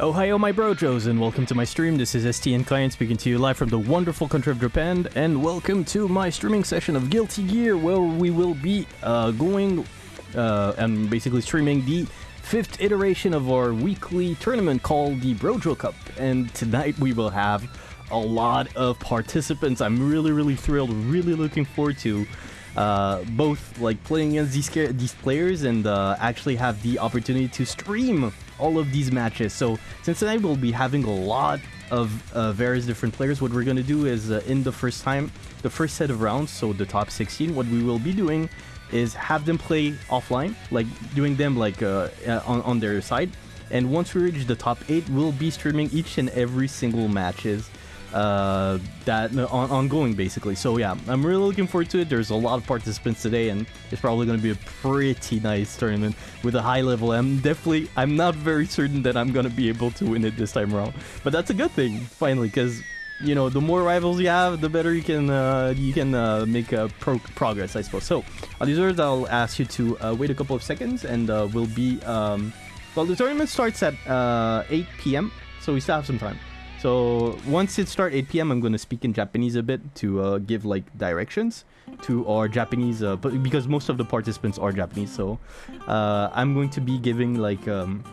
Ohio, my brojos, and welcome to my stream. This is STN Client speaking to you live from the wonderful country of Japan, and welcome to my streaming session of Guilty Gear, where we will be uh, going uh, and basically streaming the fifth iteration of our weekly tournament called the Brojo Cup. And tonight we will have a lot of participants. I'm really, really thrilled, really looking forward to uh, both like playing against these these players and uh, actually have the opportunity to stream all of these matches. So since tonight we'll be having a lot of uh, various different players, what we're gonna do is uh, in the first time, the first set of rounds, so the top 16, what we will be doing is have them play offline, like doing them like uh, uh, on, on their side. And once we reach the top 8, we'll be streaming each and every single matches uh, that on, ongoing basically. So yeah, I'm really looking forward to it. There's a lot of participants today, and it's probably going to be a pretty nice tournament with a high level. I'm definitely, I'm not very certain that I'm going to be able to win it this time around, but that's a good thing finally, because you know the more rivals you have, the better you can uh, you can uh, make uh, pro progress, I suppose. So on these words, I'll ask you to uh, wait a couple of seconds, and uh, we'll be um, well. The tournament starts at uh, 8 p.m., so we still have some time. So once it starts 8 p.m., I'm going to speak in Japanese a bit to uh, give like directions to our Japanese, uh, because most of the participants are Japanese, so uh, I'm going to be giving like um,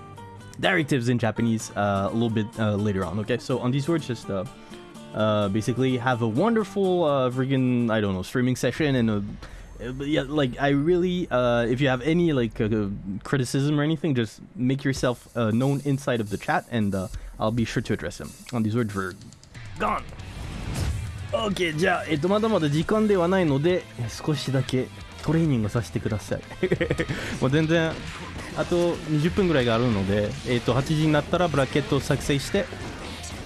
directives in Japanese uh, a little bit uh, later on. Okay, so on these words, just uh, basically have a wonderful freaking I don't know streaming session and a yeah, like I really, uh, if you have any like uh, criticism or anything, just make yourself uh, known inside of the chat, and I'll be sure to address him. On these words for gone. OK じゃあ、えっと、まだまだ時間ではないので少しだけトレーニングさせてください。もう全然あと20分ぐらいがあるので、えっと、8時になったらブラケットを作成して、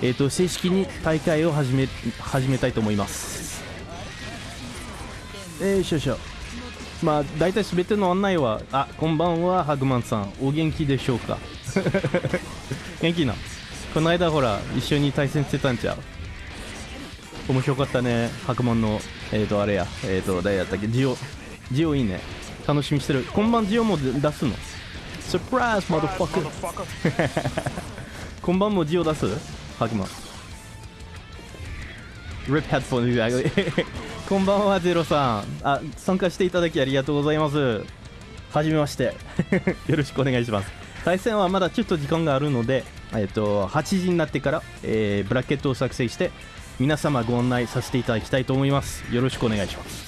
えっと、正式に大会を始め始めたいと思います。えー、しょしょまあ大体全ての案内はあこんばんはハグマンさん。お元気でしょうか？元気なこの間ほら一緒に対戦してたんちゃう？面白かったね白門のえっ、ー、とあれや。えっ、ー、と誰やったっけ？ジオジオいいね。楽しみしてる。今晩ジオも出すの？サプライズマドファック今晩もジオ出す？白門 RIP headphone exactly こんばんはゼロさん。あ参加していただきありがとうございます。はじめまして。よろしくお願いします。対戦はまだちょっと時間があるのでえっと、8時になってから、えー、ブラケットを作成して皆様ご案内させていただきたいと思いますよろしくお願いします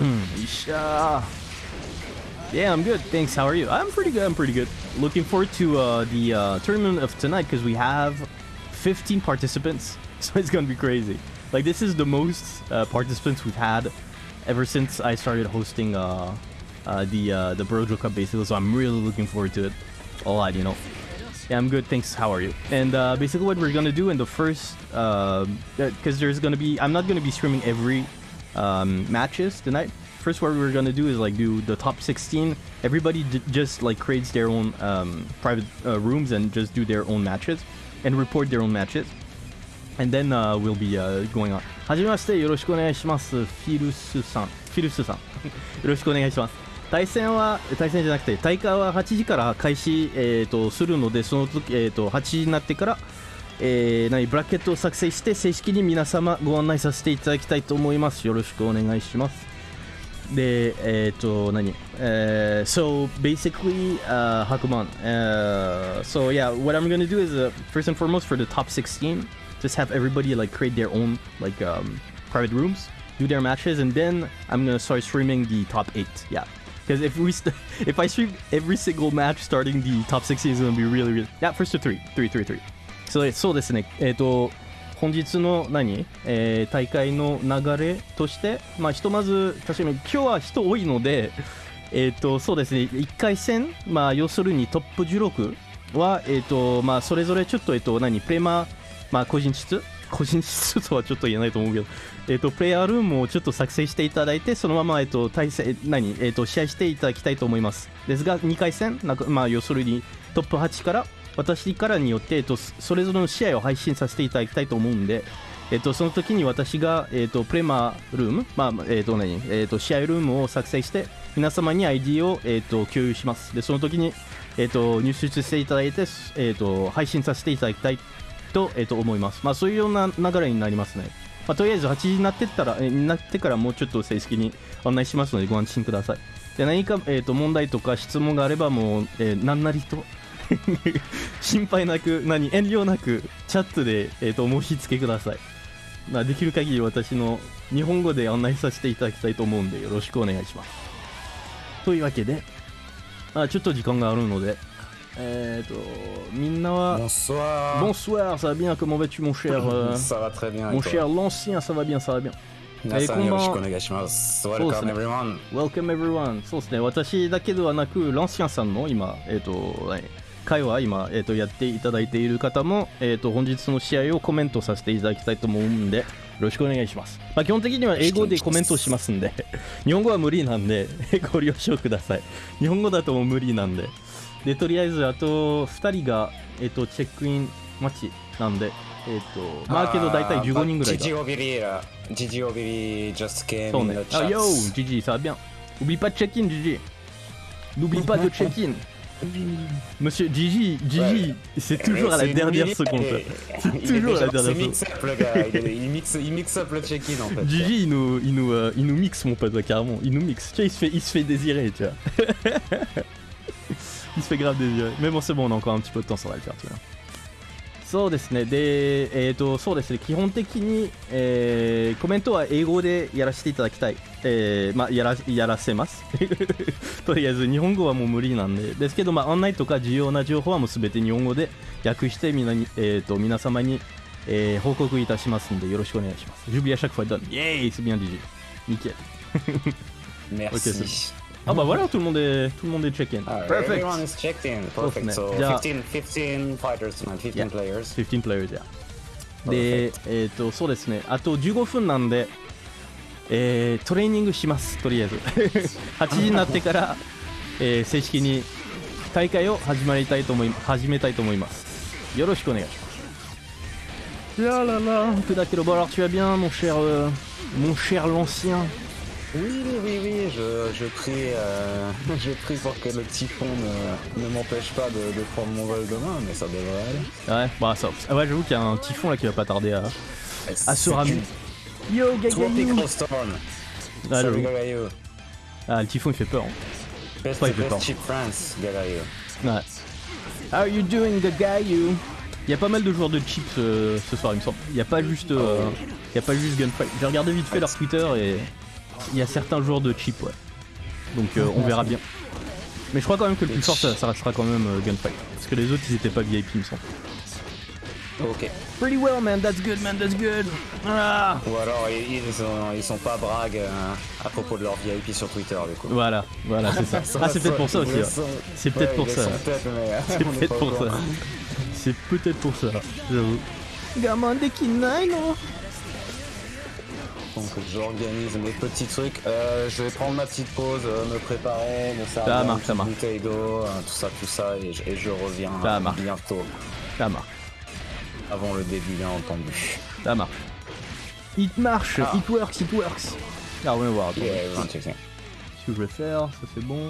うんよっしゃ Yeah, I'm good. Thanks. How are you? I'm pretty good. I'm pretty good. Looking forward to uh, the uh, tournament of tonight because we have 15 participants, so it's gonna be crazy. Like this is the most uh, participants we've had ever since I started hosting uh, uh, the uh, the Brojo Cup basically. So I'm really looking forward to it a lot. You know. Yeah, I'm good. Thanks. How are you? And uh, basically, what we're gonna do in the first, because um, uh, there's gonna be, I'm not gonna be streaming every um, matches tonight. First, what we're gonna do is like do the top 16. Everybody just like creates their own um, private uh, rooms and just do their own matches and report their own matches. And then uh, we'll be uh, going on. はじめまして、よろしくお願いします。フィルスさん。フィルスさん。よろしくお願いします。 対戦は対戦じゃなくて大会は8時から開始、えーと、するのでその時、えーと、8時になってから、えー、何ブラケットを作成して正式に皆様ご案内させていただきたいと思いますよろしくお願いしますでえっ、ー、と何、uh, so basically uh, Hakuman uh, so yeah what I'm gonna do is uh, first and foremost for the top 16 just have everybody like create their own like um, private rooms do their matches and then I'm gonna start streaming the top 8 yeah Because if we if I stream every single match starting the top 16 is going to be really, really... Yeah, first to three. Three, three, three. So, そうですね。えっ、ー、と、本日の何、えー、大会の流れとして、まあ、ひとまず、確かに今日は人多いので、えっ、ー、と、そうですね。1回戦、まあ、要するにトップ16は、えっ、ー、と、まあ、それぞれちょっと、えっ、と、何、プレマ、まあ、個人室個人室とはちょっと言えないと思うけど、えっ、ー、と、プレイヤールームをちょっと作成していただいて、そのまま、えっ、ー、と、対戦、何、えっ、ー、と、試合していただきたいと思います。ですが、2回戦、なんか、まあ、要するに、トップ8から、私からによって、えっと、それぞれの試合を配信させていただきたいと思うんで、えっと、その時に私が、えっと、プレマールーム、まあ、えっと、何、えっと、試合ルームを作成して、皆様に ID を、えー、と共有します。でその時に、えー、と入出していただいて、えー、と配信させていただきたいと,、えー、と思いますまあそういうような流れになりますねまあ、とりあえず8時になってったら、えーなってからもうちょっと正式に案内しますのでご安心ください。で何か、えー、と問題とか質問があればもう、えー何なりと 心配なく何遠慮なくチャットで、えー、と申し付けください。まあ、できる限り私の日本語で案内させていただきたいと思うんでよろしくお願いします。というわけで、あちょっと時間があるので、えっ、と、みんなは、Bonsoir. Bonsoir, ça va bien, comment vas-tu mon cher euh, Ça va très bien. Mon cher l'ancien, ça va bien, ça va bien. 皆さんえーよろしくおこんばんは願いします。そうです Welcome ね everyone. Welcome everyone. そうですね、私だけではなく、ランシアンさんの今、えっ、と、はい会話今、えー、とやっていただいている方も、えー、と本日の試合をコメントさせていただきたいと思うんで、よろしくお願いします。まあ、基本的には英語でコメントしますんで、日本語は無理なんで、ご了承ください。日本語だともう無理なんで。で、とりあえず、あと2人が、えー、とチェックイン待ちなんで、えっ、と、まあけど大体15人ぐらいが。 Gigi Obiri là. Gigi Obiri just came そう in ね the。Ah chat. yo, Gigi, ça va bien. N'oublie pas de check-in, Gigi. N'oublie pas de check-in. Monsieur Gigi, Gigi, c'est toujours à la C'est une dernière minute, seconde. et- C'est il est toujours à la déjà- dernière C'est mix up le gars. Il, est- il mixe, il mixe up le check-in en fait. Gigi, il nous, il, nous, euh, il nous mixe, mon pote, ouais, carrément. Il nous mixe. Tu vois, il se fait, il se fait désirer, tu vois. il se fait grave désirer. Mais bon, そうですね、で、えっ、と、そうですね、基本的に、えー、コメントは英語でやらせていただきたい。えー、まあ、やら、やらせます。とりあえず、日本語はもう無理なんで。ですけど、まあ、案内とか重要な情報はもう全て日本語で訳して、みなに、えっ、と、皆様に、えー、報告いたしますので、よろしくお願いします。Jubilee à chaque fois done. DJ. Nickel. Merci. Ah bah voilà, tout le monde est, tout le monde est check-in. Ah, Perfect. Everyone is checked in. Perfect.そう So ですね。じゃあ 15, 15 fighters tonight, 15 Yeah. players. 15 players, yeah. で、えっ、と、そうですね。あと15分なんで、えートレーニングします、とりあえず。8時になってから、えー正式に大会を始まりたいと思い、始めたいと思います。よろしくお願いします。là là là, que d'accord, bon alors tu vas bien, mon cher, euh, mon cher l'ancien. Oui, oui, oui, oui, je, je prie, euh, je prie pour que le typhon ne, ne m'empêche pas de, de prendre mon vol demain, mais ça devrait aller. Ouais, bah ça. Ah ouais, j'avoue qu'il y a un typhon là qui va pas tarder à, à se ramener. une Yo, Gagayou Tropical storm. Ah, Salut. Gagayo. Ah, le typhon il fait peur. hein. Best, Ouais, il fait best peur. cheap France, Gagayo. Ouais. How are you doing, the guy you? Il y a pas mal de joueurs de chips euh, ce soir, il me semble. Il y a pas juste, euh, il y a pas juste Gunfight. J'ai regardé vite fait leur Twitter et il y a certains joueurs de chips, ouais. Donc euh, on verra bien. Mais je crois quand même que le plus fort, ça, ça restera quand même euh, Gunfight. Parce que les autres, ils étaient pas VIP, il me semble. Ok. Pretty well, man. That's good, man. That's good. Ah. Ou alors ils, ils sont, ils sont pas bragues euh, à propos de leur VIP sur Twitter du coup. Voilà, voilà, c'est ça. Ah, c'est peut-être pour ça aussi. Ils le ouais. sont. C'est peut-être Ouais, pour ils ça. le sont peut-être, mais, euh, C'est on est peut-être pas au pour ça. courant. C'est peut-être pour ça, j'avoue. Gamin des Kinai, non Donc j'organise mes petits trucs. Euh, je vais prendre ma petite pause, euh, me préparer, me faire Ça une marche, petite ça bouteille d'eau, euh, tout ça, tout ça, et je, et je reviens Ça marche. bientôt, Ça marche, avant le début bien entendu. ça marche. It marche, Ah. it works, it works. Alors, on va voir, attends. Yeah. Ce que je vais faire, ça c'est bon.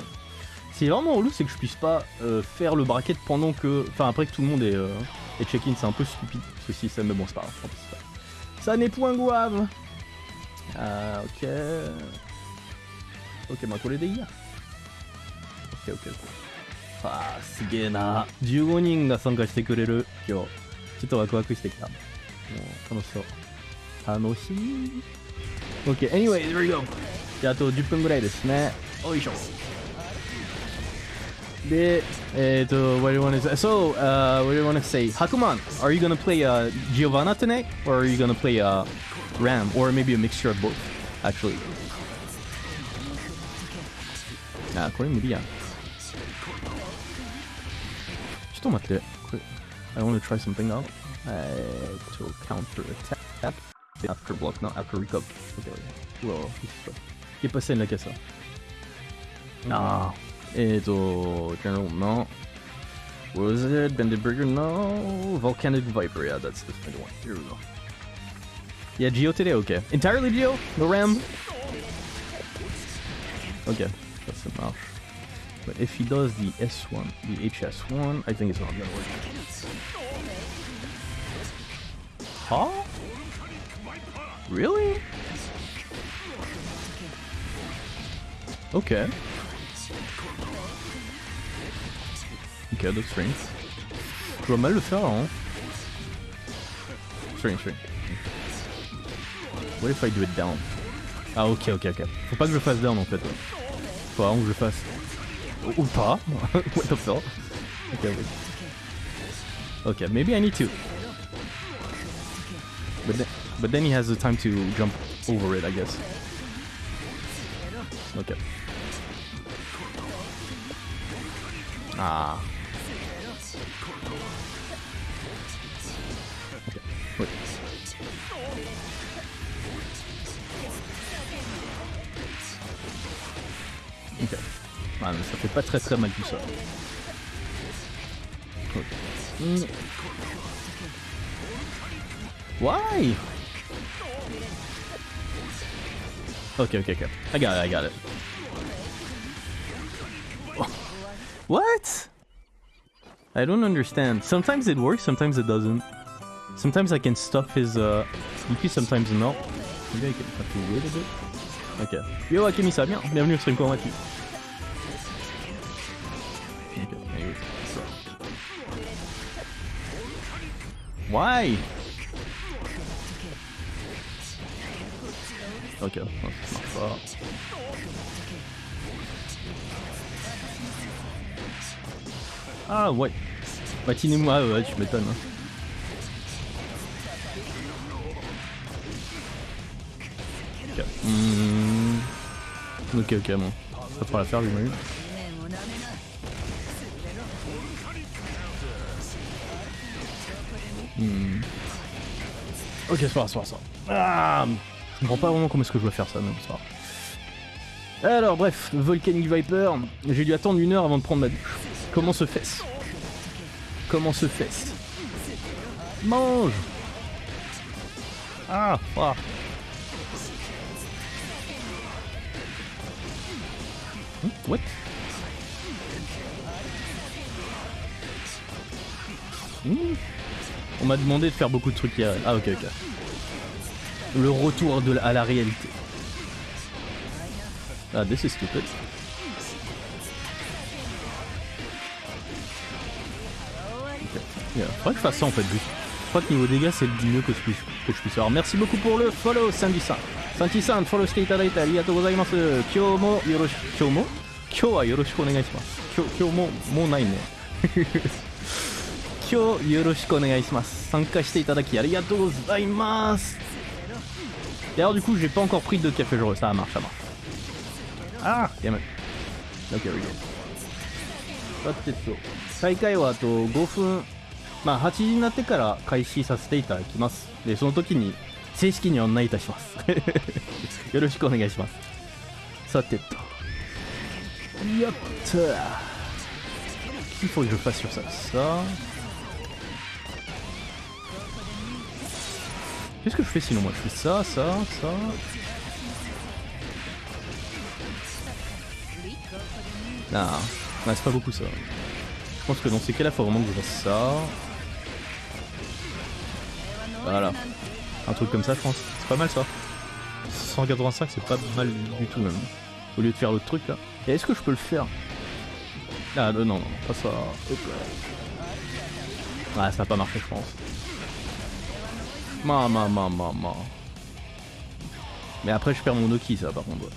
C'est vraiment relou, c'est que je puisse pas euh, faire le bracket pendant que. Enfin, après que tout le monde est, euh, est check-in, c'est un peu stupide ce système, mais bon, c'est pas grave. tant pis, c'est pas grave. Ça n'est point grave. Ah, ok. Ok, まあこれでいいや。オッケーオッケーオッケー。あー、すげえな。15人が参加してくれる今日。ちょっとワクワクしてきた。もう楽しそう。楽しい。OK, anyway, there we go. じゃあ、あと10分ぐらいですね。よいしょ。で、えっ、と、what do you want to say? So, uh, what do you want to say? Hakuman, are you gonna play uh, Giovanna tonight? Or are you gonna play uh, RAM, or maybe a mixture of both, actually. Ah, これ無理やん。ちょっと待って。これ I want to try something uh, out. counter attack After block, not after recap. Okay. Well, ¿qué pasa in like that. Ah. Eh general, no. What was it? Bandit Bringer? No. Volcanic Viper. Yeah, that's the one. Here we go. Yeah, Geo today, okay. Entirely Geo? No RAM? Okay. Ça, ça marche. But if he does the S1, the HS1, I think it's not gonna work. Huh? Really? Okay. Ok, d'autres strange. Je vois mal le faire hein. Strange, strange. What if I do it down? Ah ok, ok, ok. Faut pas que je fasse down en fait. Faut vraiment que je fasse. Ou- pas. What the fuck? Ok, wait. Ok, maybe I need to. But then, but then he has the time to jump over it, I guess. Ok. Ah. Ok. Ah, mais ça fait pas très très mal tout ça. Ok. Hmm. Why? Okay, okay, okay. I got it, I got it. What? I don't understand. Sometimes it works, sometimes it doesn't. Sometimes I can stop his uh, DP, sometimes not. Maybe I can have to wait a bit. Ok. Yo Akemisa, bien, bienvenue au stream, vas-tu? Ok. Why? Ok, ça marche pas. Ah ouais. Matinez-moi, ouais, tu m'étonnes. hein. Ok. Hmm. Ok, ok, bon. Ça fera l'affaire, j'imagine. Hmm. Ok, c'est pas grave. Ah, je comprends pas vraiment comment est-ce que je dois faire ça, mais c'est pas grave. Alors, bref, Volcanic Viper, j'ai dû attendre une heure avant de prendre ma douche. Comment se fait-ce? Comment se fait-ce? Mange Ah, ah. Hmm, What? Hmm. On m'a demandé de faire beaucoup de trucs hier. Ah ok ok. Le retour à la réalité. Ah this is stupid. Ok. Yeah. Faudrait que je fasse ça en fait juste Je crois que niveau dégâts c'est le mieux que je puisse, que je puisse faire. Merci beaucoup pour le follow Sandy-san. Sandy-san, follow していただいてありがとうございます。今日もよろし今日も今日はよろしくお願いします。今日今日ももうないね。今日よろしくお願いします。参加していただきありがとうございます。Et alors du coup j'ai pas encore pris de café jour, ça marche, ça marche. Ah, damn it. Ok, we go. さてと、再開はあと5分、 まあ8時になってから開始させていただきます。で、その時に正式に案内いたします。よろしくお願いします。さてと。やったIl faut que je fasse sur ça. Ça. Qu'est-ce que je fais sinon moi Je fais ça, ça, ça. Non, ouais, c'est pas beaucoup ça. Je pense que dans ces cas-là, faut vraiment que je fasse ça. Voilà. Un truc comme ça, je pense. C'est pas mal ça. 185, c'est pas mal du tout même. Au lieu de faire l'autre truc là. Et est-ce que je peux le faire? Ah euh, non, non, pas ça. Ah, ça a pas marché, je pense. Ma, ma, ma, ma, ma. Mais après, je perds mon Oki, ça, par contre.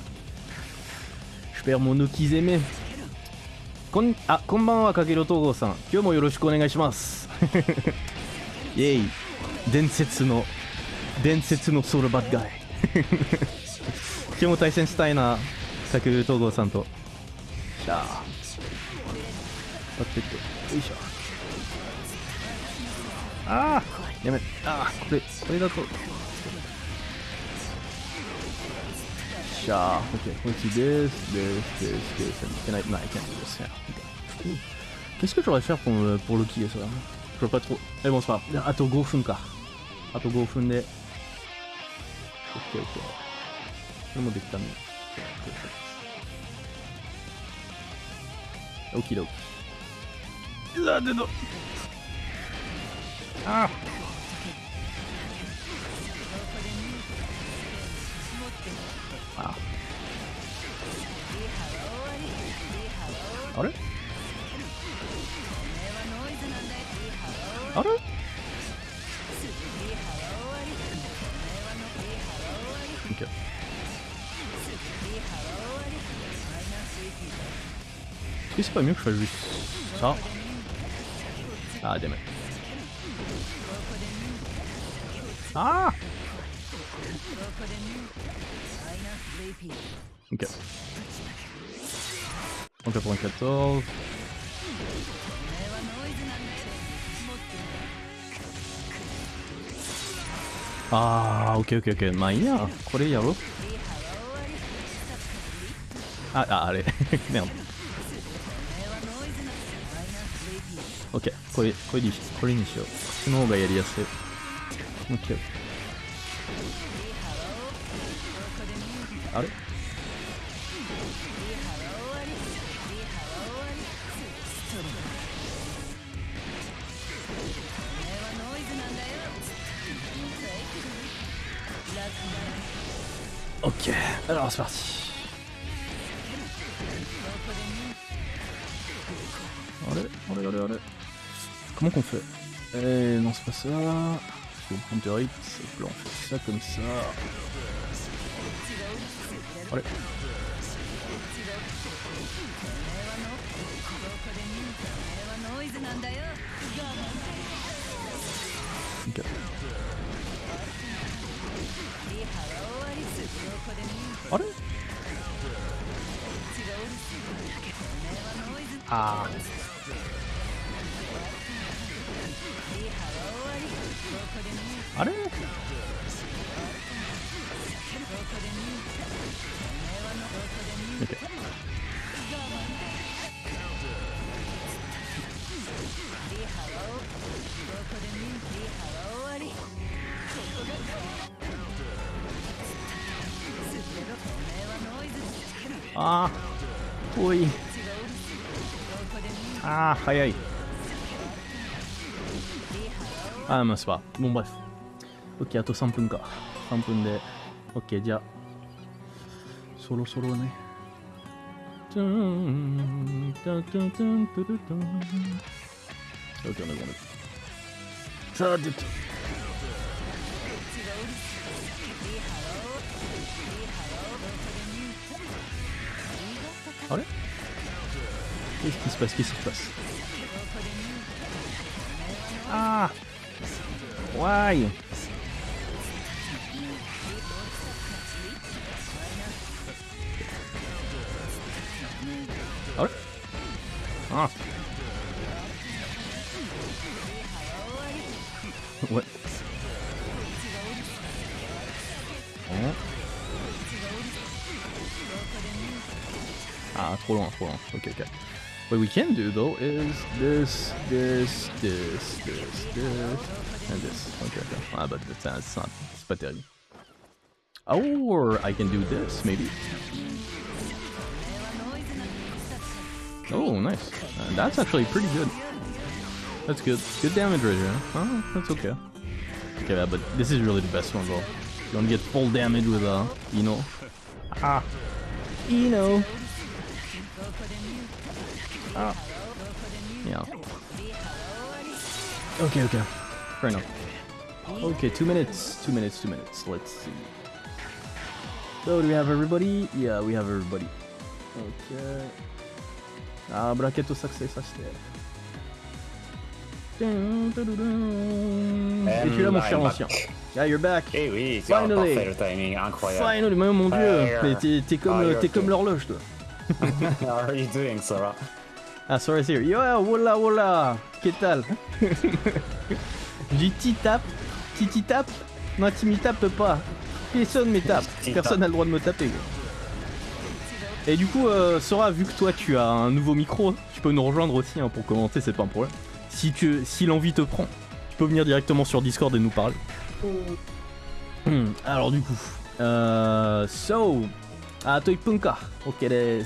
Je perds mon Oki Zeme. Kon... Ah, konbanwa, Kagero Togo-san. Kyo mo yoroshiku onegai shimasu. Yay. 伝説の伝説のソウルバッガイ。今日も対戦したいなさく東郷さんと。しゃあ当ててよいしょ。ああやめああこれこれだと。しゃあ OK こっちですですですです。いけない。ないけないですね。Qu'est-ce que j'aurais faire pour, pour le killer ça Je vois pas trop. Eh bon, c'est pas grave. あと5分か。あと5分で。OK, OK. これもできたね。オキドキ。うわ、出た。ああ。pas mieux que je fasse juste ça Ah, damn it. Ah Ok. 194. Ah, ok, ok, ok. まあいいや。これやろう。あ、あ、あれ。Merde. これ、これにしこれにしよう。こっちの方がやりやすい。Ok. あれ？Comment qu'on fait Eh non c'est pas ça. Faut prendre on fait ça comme ça. Allez. Allez. Ah. 早い。あ、まあ、すば。ボンバイス。オッケー、あと3分か。3分で。オッケー、じゃあ。そろそろね。トゥーン、ン、トゥトゥン。オッケー、お願いします。さあ、あれ Ah Why? Ah Ah Ouais. Hein Ah, trop loin, trop loin. Ok, ok. What we can do though is this, this, this, this, this, and this. Okay, okay. Ah, but that's not, c'est pas terrible. Or I can do this, maybe. Oh, nice. Uh, that's actually pretty good. That's good. Good damage right here. Oh, that's okay. Okay, yeah, but this is really the best one, though. You want to get full damage with, uh, Eno. Ah. Eno. Yeah. Okay, okay. Fair enough. Okay, two minutes, two minutes, two minutes. Let's see. So, do we have everybody? Yeah, we have everybody. Okay. Ah, bracket au succès, ça c'était. Et tu es là, mon cher I'm ancien. back. Yeah, you're back. Eh oui, c'est un Finally. parfait le timing, incroyable. Finally, mais mon dieu, Ouais, mais t'es t'es comme, you're t'es comme okay. l'horloge, toi. How are you doing, Sarah? Ah, sorry, here. Yo, voilà, voilà. Qu'est-ce tal? Du titap. Titi tap Non, Timmy tape pas. Personne me tape. Personne n'a le droit de me taper. Et du coup, euh, Sora, vu que toi tu as un nouveau micro, tu peux nous rejoindre aussi hein, pour commenter, c'est pas un problème. Si, tu, si l'envie te prend, tu peux venir directement sur Discord et nous parler. Oh. Hmm, alors du coup, euh, so, atoipunka, ok des,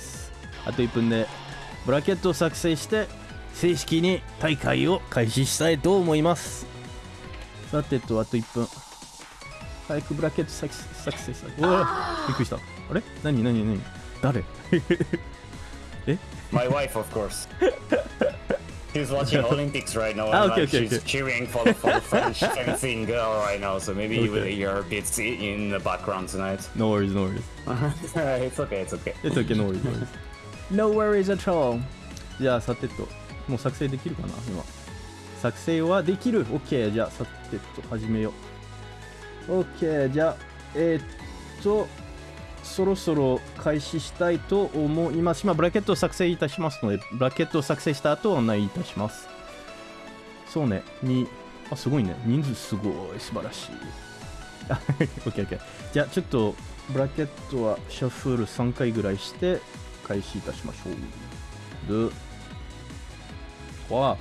atoipun あと1分でブラケットを作成して正式に大会を開始したいと思いますさてとあと1分早くブラケット作作成したいおおびっくりしたあれ何何何誰 My wife, of course. She's watching Olympics right now, and Ah, okay, like, okay, she's okay. cheering for the, for the French fencing girl right now. So maybe you will Okay. hear bits i- in the background tonight. No worries, no worries. it's okay, it's okay. It's okay, no worries, no worries. No worries at all. じゃあ、さてと、もう作成できるかな今。作成はできる ?OK。じゃあ、さてと、始めよう。OK。じゃあ、えーっと、そろそろ開始したいと思います。今、ブラケットを作成いたしますので、ブラケットを作成した後、案内いたします。そうね、に、あ、すごいね。人数すごい、素晴らしい。OK、OK。じゃあ、ちょっと、ブラケットはシャッフル3回ぐらいして開始いたしましょう。で、わあ。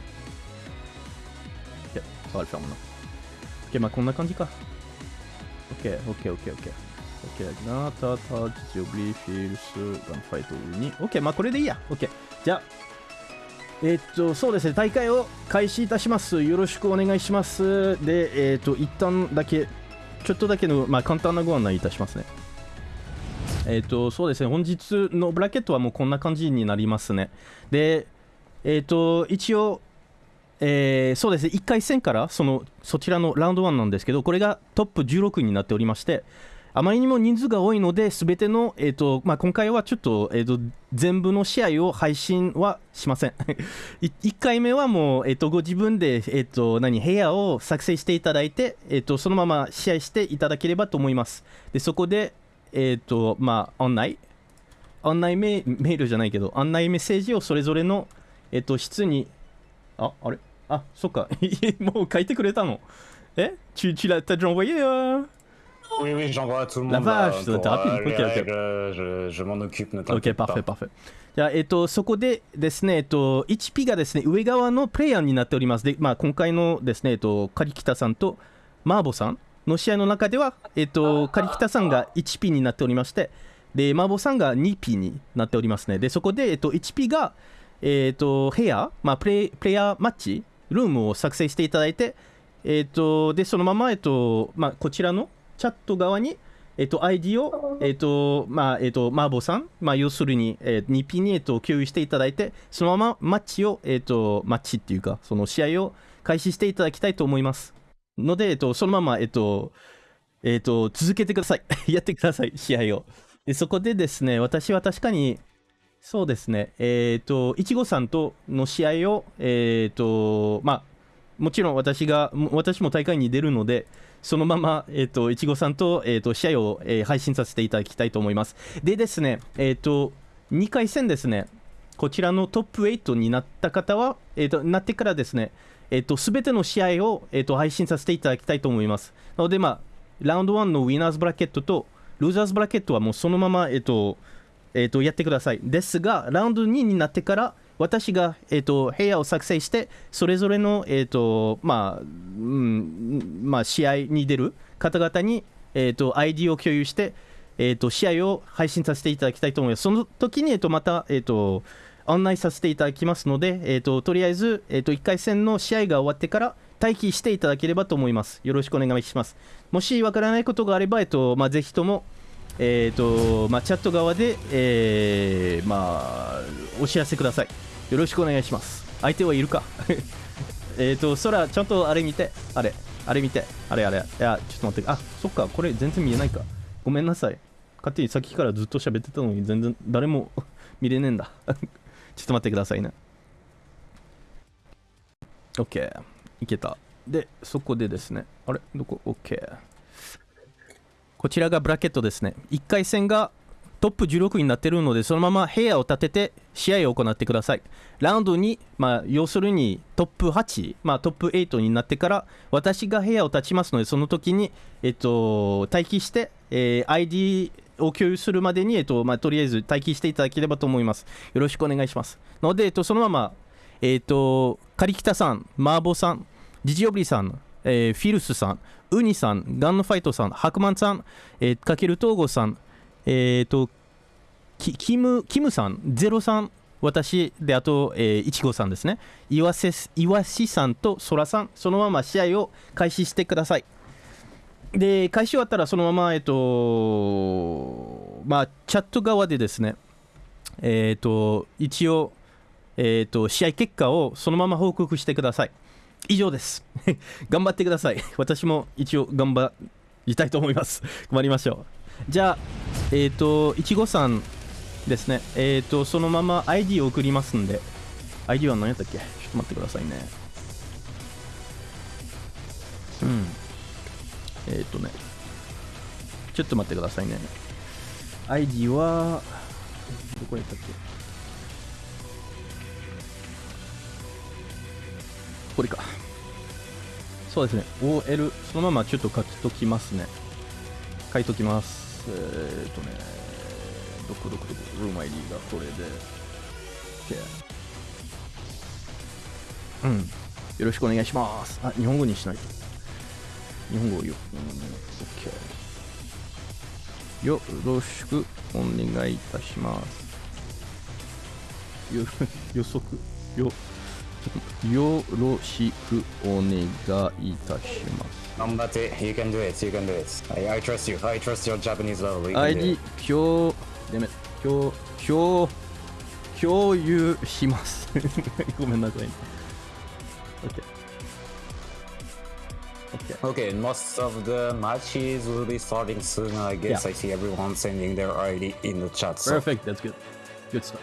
OK、ça va le faire maintenant. OK、まあこんな感じか。OK、OK、OK、OK。OK、なたた、ジオブリフィルス、ガンファイトに。OK、まあこれでいいや。OK。じゃあ、えーっと、そうですね、大会を開始いたします。よろしくお願いします。で、えーっと、一旦だけ、ちょっとだけの、まあ、簡単なご案内いたしますね。えっ、と、そうですね、本日のブラケットはもうこんな感じになりますね。で、えっ、と、一応、えーそうですね、1回戦からそのそちらのラウンド1なんですけど、これがトップ16になっておりまして、あまりにも人数が多いので、すべての、えーとまあ、今回はちょっと,、えー、と全部の試合を配信はしません。1回目はもう、えー、とご自分で、えー、と何部屋を作成していただいて、えー、とそのまま試合していただければと思います。でそこで、えっーとまあ、案内？案内メメールじゃないけど、案内メッセージをそれぞれの、えっーと、室に、あ、あれ？あ、そっか。もう書いてくれたの。え？tu, tu l'as déjà envoyé euh Oui, oui, j'envoie à tout le monde. La vache, t'es rapide. Ok, ok. Je, je, je m'en occupe, ne、t'inquiète パーフェ pas. パーフェ。じゃあ、えっと、そこでですね、えっと、1P がですね、上側のプレイヤーになっております。で、まあ、今回のですね、えっと、カリキタさんとマーボさんの試合の中では、えっと、カリキタさんが 1P になっておりまして、で、マーボさんが 2P になっておりますね。で、そこで、えっと、1P が、えっと、部屋、まあ、プレイプレイヤーマッチ、ルームを作成していただいて、えっと、で、そのまま、えっと、まあ、こちらのチャット側に、えっと、ID を、えっと、まあ、えっと、マーボさん、まあ、要するに、えー、2P に、えっと、共有していただいて、そのままマッチを、えっと、マッチっていうか、その試合を開始していただきたいと思います。ので、えっと、そのまま、えっと、えっと、続けてください。やってください、試合を。で、そこでですね、私は確かに、そうですね、えっと、いちごさんとの試合を、えっと、まあ、もちろん私が、も私も大会に出るので、そのまま、えっ、と、いちごさんと、えっ、と、試合を、え配信させていただきたいと思います。でですね、えっ、と、2回戦ですね、こちらのトップ8になった方は、えっ、と、なってからですね、えっ、と、すべての試合を、えっ、と、配信させていただきたいと思います。なので、まあ、ラウンド1のウィナーズブラケットと、ルーザーズブラケットはもうそのまま、えっ、と、えー、とやってください。ですが、ラウンド2になってから、私が、えー、と部屋を作成して、それぞれの、えーとまあうんまあ、試合に出る方々に、えー、と ID を共有して、えー、と試合を配信させていただきたいと思います。その時に、えー、とまた、えー、と案内させていただきますので、えー、ととりあえず、えー、と1回戦の試合が終わってから待機していただければと思います。よろしくお願いします。もしわからないことがあれば、えーとまあ、ぜひとも、えーとまあ、チャット側で、えーまあ、お知らせください。よろしくお願いします。相手はいるか えっと、空、ちゃんとあれ見て、あれ、あれ見て、あれあれ、いや、ちょっと待って、あそっか、これ全然見えないか。ごめんなさい。勝手にさっきからずっと喋ってたのに、全然誰も 見れねえんだ。ちょっと待ってくださいね。OK、いけた。で、そこでですね、あれ、どこ ?OK。こちらがブラケットですね。1回戦がトップ16になってるので、そのまま部屋を立てて試合を行ってください。ラウンドに、まあ、要するにトップ8、まあ、トップ8になってから、私が部屋を立ちますので、その時に、えっと、待機して、えー ID を共有するまでに、えっとまあ、とりあえず待機していただければと思います。よろしくお願いします。ので、えっと、そのまま、えっと、カリキタさん、マーボさん、ジジオブリさん、えーフィルスさん、ウニさん、ガンノファイトさん、ハクマンさん、えー、かける東郷さん、えー、とキキムキムさん、ゼロさん、私であと、えー、いちごさんですね岩瀬岩しさんとそらさんそのまま試合を開始してくださいで開始終わったらそのままえっ、とまあチャット側でですねえっ、と一応えっ、と試合結果をそのまま報告してください。以上です。頑張ってください。私も一応頑張りたいと思います。頑張りましょう。じゃあえっ、といちごさんですね。えっ、とそのまま ID を送りますんで。ID は何やったっけ？ちょっと待ってくださいね。うん。えっ、とねちょっと待ってくださいね。ID はどこやったっけ？これか。そうですね。OL そのままちょっと書きときますね。書いときます。えー、っとねどこどこどこルーム ID がこれで。OK うん。よろしくお願いします。あ日本語にしないと日本語よ、OK よろしくお願いいたしますよ予測よよろしくお願いいたします。Nambate, you can do it, you can do it. I, I trust you, I trust your Japanese level. You can do ID it. 共、でめ、共、共、共有します。ごめんなさい、ね。OK。OK。 Okay, most of the matches will be starting soon. I guess Yeah. I see everyone sending their ID in the chat. So. Perfect, that's good. Good stuff.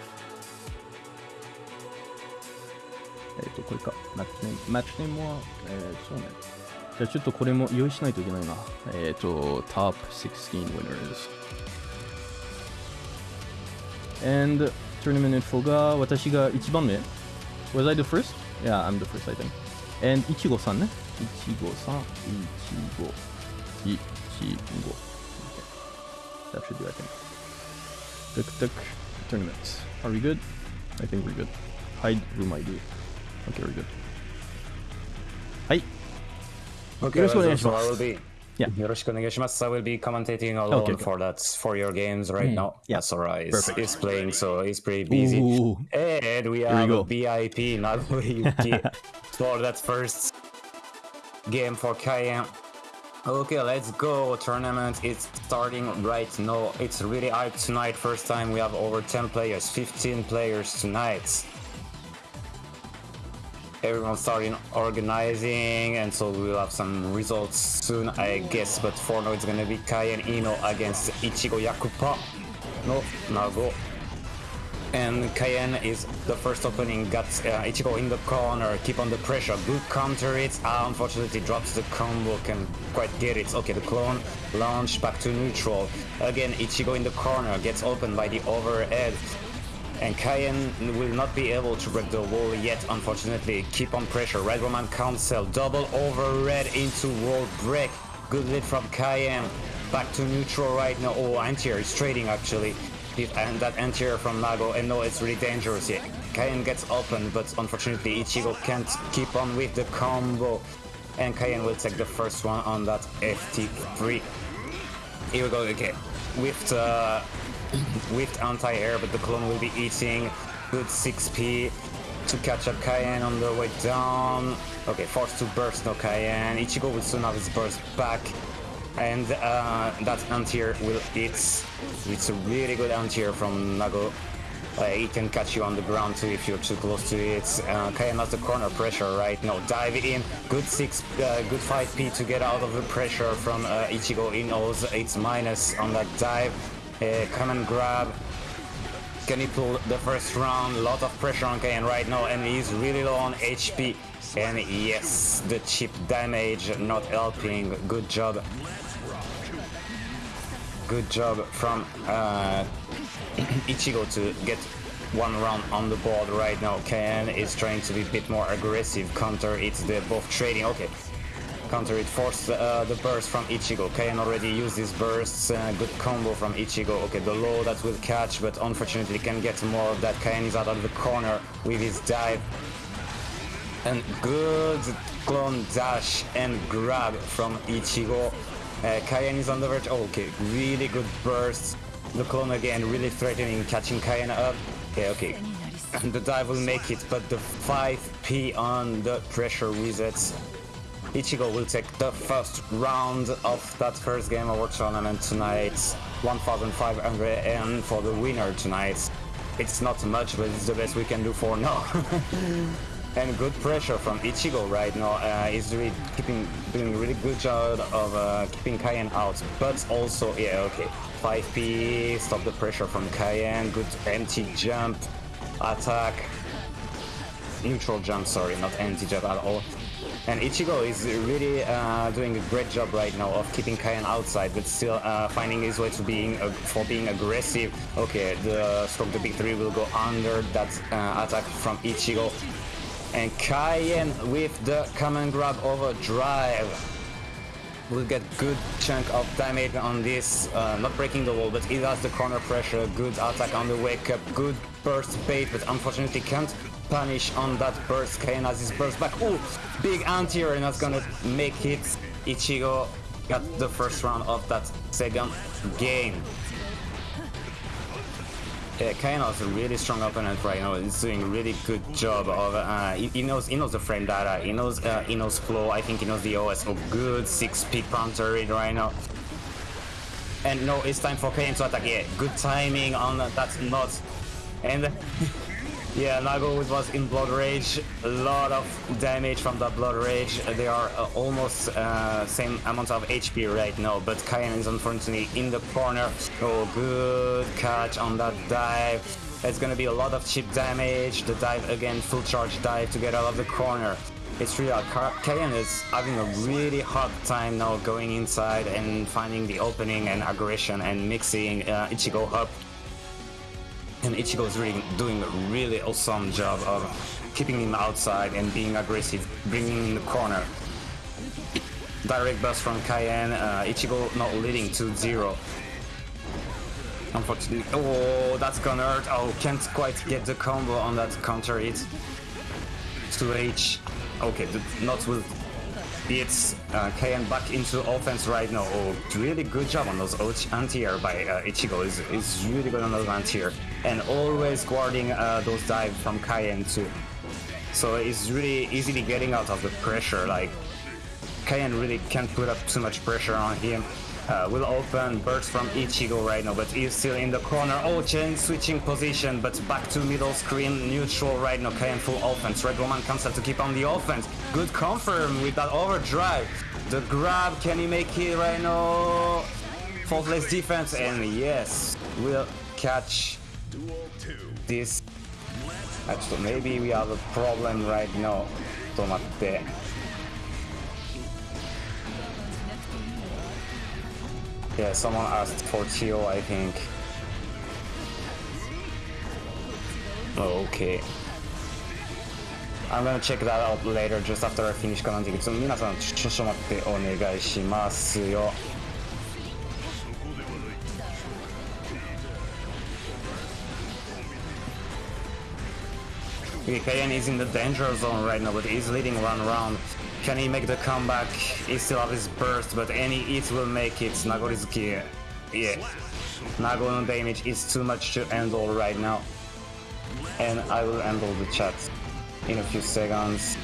えっと、これか。マッチネーム。マッチネームは、えー、そうね。じゃあちょっとこれも用意しないといけないな。えっと、Top 16 winners。And tournament info が私が1番目。Was I the first? Yeah, I'm the first, I think. And いちごさんね。 いちごさん、いちご、いちご。Okay. That should do, I think. Tuk tuk tournaments. Are we good? I think we're good. Hide room ID. Okay, we're good. Hi. Okay, Yoroshiku well, onegaishimasu. so I will be. Yeah. Yoroshiku onegaishimasu. I will be commentating alone Okay, okay. for that for your games right now. yeah. Sora is, Perfect. is playing, so he's pretty busy. Ooh. And we we have go. a VIP Naguyuki for that first game for Cayenne. Okay, let's go. Tournament is starting right now. It's really hype tonight. First time we have over 10 players, 15 players tonight. Everyone starting organizing, and so we'll have some results soon, I guess. But for now, it's gonna be Cayenne Ino against Ichigo Yakupa no Nago. And Cayenne is the first opening, got uh, Ichigo in the corner, keep on the pressure, good counter it, ah, unfortunately drops the combo, can quite get it. Okay, the clone, launch back to neutral. Again, Ichigo in the corner, gets opened by the overhead. And Cayenne will not be able to break the wall yet, unfortunately. Keep on pressure, Red Roman cancel, double over red into wall break. Good lead from Cayenne. Back to neutral right now. Oh, anti-air is trading actually. And that anti-air from Nago, and no, it's really dangerous here. Cayenne gets open, but unfortunately Ichigo can't keep on with the combo. And Cayenne will take the first one on that FT3. Here we go, okay. With uh, with anti-air, but the clone will be eating. Good 6p to catch up Cayenne on the way down. Okay, forced to burst no Cayenne. Ichigo will soon have his burst back. And uh, that anti-air will hit. It's a really good anti-air from Nago. Uh, it can catch you on the ground too if you're too close to it. Uh, Cayenne has the corner pressure right now. Dive in. Good six, uh, good 5p to get out of the pressure from uh, Ichigo in O's. It's minus on that dive. Uh, command grab. Can he pull the first round? Lot of pressure on Cayenne right now, and he's really low on HP. And yes, the chip damage not helping. Good job. Good job from uh, Ichigo to get one round on the board right now. Cayenne is trying to be a bit more aggressive. Counter it's the both trading. Okay. Counter it forced uh, the burst from Ichigo. Cayenne already used his bursts. Uh, good combo from Ichigo. Okay, the low that will catch, but unfortunately can get more of that. Cayenne is out of the corner with his dive. And good clone dash and grab from Ichigo. Uh, Cayenne is on the verge. Oh, okay, really good burst. The clone again, really threatening, catching Cayenne up. Okay, okay. the dive will make it, but the 5p on the pressure resets. Ichigo will take the first round of that first game of our tournament tonight. 1500 N for the winner tonight. It's not much, but it's the best we can do for now. and good pressure from Ichigo right now. Uh, he's really keeping doing really good job of uh, keeping Cayenne out, but also yeah okay. 5p stop the pressure from Cayenne. Good empty jump attack. Neutral jump, sorry, not empty jump at all. And Ichigo is really uh, doing a great job right now of keeping Cayenne outside, but still uh, finding his way to being uh, for being aggressive. Okay, the stroke the big three will go under that uh, attack from Ichigo. And Cayenne with the command grab overdrive will get good chunk of damage on this, uh, not breaking the wall, but it has the corner pressure, good attack on the wake up, good burst bait, but unfortunately can't punish on that burst. Cayenne has his burst back. Oh, big anti-air that's gonna make it. Ichigo got the first round of that second game. Yeah, Kaino is a really strong opponent right now. He's doing a really good job of. Uh, he, knows he knows the frame data. He knows uh, he knows flow. I think he knows the OS. Oh, good six speed counter right now. And no, it's time for Kain to attack. Yeah, good timing on that That's not. And Yeah, Nago was in Blood Rage. A lot of damage from that Blood Rage. They are uh, almost uh, same amount of HP right now, but Cayenne is unfortunately in the corner. Oh, good catch on that dive. It's gonna be a lot of chip damage. The dive again, full charge dive to get out of the corner. It's real. Cayenne is having a really hard time now going inside and finding the opening and aggression and mixing uh, Ichigo up and Ichigo is really doing a really awesome job of keeping him outside and being aggressive, bringing him in the corner. Direct burst from Cayenne, uh, Ichigo not leading to 0 Unfortunately, oh, that's gonna hurt. Oh, can't quite get the combo on that counter hit. 2H. Okay, not with it's uh, Cayenne back into offense right now. Oh, really good job on those anti-air by uh, Ichigo. Is really good on those anti-air and always guarding uh, those dives from Cayenne too. So it's really easily getting out of the pressure. Like Cayenne really can't put up too much pressure on him Uh, will open burst from Ichigo right now, but he's still in the corner. Oh, chain switching position, but back to middle screen, neutral right now. Cayenne full offense. Red Roman comes out to keep on the offense. Good confirm with that overdrive. The grab, can he make it right now? Faultless defense, and yes, will catch this. Actually, maybe we have a problem right now. ちょっと待って。 Yeah, someone asked for Tio, I think. Okay. I'm gonna check that out later just after I finish かなんで、ちょっと皆さんちょっと待ってお願いしますよ。Okay, Kayan is in the danger zone right now, but he's leading one round. Can he make the comeback? He still has his burst, but any hit will make it. Nagoriyuki, yeah. Nago damage is too much to handle right now. And I will handle the chat in a few seconds.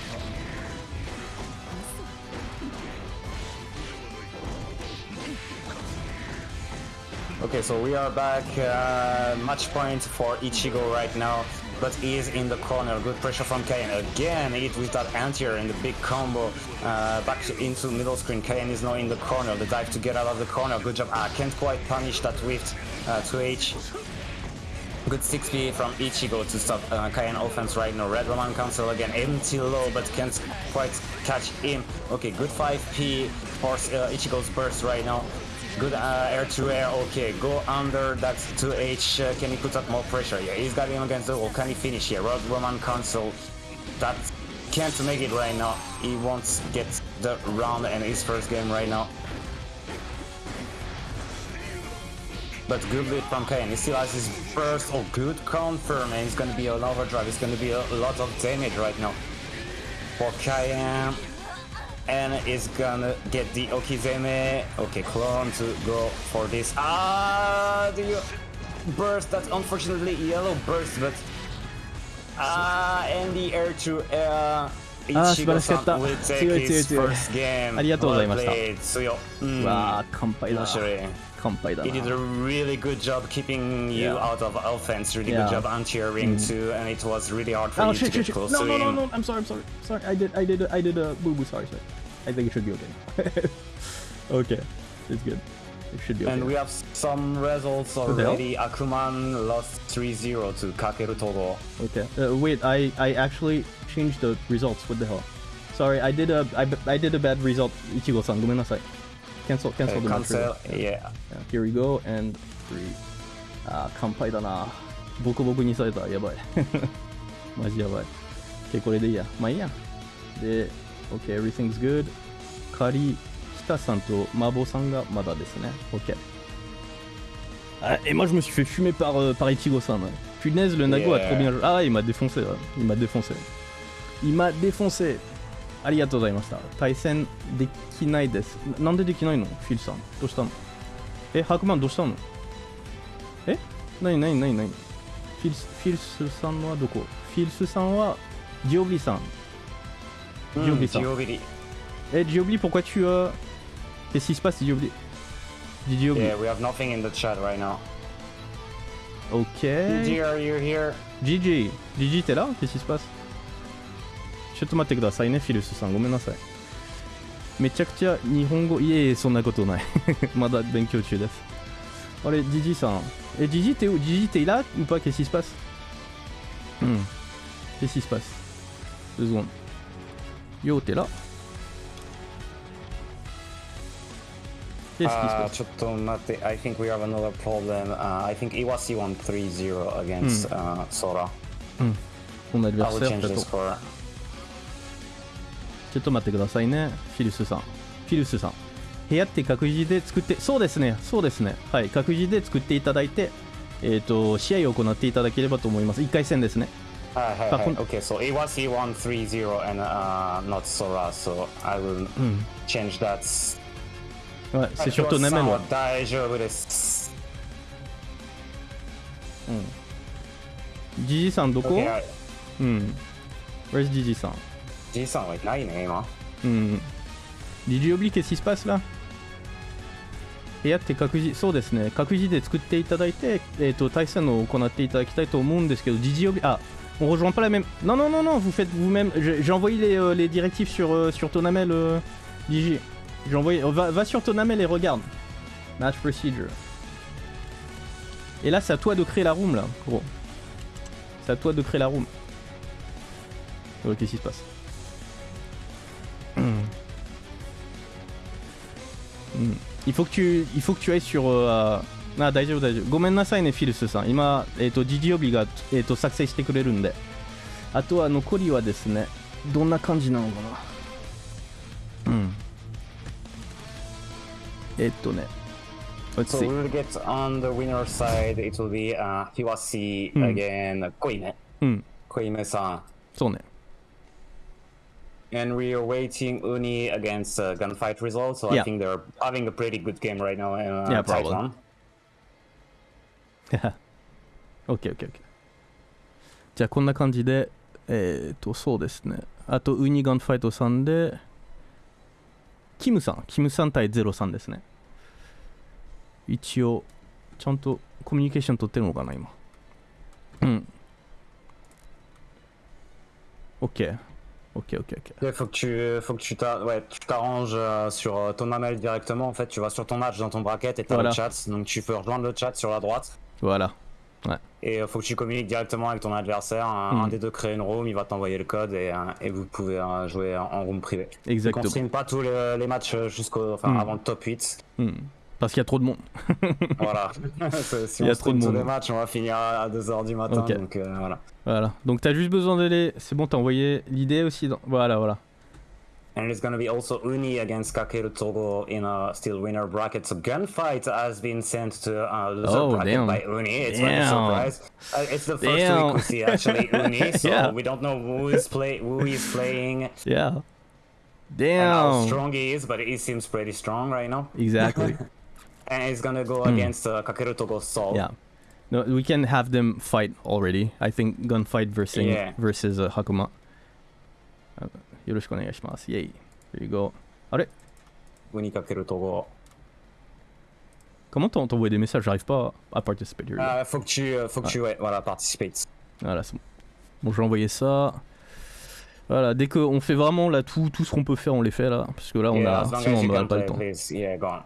Okay, so we are back. Uh, match point for Ichigo right now but he is in the corner. Good pressure from Cayenne. Again, it with that anti-air and the big combo uh, back into middle screen. Cayenne is now in the corner. The dive to get out of the corner. Good job. Ah, can't quite punish that with uh, 2H. Good 6p from Ichigo to stop uh, Cayenne offense right now. Red Roman cancel again. Empty low, but can't quite catch him. Okay, good 5p for uh, Ichigo's burst right now. Good uh, air to air. Okay, go under that 2H. Uh, can he put up more pressure? Yeah, he's got him against the wall. Can he finish here? Red Roman cancel. That can't make it right now. He won't get the round in his first game right now. But good lead from Kane. He still has his burst. Oh, good confirm. And it's gonna be an overdrive. It's gonna be a lot of damage right now for Cayenne and is gonna get the Okizeme. Okay, clone to go for this. Ah, the burst. That's unfortunately yellow burst, but Ah, and the air to air. ああ素晴らしかった。強い強い強い。ありがとうございました。強、うん、わあ乾杯だ乾杯だな。A really good job keeping you out of offense. Really good job anti-airing too and it was really hard for oh, you to get close no no no I'm sorry I'm sorry. Sorry I did I did I did a boo boo sorry sorry. I think it should be okay. Okay. It's good. It should be okay. And we have some results already. Akuman lost 3-0 to Kakeru Togo. Okay. Uh, wait, I, I actually changed the results. What the hell? Sorry, I did a, I, I did a bad result. Ichigo-san, ごめんなさい. Cancel, cancel Uh, the match. cancel, result. yeah. Yeah, here we go, and three. あー、乾杯だな。ボコボコにされた。やばい。マジやばい。OK、これでいいや。まあいいや。で、OK、everything's good. カリ、北さんと麻婆さんがまだですね。OK。Ah, et moi je me suis fait fumer par, euh, par Ichigo-san. ouais. Punaise, le Nago a Yeah. trop bien joué. Ah, il m'a défoncé. ouais. Il m'a défoncé. Il m'a défoncé. ありがとうございました。対戦できないです。ななんでできないのフィルさん。どうしたのえ、ハークマンどうしたのえなになになになにフィルスフィルスさんはどこフィルスさんはジオビリさん。 Mm, Giobili-san. Giobili. Eh, Giobili, pourquoi tu as. Qu'est-ce qui se passe, Giobili Giobili. Yeah, we have nothing in the chat right now. Ok. Gigi, are you here? Gigi, Gigi, t'es là Qu'est-ce qui se passe ちょっと待ってくださいね、フィルスさん。ごめんなさい。めちゃくちゃ日本語、いえ、そんなことない。まだ勉強中です。あれ、ジジさん。え、ジジイっ、ジジていらうぱ、けしスパス。うん。けしスパス。うずごん。ようてら。Uh, just to note, I think we have another problem. Uh, I think Iwasi won 3 0 against mm. uh, Sora. Mm. I will change this for ちょっと待ってくださいね、フィルスさん。フィルスさん。部屋って各自で作って、そうですね、そうですね。はい、各自で作っていただいて、えっ、と、試合を行っていただければと思います。1回戦ですね。はいはいはい Okay, so Iwasi won 3-0 and uh, not Sora, so I will change that. はい、c'est surtout さ Namel んはは。大丈夫です。ジジさんどこ？Okay, うん。Where's ジジさんじいさんはいないね、今。うん。Did you oublier qu'est-ce qui se passe là 部屋って各自、そうですね、各自で作っていただいて、えっ、と、対戦を行っていただきたいと思うんですけど、Did you oublier- Ah, on rejoint pas la même. Non, non, non, non, vous faites vous-même. J'ai j'ai envoyé les, euh, les directives sur, euh, sur Tonamel, euh, Digi. J'ai envoyé. euh, Va, va sur Tonamel et regarde. Match procedure. Et là, c'est à toi de créer la room, là, gros. C'est à toi de créer la room. Oh, Qu'est-ce qui se passe Hmm. Il faut que tu, il faut que tu ailles sur. euh, あ、大丈夫大丈夫。ごめんなさいね、フィルスさん。今、えっ、と、ジジオビが、えっ、と、作成してくれるんで。あとは残りはですね、どんな感じなのかな。うん。えっとね。Let's So see. we will get on the winner side, it will be uh, Hiwasi Hmm. again, Koime. うん。Koime san. そうね。And we are waiting Uni against uh, Gunfight results, so Yeah. I think they're having a pretty good game right now. Uh, Yeah, probably. ッケー。じゃあこんな感じで、えっ、と、そうですね。あと、ウニガンファイトさんで、キムさん、キムさん対ゼロさんですね。一応、ちゃんとコミュニケーション取ってるのかな、今。うん。オ Ok, ok, ok. Il faut que tu, t'arranges euh, sur euh, ton email directement. En fait, tu vas sur ton match dans ton bracket et t'as voilà. le chat. Donc tu peux rejoindre le chat sur la droite. Voilà. Et il faut que tu communiques directement avec ton adversaire. Hmm. Un, des deux crée une room, il va t'envoyer le code et, vous pouvez jouer en room privée. Exactement. Donc on stream pas tous les, les matchs hmm. avant le top 8. Mmh. Parce qu'il y a trop de monde. voilà. Si Il y a on trop de stream tous monde. les matchs, on va finir à 2h du matin. Ok. Donc euh, voilà. Voilà. Donc t'as juste besoin d'aller. C'est bon, t'as envoyé l'idée aussi. Dans... Voilà, voilà. And it's gonna be also Uni against Kakeru Togo in a still winner bracket. So Gunfight has been sent to uh, loser Oh, bracket damn. by Uni. It's like a Damn. surprise. Uh, it's the first Damn. week we see actually Uni, so Yeah. we don't know who is play who is playing Yeah. and how Damn. strong he is, but he seems pretty strong right now. Exactly And he's gonna go against uh, Kakeru Togo's Soul. yeah. No, we can have them fight already. I think gunfight versus Yeah. versus uh, Hakuma. Uh, よろしくお願いします。Yay. There you go. あれ Winnie Kakeru Togo. Comment t'en- t'envoies des messages J'arrive pas à participer. Here we go. Euh, faut que tu, euh, faut que tu ouais, voilà, participes. Voilà, c'est bon. Bon, je vais envoyer ça. Voilà, dès qu'on fait vraiment là tout, tout ce qu'on peut faire, on les fait là. Parce que là, on Yeah, a. as long Sinon, as on you n'aura can pas le play, temps. please. Yeah, go on.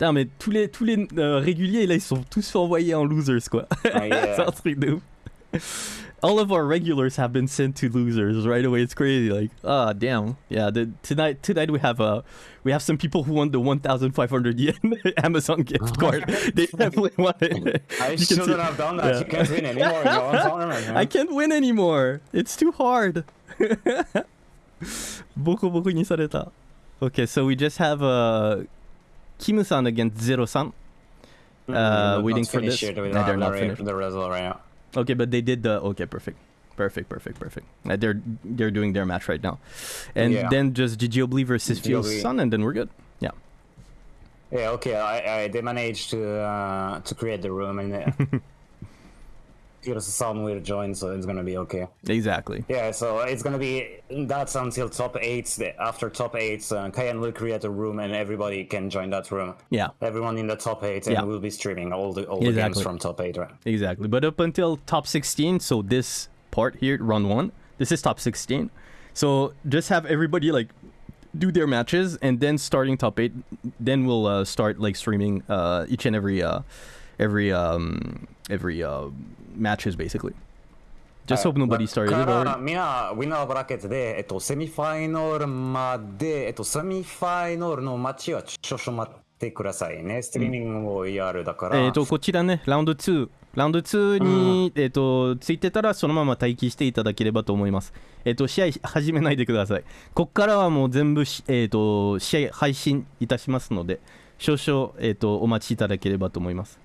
Putain, mais tous les, tous les euh, réguliers, là, ils sont tous envoyés en losers, quoi. Ah, C'est un truc de ouf. All of our regulars have been sent to losers right away. It's crazy. Like, ah, oh, damn. Yeah, the, tonight, tonight we have uh, we have some people who won the 1,500 yen Amazon gift oh. card. they definitely won it. I you shouldn't have done that. Yeah. You can't win anymore. I can't win anymore. It's too hard. Okay, so we just have a. Uh, Kimu-san against Zero-san. Mm, uh, waiting for this. No, they're not the, finished. the result right now. Okay, but they did the okay, perfect, perfect, perfect, perfect. Uh, they're they're doing their match right now, and Yeah. then just Gigiobli versus. Fio's son, and then we're good. Yeah, Yeah, okay. I, I they managed to uh, to create the room and uh, Here's the sound will join, so it's gonna be okay. exactly. Yeah, so it's gonna be that's until top eight. After top eight, uh, Kayan will create a room, and everybody can join that room. Yeah, Everyone in the top eight, and Yeah. we'll be streaming all the all the games from top eight. Right? exactly. But up until top 16, so this part here, run one, this is top 16. So just have everybody like do their matches, and then starting top eight, then we'll uh, start like streaming uh, each and every uh, every um, every uh, matches basically. Just hope nobody started. みんなウィナーブラケットで、えっと、セミファイナルまで、えっと、セミファイナルのは少々待ってくださいね。ストリーミングをやるだから。えっ、と、こちらね、ラウンド2。ラウンド2に、えっ、と、ついてたら、そのまま待機していただければと思います。えっ、と、試合始めないでください。こっからはもう全部し、えっ、と、試合配信いたしますので、少々、えっ、と、お待ちいただければと思います。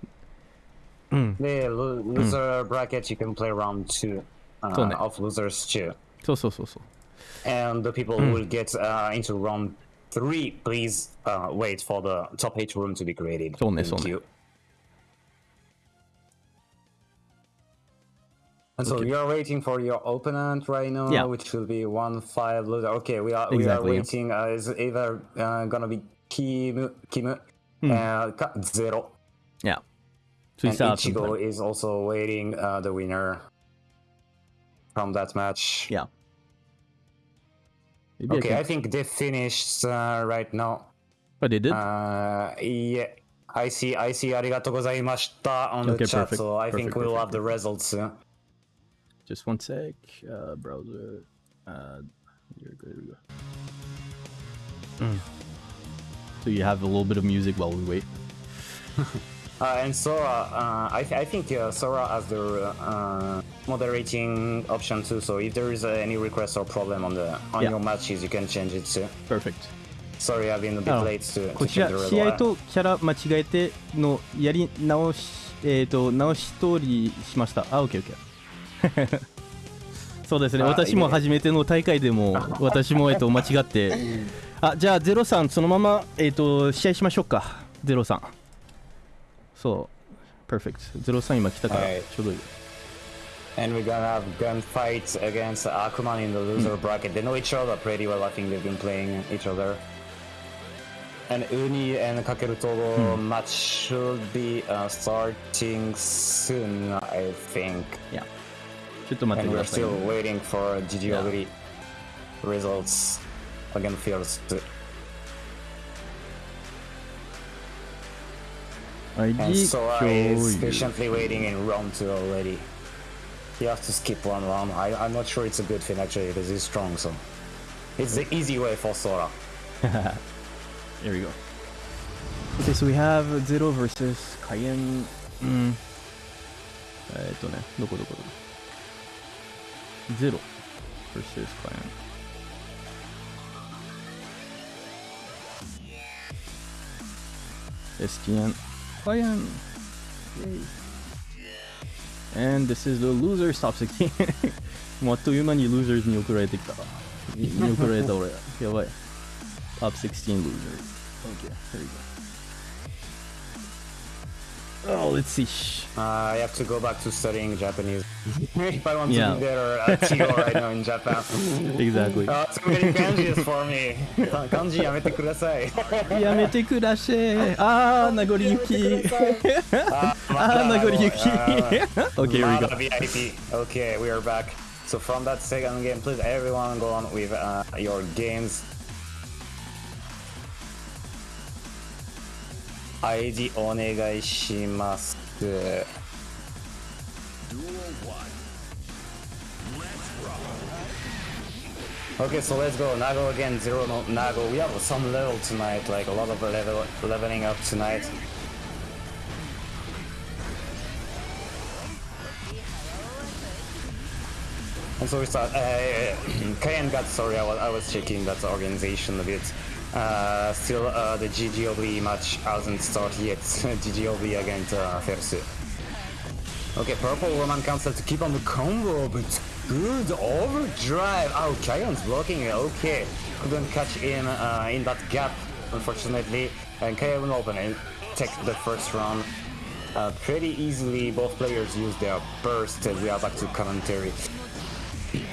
うん。で、lo- loser bracket, you can play round two、uh, そうね of losers too. そうそうそうそう。 And the people who will get uh, into round three, please uh, wait for the top eight room to be created. そうね Thank そうね you. And so Okay. you are waiting for your opponent right now, Yeah. which will be one five loser. Okay, we are we Exactly, are yeah. waiting. Uh, is either uh, gonna be Kimu Kimu Hmm. uh, ka- zero, Yeah. and Ichigo is also waiting uh, the winner from that match. Yeah. Maybe okay, I, I, think they finished uh, right now. But they did. Uh, yeah, I see. I see. Arigato gozaimashita on okay, the chat, perfect, so I perfect, think we'll perfect. have the results. Yeah. Just one sec, uh, browser. Uh, here, here we go. Mm. So you have a little bit of music while we wait. Uh, and Sora, uh, I, th- I think uh, Sora has the uh, moderating option too. So if there is uh, any request or problem on the on Yeah. your matches, you can change it too. Perfect. Sorry, I've been a bit Oh. late to, こちら試合.とキャラ間違えてのやり直しえっ、と直し通りしましたあオッケーオッケーそうですねあ私も初めての大会でも私もえっと間違ってあじゃあゼロさんそのままえっ、と試合しましょうかゼロさんそうパーフェクトゼロさん今来たからはいちょうどいい And we're gonna have gunfights against Akuman in the loser bracket. They know each other pretty well. I think they've been playing each other. And Uni and Kakeru Togo match should be uh, starting soon, I think. いやちょっと待って And く we're ださい、 still waiting for Gigi Oguri results against Fields. And 共 Sora 有 is patiently waiting in round two already. You have to skip one round. I, I'm not sure it's a good thing actually because he's strong, so it's the easy way for Sora. Here we go. Okay, so we have Zero versus Cayenne. うん。えーっとね、どこどこどこ。Zero versus Cayenne. STN Cayenne. Yay. And this is the losers top 16. もうあっという間に losers に送られてきた。にに送られた俺。やばい。Top 16 losers. Okay, here we go. Oh, let's see. Uh, I have to go back to studying Japanese. if I want yeah. to be better uh, at right now in Japan. exactly. Uh, too many kanjis for me. Kanji yamete kudasai. yamete kudasai. Ah, Nagori Yuki. ah, Nagori Yuki. Uh, okay, here we go. VIP. Okay, we are back. So from that second game, please everyone go on with uh, your games ID お願いします。Okay, so let's go. Nago again, zero no Nago. We have some level tonight, like a lot of level leveling up tonight. And so we start. Uh, Kayan got sorry, I was, I was checking that organization a bit. Uh, still, uh, the GGOB match hasn't started yet. GGOB against uh, Fersu. Okay, purple Roman Cancel to keep on the combo, but good overdrive. Oh, Kayan's blocking it. Okay, couldn't catch him uh, in that gap, unfortunately. And open and take the first round. Uh, pretty easily, both players use their burst as we are back to commentary.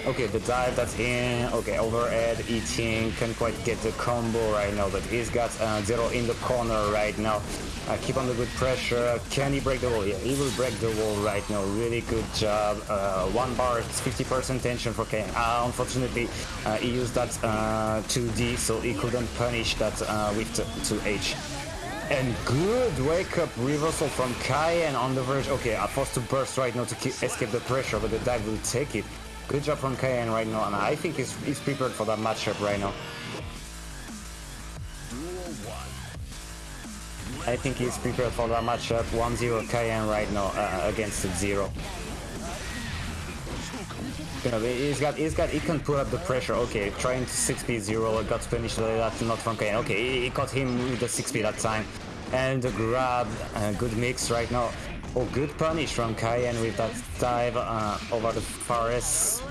Okay, the dive that's in. Okay, overhead eating. Can't quite get the combo right now, but he's got uh, zero in the corner right now. Uh, keep on the good pressure. Can he break the wall? Yeah, he will break the wall right now. Really good job. Uh, one bar, it's 50% tension for Kane. Uh, unfortunately, uh, he used that uh, 2D, so he couldn't punish that uh, with 2H. And good wake up reversal from Cayenne on the verge. Okay, I'm forced to burst right now to escape the pressure, but the dive will take it. Good job from Cayenne right now, and I think he's, he's prepared for that matchup right now. I think he's prepared for that matchup. 1-0 Cayenne right now uh, against Zero. You know, he's got, he's got, he can put up the pressure. Okay, trying to 6p zero, got finished. That's not from Cayenne. Okay, he, he caught him with the 6p that time, and the grab, uh, good mix right now. Oh, good punish from Cayenne with that dive uh, over the forest.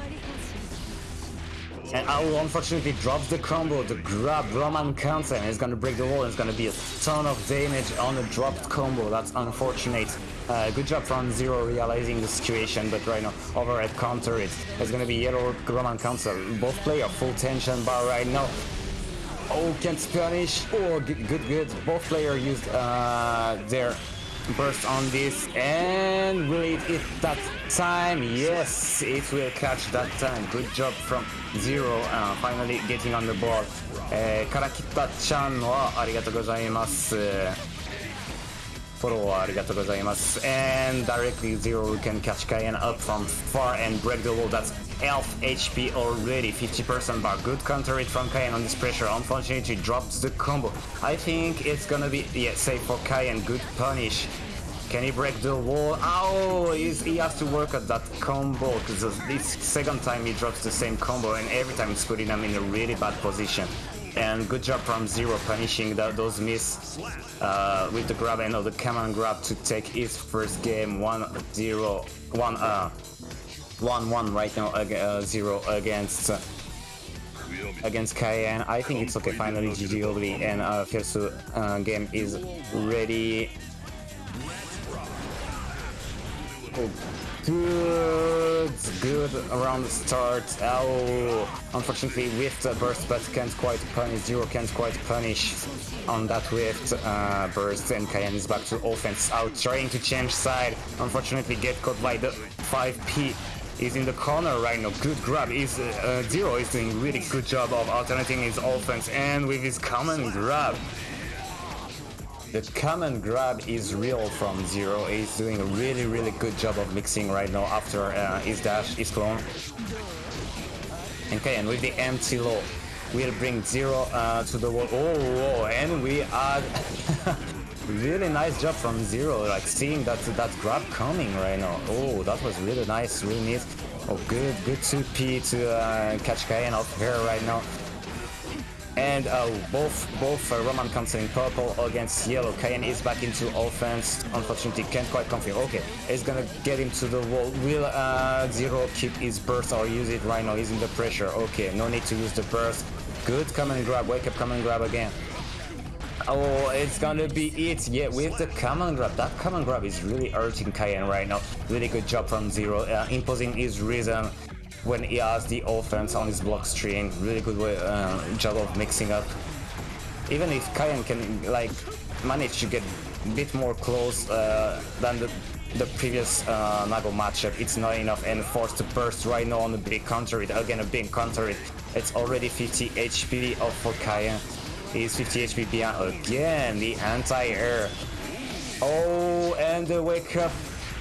And Owl unfortunately drops the combo, the grab, Roman counter, and it's gonna break the wall, and it's gonna be a ton of damage on the dropped combo, that's unfortunate. Uh, good job from Zero realizing the situation, but right now, overhead counter it. It's gonna be yellow Roman counter. Both play a full tension bar right now. Oh, can't punish. Oh, good, good, good. Both players used uh, their burst on this, and will it hit that time? Yes, it will catch that time. Good job from Zero, uh, finally getting on the board. えー、からきったちゃんはありがとうございます。フォローありがとうございます。And directly Zero can catch Cayenne up from far and break the wall. That's elf HP already, 50% bar. Good counter it from Cayenne on this pressure. Unfortunately, drops the combo. I think it's gonna be, yeah, safe for Cayenne. Good punish. Can he break the wall? Oh, he has to work at that combo because this second time he drops the same combo and every time it's putting him in a really bad position. And good job from Zero punishing that, those miss uh, with the grab and of the command grab to take his first game 1-0, 1 uh 1-1 right now ag- uh, 0 against uh, against Cayenne. I think it's okay. Finally, GG Obli and uh, Fiersu uh, game is ready. Good, good round start. Oh, unfortunately, with the burst, but can't quite punish. Zero can't quite punish on that whiffed uh, burst, and Cayenne is back to offense. Out, trying to change side. Unfortunately, get caught by the 5P. Is in the corner right now. Good grab. Is uh, uh, Zero is doing really good job of alternating his offense, and with his command grab, the command grab is real from Zero. He's doing a really, really good job of mixing right now after uh, his dash, his clone. Okay, and with the empty low, we'll bring Zero uh, to the wall. Oh, whoa, and we add really nice job from Zero, like seeing that that grab coming right now. Oh, that was really nice, really neat. Oh, good, good 2P to uh, catch Cayenne off here right now. And uh, both both uh, Roman comes in purple against yellow. Cayenne is back into offense. Unfortunately, can't quite confirm. Okay, he's gonna get him to the wall. Will uh, Zero keep his burst or use it right now? He's in the pressure. Okay, no need to use the burst. Good command grab. Wake up, command grab again. Oh, it's gonna be it. Yeah, with the command grab. That command grab is really hurting Cayenne right now. Really good job from Zero, uh, imposing his rhythm when he has the offense on his block string. Really good way, uh, job of mixing up. Even if Cayenne can like manage to get a bit more close uh, than the the previous uh, Nago matchup, it's not enough and forced to burst right now on the big counter it. Again, a big counter it. It's already 50 HP off for Cayenne. He's 50 HP beyond again, the anti-air. Oh, and the wake up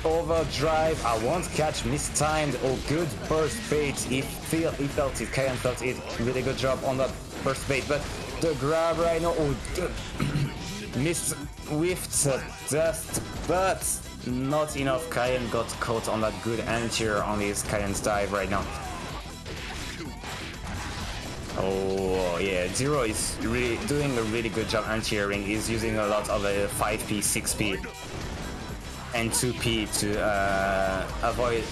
overdrive. I won't catch mistimed. Oh, good burst bait. He feel he felt it. Cayenne felt it. Really good job on that burst bait. But the grab right now. Oh, the missed whiffed dust, but not enough. Cayenne got caught on that good anti-air on his Cayenne's dive right now. Oh yeah, Zero is really doing a really good job anti-airing. He's using a lot of a 5p, 6p, and 2p to uh, avoid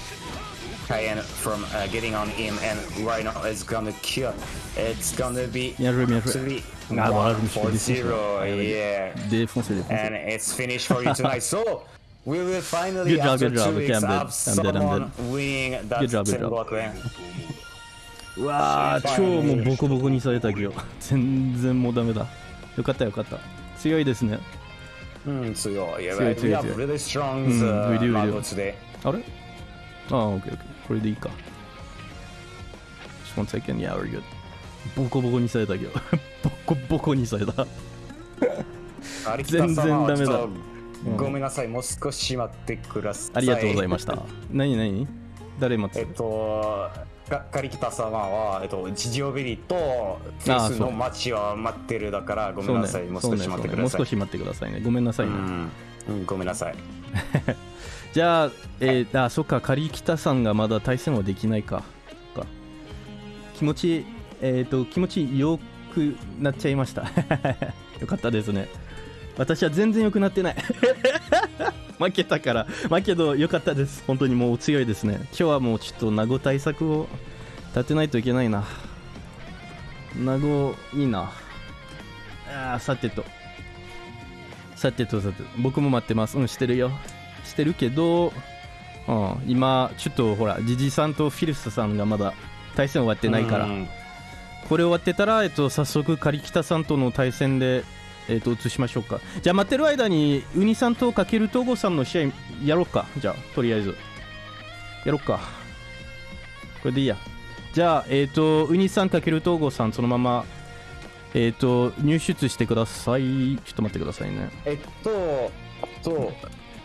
Cayenne from uh, getting on him. And right now it's gonna kill. It's gonna be Bien joué, bien joué. three, Ah, voilà, one je me suis for zero. Ouais. Yeah, Défoncé, défoncé. and it's finished for you tonight. So. We will finally, Good job, after good job. two Okay, weeks, I'm dead. have I'm dead, I'm someone winning that Good job, good 10 job. block lane. うわー、超もうボコボコにされたけど、全然もうダメだ。よかったよかった。強いですね。Mm, have tsuyo. really strong Mm, uh, we do, we Mago do. today. あれああ、オッケーオッケー。これでいいか。Just one second, yeah, we're good. ボコボコにされたけど、ボコボコにされた。全然ダメだごめんなさい、もう少し待ってください。ありがとうございました。何何？誰待つ？えっと、かカリキタ様は、えっと、地上ベリーとフェスの街は待ってるだから、ごめんなさい、もう少し待ってください。もう少し待ってくださいね。ごめんなさいね。うん、うんごめんなさい。じゃあ、えー、あ、そっか、カリキタさんがまだ対戦はできないか。か気持ち、えっ、と、気持ちよくなっちゃいました。よかったですね。私は全然良くなってない。負けたから。まあけど、よかったです。本当にもう強いですね。今日はもうちょっと名護対策を立てないといけないな。名護、いいな。あーさてと。さてとさてと。僕も待ってます。うん、してるよ。してるけど、うん、今、ちょっとほら、ジジさんとフィルスさんがまだ対戦終わってないから、うんこれ終わってたら、えっと、早速、カリキタさんとの対戦で、えっと、移しましょうか。じゃあ、待ってる間に、ウニさんとかける東郷さんの試合やろうか。じゃあ、とりあえず。やろうか。これでいいや。じゃあ、えっと、ウニさんかける東郷さん、そのまま、えっと、入出してください。ちょっと待ってくださいね。えっと、と、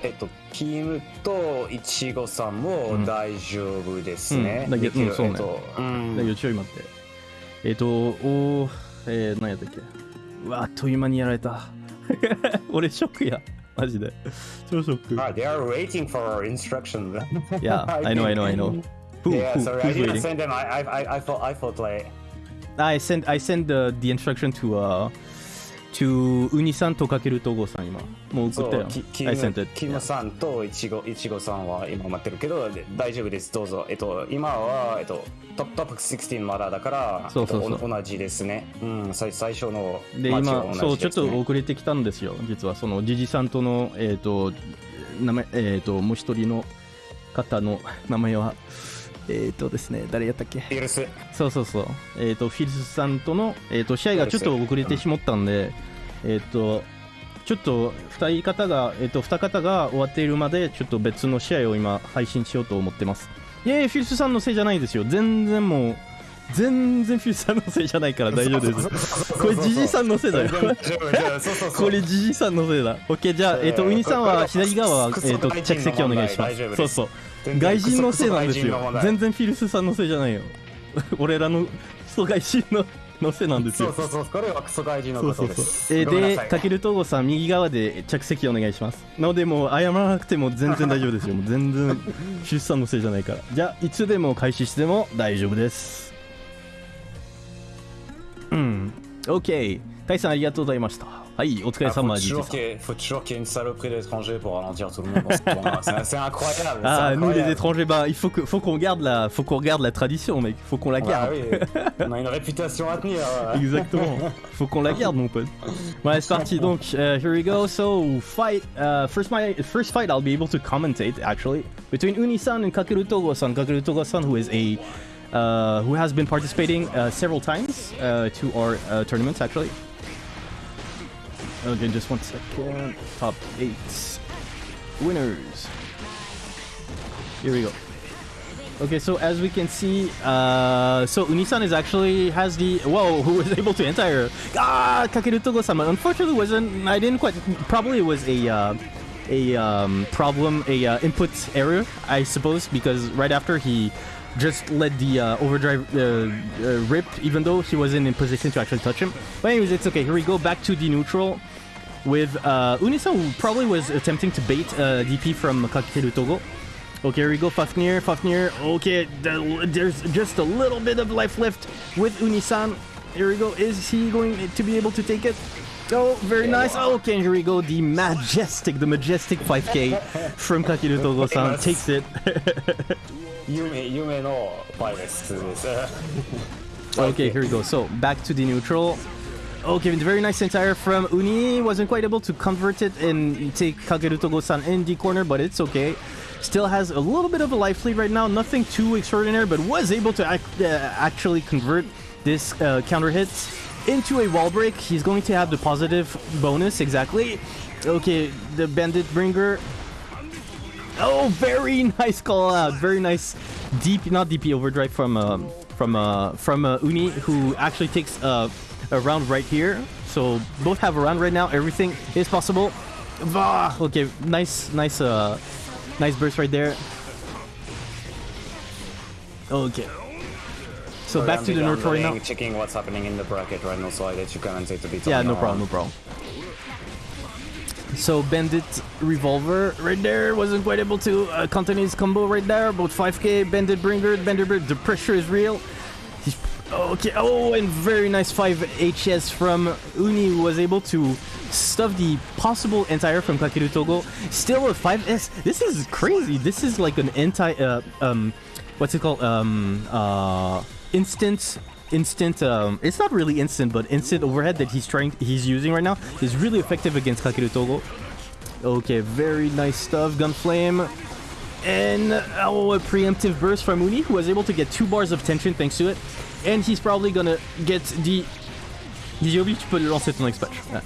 えっと、キムとイチゴさんも大丈夫ですね。うんうんそうねえっとうんだけどちょい待って。えっ、と、おー、えー、何やったっけ？うわ、あっという間にやられた。俺、ショックや。マジで。超ショック。 Ah, they are waiting for our instruction. Yeah, I know, I know, I know. Who, yeah, who, sorry, I who's didn't waiting? send them. I, I, I, I thought, I thought like, I send, I send the, the instruction to, uh, to ウニさんとかける東郷さん今。もう送ったよキ。ム.キムさんとイチゴ、イチゴさんは今待ってるけど、で大丈夫です、どうぞ。えっと、今は、えっと、トップトップ16まだだから、そうそうそうえっとお同じですね。うん、最最初ので、ね。そう、ちょっと遅れてきたんですよ。実は、その、ジジさんとの、えっ、と、名前、えっ、と、もう一人の方の名前は、えっ、とですね、誰やったっけ？フィルス。そうそうそう、えー、とフィルスさんとの、えー、と試合がちょっと遅れてしまったんで、えー、とちょっと2人方が、えー、と2方が終わっているまでちょっと別の試合を今配信しようと思ってます。いやいやフィルスさんのせいじゃないですよ。全然もう全然フィルスさんのせいじゃないから大丈夫です。これジジさんのせいだよ。これジジさんのせいだ。OK じゃあ、えー、とウニさんは左側は、えー、と外人の着席お願いします。す。そうそう外人のせいなんですよ。全然フィルスさんのせいじゃないよ。俺らのクソ外人ののせいなんですよ。そうそうそう、これはクソ外人のそうそうそう。ことです。えーごめんなさい。でたけるとうごさん右側で着席お願いします。なのでもう謝らなくても全然大丈夫ですよ。もう全然フィルスさんのせいじゃないから。じゃあいつでも開始しても大丈夫です。うん。OK タイさんありがとうございましたはい、お疲れ Ah, faut, 様、toujours 実 qu'il y ait- faut toujours qu'il y ait une saloperie d'étrangers pour ralentir tout le monde dans ce tournoi. C'est c'est incroyable. c'est Ah, nous les incroyable. étrangers, bah, il faut que, faut qu'on garde la, faut qu'on regarde la tradition, mec. Faut qu'on la Bah garde. oui, on a une réputation à tenir. euh. Exactement. Faut qu'on la garde, mon pote. Ouais, c'est parti. Donc, uh, here we go. So, fight. Uh, first, my first fight, I'll be able to commentate actually between Unisan and Kakeru Togo-san. Kakeru Togo-san, who is a uh, who has been participating uh, several times uh, to our uh, tournaments actually. Okay, just one second. Top eight winners. Here we go. Okay, so as we can see, uh, so Unisan is actually has the whoa, who was able to enter. Ah, Kakeru Togo-sama. Unfortunately, wasn't. I didn't quite. Probably was a uh, a um, problem, a uh, input error, I suppose, because right after he just let the uh, overdrive uh, uh, rip, even though he wasn't in position to actually touch him. But anyways, it's okay. Here we go back to the neutral with uh, Unisa, who probably was attempting to bait uh, DP from Kakeru Togo. Okay, here we go, Fafnir, Fafnir, okay, there's just a little bit of life left with Unisan. Here we go, is he going to be able to take it? Oh, very nice. Okay, here we go, the majestic, the majestic 5k from Kakeru Togo-san takes it. okay, here we go, so back to the neutral. Okay, very nice anti-air from Uni. Wasn't quite able to convert it and take Kakeru Togo-san in the corner, but it's okay. Still has a little bit of a life lead right now. Nothing too extraordinary, but was able to uh, actually convert this uh, counter hit into a wall break. He's going to have the positive bonus, exactly. Okay, the Bandit Bringer Oh, very nice call out. Very nice deep, not DP overdrive from um, from uh, from uh, Uni, who actually takes uh, a round right here. So both have a round right now. Everything is possible. Bah! Okay, nice, nice, uh, nice burst right there. Okay. So back to the I'm right now. Checking what's happening in the bracket right now, so I let you commentate a bit. Yeah, no problem, no problem. So Bandit Revolver right there wasn't quite able to uh, contain his combo right there. About 5k Bandit Bringer, Bandit Bringer. The pressure is real. He's okay. Oh, and very nice 5 HS from Uni was able to stuff the possible anti-air from Kakeru Togo. Still a 5S. This is crazy. This is like an anti. Uh, um, what's it called? Um, uh, instant instant um it's not really instant but instant overhead that he's trying he's using right now is really effective against Kakeru Togo okay very nice stuff gunflame and oh a preemptive burst from Uni who was able to get two bars of tension thanks to it and he's probably gonna get the Diziobi tu peux le lancer ton expatch Ah.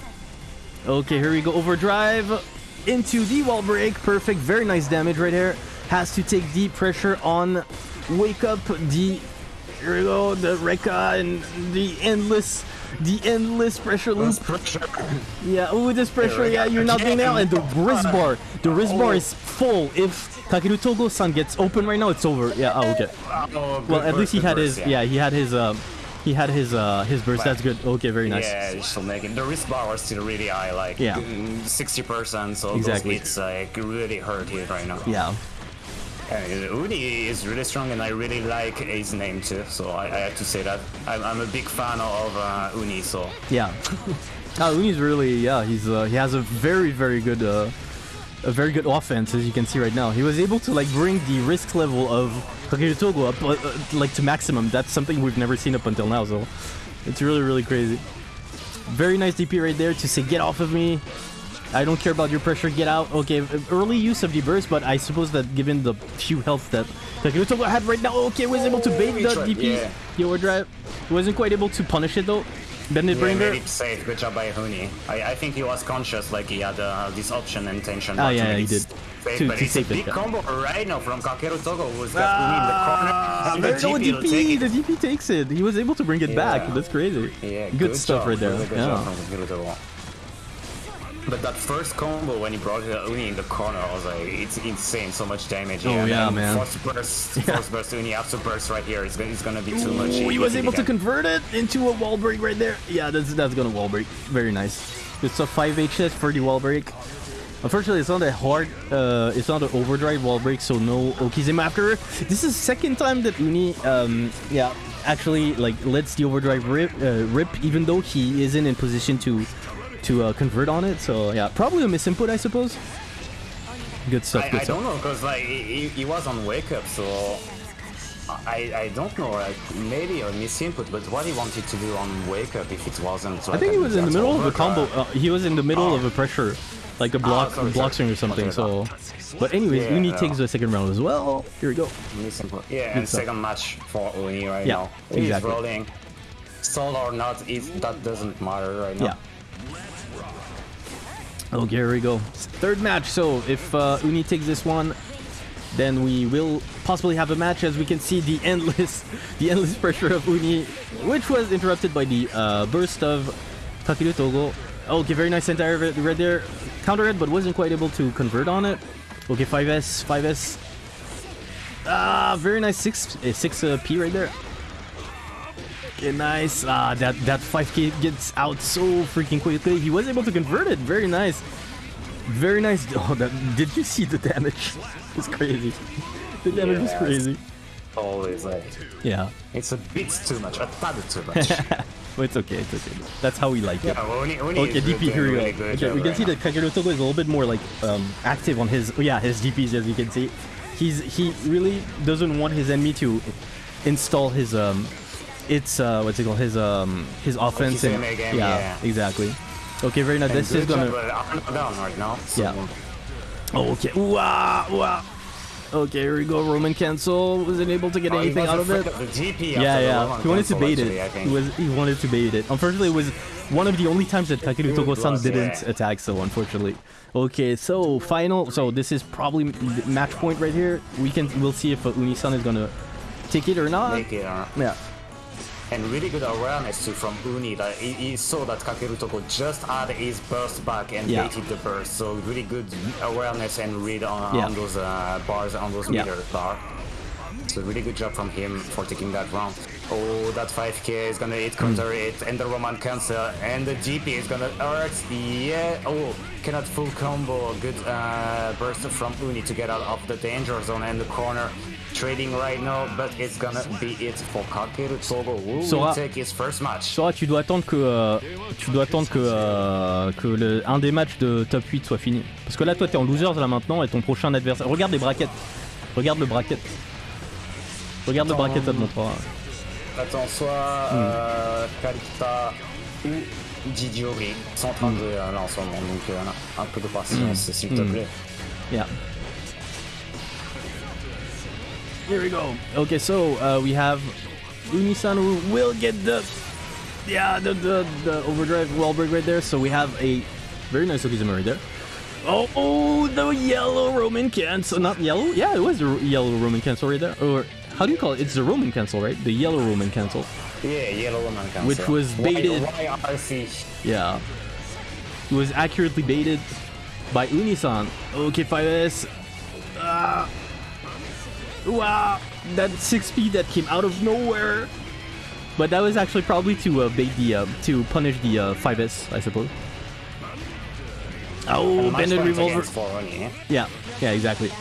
okay here we go. Overdrive into the wall break. Perfect. Very nice damage right here. Has to take deep pressure on wake up the here we go, the Rekka and the endless, the endless pressure loop. Yeah, oh, this pressure, yeah, you're not doing that. And the wrist bar, the wrist bar is full. If Kakeru Togo-san gets open right now, it's over. Yeah, oh, okay. Oh, Well, at burst, least he had burst, his, yeah, he had his, um, he had his, uh, his burst. That's good. Okay, very nice. Yeah, should make. The risk bar was still really high, like Yeah. mm, 60%, so Exactly. those hits like really hurt here right now. Yeah. And Uni is really strong, and I really like his name too. So I, I have to say that I'm, I'm a big fan of uh, Uni. So Yeah. uh, Uni's really, yeah, he's uh, he has a very very good uh, a very good offense as you can see right now. He was able to like bring the risk level of Kakeru Togo up uh, uh, like to maximum. That's something we've never seen up until now. So it's really really crazy. Very nice DP right there to say get off of me. I don't care about your pressure, get out. Okay, early use of the burst, but I suppose that given the few health that Kakeru Togo had right now, okay, was able to bait he the DP, yeah. the overdrive. He wasn't quite able to punish it though. Bandit yeah, Bringer. made it safe. Good job by Uni. I, I think he was conscious, like he had uh, this option and tension. Oh, yeah, he did. Safe, To- but to it's a big yeah. combo right now from Kakeru Togo, who's got Uni in the corner. And the There- GP will take DP, the DP takes it. He was able to bring it back. That's crazy. Yeah, good, stuff job, right there. Really good yeah. But that first combo when he brought Uni in the corner, I was like, it's insane, so much damage. Oh, and yeah, man. Force burst, force burst, Uni after burst right here. It's gonna, it's gonna be too much. Ooh, he was able to convert it into a wall break right there. Yeah, that's that's gonna wall break. Very nice. It's a 5 HS for the wall break. Unfortunately, it's not a hard, uh, it's not an overdrive wall break, so no Okizeme after. This is second time that Uni, um, yeah, actually like lets the overdrive rip, uh, rip, even though he isn't in position to to uh, convert on it. So yeah, probably a misinput, I suppose. Good stuff. I, good I stuff. don't know because like he, he was on wake up, so I I don't know. Like maybe a misinput, but what he wanted to do on wake up if it wasn't. I think he was in the middle of a combo. Uh, he was in the middle of a pressure, like a block, sorry, block sorry. swing or something. So, but anyways, Yeah, Uni yeah. takes the second round as well. Here we go. Misinput. Yeah, and stuff. second match for Uni right Yeah, now. He's exactly. rolling. Stall or not, it, that doesn't matter right now. Yeah. Okay, here we go. Third match. So if uh, Uni takes this one, then we will possibly have a match. As we can see, the endless, the endless pressure of Uni, which was interrupted by the uh, burst of Kakeru Togo. Okay, very nice entire red there. Counter it, but wasn't quite able to convert on it. Okay, 5S, 5S. Ah, very nice 6 uh, 6 uh, P right there. Okay, nice. Ah, that that 5k gets out so freaking quickly. He was able to convert it. Very nice. Very nice. Oh, that did you see the damage? It's crazy. The damage was Yes. crazy. Always like Yeah. it's a bit too much, a tad too much. But it's okay. It's okay. That's how we like it. yeah, Uni, Uni Okay, DP, here we go. good Okay, we can right see now. that Kakeru Togo is a little bit more like um, active on his, oh, yeah, his DPs as you can see. He's he really doesn't want his enemy to install his um, it's uh, what's it called, his um, his offense his and game, yeah, yeah. exactly. Okay, very nice. This is gonna. and down right now. So Yeah. Oh, okay. Wow, wow. Okay, here we go. Roman cancel wasn't able to get Oh, anything out of it. Yeah, yeah. He wanted to bait actually, it. He was he wanted to bait it. Unfortunately, it was one of the only times that Kakeru Togo-san didn't yeah. attack. So unfortunately, okay. So final. So this is probably match point right here. We can we'll see if uh, Uni-san is gonna take it or not. It, uh, Yeah. And really good awareness too from Uni that he, he saw that Kakeru Togo just had his burst back and Yeah. baited the burst. So really good awareness and read on, Yeah. on those uh, bars on those Yeah. meter bar. So really good job from him for taking that round. Oh, that 5k is gonna hit counter Hmm. it, and the Roman cancel, and the GP is gonna hurt. Yeah. Oh, cannot full combo. Good uh, burst from Uni to get out of the danger zone and the corner. Trading right now, but it's gonna be it for Kakeru Togo, who Sora- will take his first match. Sora, tu dois attendre que euh, tu dois attendre que euh, que le, un des matchs de top 8 soit fini. Parce que là, toi, t'es en losers là maintenant et ton prochain adversaire. Regarde les brackets. Regarde le bracket. Regarde le bracket, ça te montrera. Attends, soit euh, Kalita ou Gigi Ogri sont en train de euh, là en ce moment, donc un peu de patience s'il te Mm. plaît. Yeah. Here we go. Okay, so uh, we have Unisan who will get the yeah the the, the overdrive wall break right there. So we have a very nice Okizeme right there. Oh, oh, the yellow Roman cancel. Not yellow. Yeah, it was a yellow Roman cancel right there. Or how do you call it? It's the Roman cancel, right? The yellow Roman cancel. Yeah, Yellow Roman cancel. Which was Y- baited. YRC. Yeah. It was accurately baited by Unisan. Okay, 5S. Ah. Wow. That 6P that came out of nowhere. But that was actually probably to uh, bait the, uh, to punish the uh, 5S, I suppose. Oh, Bandit Revolver. eh? Yeah, yeah, exactly.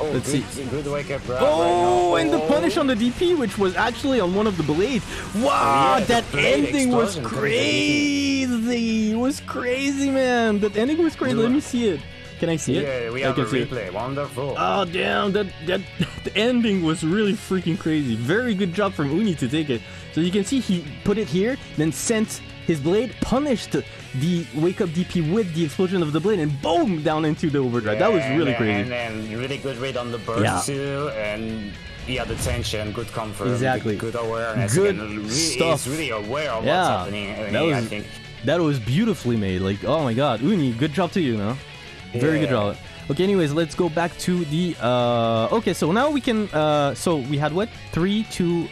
Oh, Let's good, see. good wake up Oh, right and the punish on the DP, which was actually on one of the blades. Wow, yeah, that ending was explosion coming from the crazy. It was crazy, man. That ending was crazy. Let me see it. Can I see it? Yeah, we I have a can see it. replay. Wonderful. Oh damn, that that the ending was really freaking crazy. Very good job from Uni to take it. So you can see he put it here, then sent his blade, punished the wake up DP with the explosion of the blade, and boom down into the overdrive. that was really then- crazy. And then really good read on the burst Yeah. too, and yeah, the tension, good comfort, Exactly. good, good awareness. Good and really, stuff. He's really aware of Yeah, what's happening. That was- think. That was beautifully made. Like, oh my god, Uni, good job to you, no? Very good Yeah. Okay, anyways, let's go back to the. uh Okay, so now we can. uh So we had what? Three, two.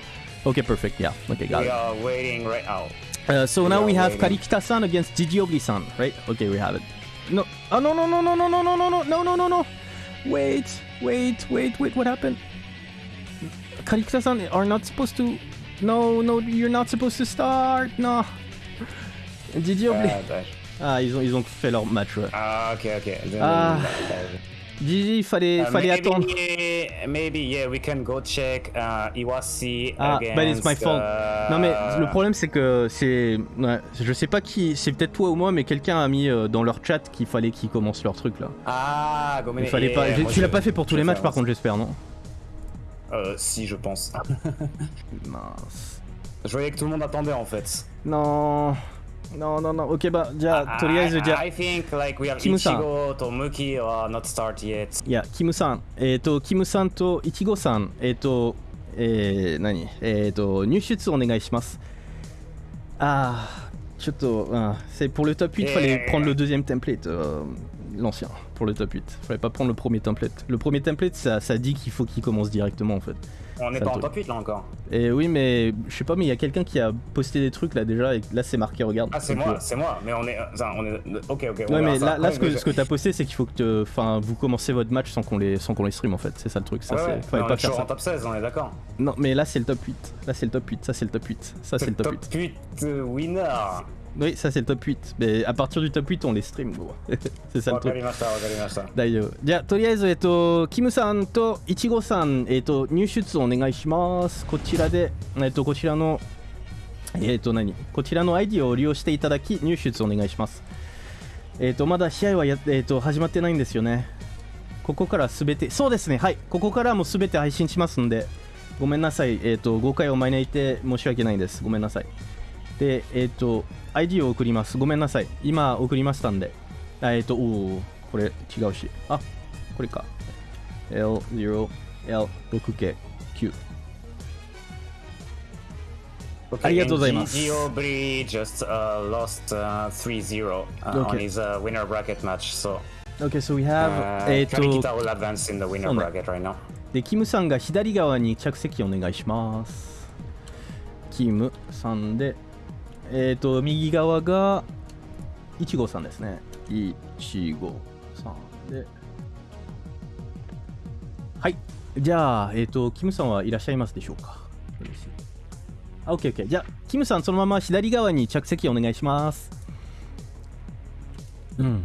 Okay, perfect. Yeah. Okay, got We it. are waiting right now. Uh, so now we have waiting. Karikita-san against Gigi Ogri-san, right? Okay, we have it. No. Oh no no no no no no no no no no no no no. Wait, wait, wait, wait. What happened? Karikita-san are not supposed to. No, no, you're not supposed to start. No. Gigi Ogri. Ah, ils ont, ils ont fait leur match, ouais. Ah, ok, ok. Ah. GG, il fallait, Uh, fallait maybe, attendre. maybe, yeah, we can go check uh, Iwasi Ah, against. but it's my fault. uh, Non mais le problème c'est que c'est, ouais, je sais pas qui, c'est peut-être toi ou moi, mais quelqu'un a mis euh, dans leur chat qu'il fallait qu'ils commencent leur truc là. Ah. Il fallait yeah, pas. tu l'as pas fait pour tous les matchs par contre, j'espère non Euh, si, je pense. Mince. Je voyais que tout le monde attendait en fait. Non, non, non, non. Ok bah, じゃあとりあえずじゃあ I think like we have キムさん Ichigo, Tomuki are not start yet. いや、キムさん、えっ、と、キムさんといちごさん、えっ、と、えー、何えっ、と、入出お願いします。あー、ちょっと、うん、c'est pour le top 8, il fallait Eh. prendre le deuxième template, euh, l'ancien, pour le top 8. Fallait pas prendre le premier template. Le premier template, ça, ça dit qu'il faut qu'il commence directement en fait. On n'est Ça pas en top 8 là encore. Et oui, mais je sais pas, mais il y a quelqu'un qui a posté des trucs là déjà, et là c'est marqué, regarde. Ah, c'est moi, euh, c'est moi, mais on est. on est... Ok, ok. on Ouais, mais là, ce que, ce que t'as posté, c'est qu'il faut que te- enfin, vous commencez votre match sans qu'on les, sans qu'on les stream en fait. C'est ça le truc. Ça, Ouais, fallait on pas est faire ça. en top 16, on est d'accord. Non, mais là c'est le top 8. Là c'est le top 8. Ça c'est le top 8. Ça c'est le top 8. 8 euh, winner. Oui, ça c'est le top 8. Mais à partir du top 8, on les stream, c'est ça le truc. りました、わかりました。大丈夫。じゃあ、とりあえず、えっと、キムさんといちごさん、えっと、入出お願いします。こちらで、えっと、こちらの、えっと、何こちらの ID を利用していただき、入出お願いします。えっと、まだ試合はや、えっと、始まってないんですよね。ここからすべて、そうですね、はい。ここからもすべて配信しますんで、ごめんなさい。えっと、誤解を招いて申し訳ないです。ごめんなさい。で、えっと、ID を送ります。ごめんなさい。今送りましたんで。あえっと、おお、これ違うし。あ、これか。L0、L6K、9。ありがとうございます Gio Bri just uh, lost uh, 3-0 uh, on Okay. his uh, winner bracket match, so OK, so we have、uh, えっと、Karikita will advance in the winner bracket right now. で、キムさんが左側に着席お願いします。キムさんで、えっ、と、右側が、いちごさんですね。いちごさんで。はい。じゃあ、えっ、と、キムさんはいらっしゃいますでしょうか嬉しい。あ、OK、OK。じゃあ、キムさん、そのまま左側に着席お願いします。うん。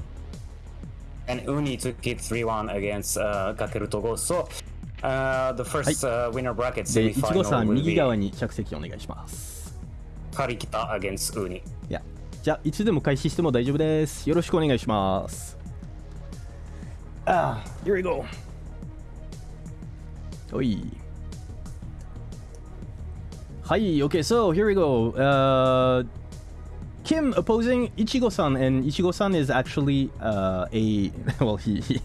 And Uni took it 3-1 against uh, Kakeru Togo. So uh, the first uh, winner bracket semifinal ん、will 右 be 側に着席お願いします。Karikita against Uni. いや、じゃあ、いつでも開始しても大丈夫です。よろしくお願いします。ああ、here we go. おい。はい、OK, so here we go. Uh, Kim opposing Ichigo-san, and Ichigo-san is actually uh, a well, he, he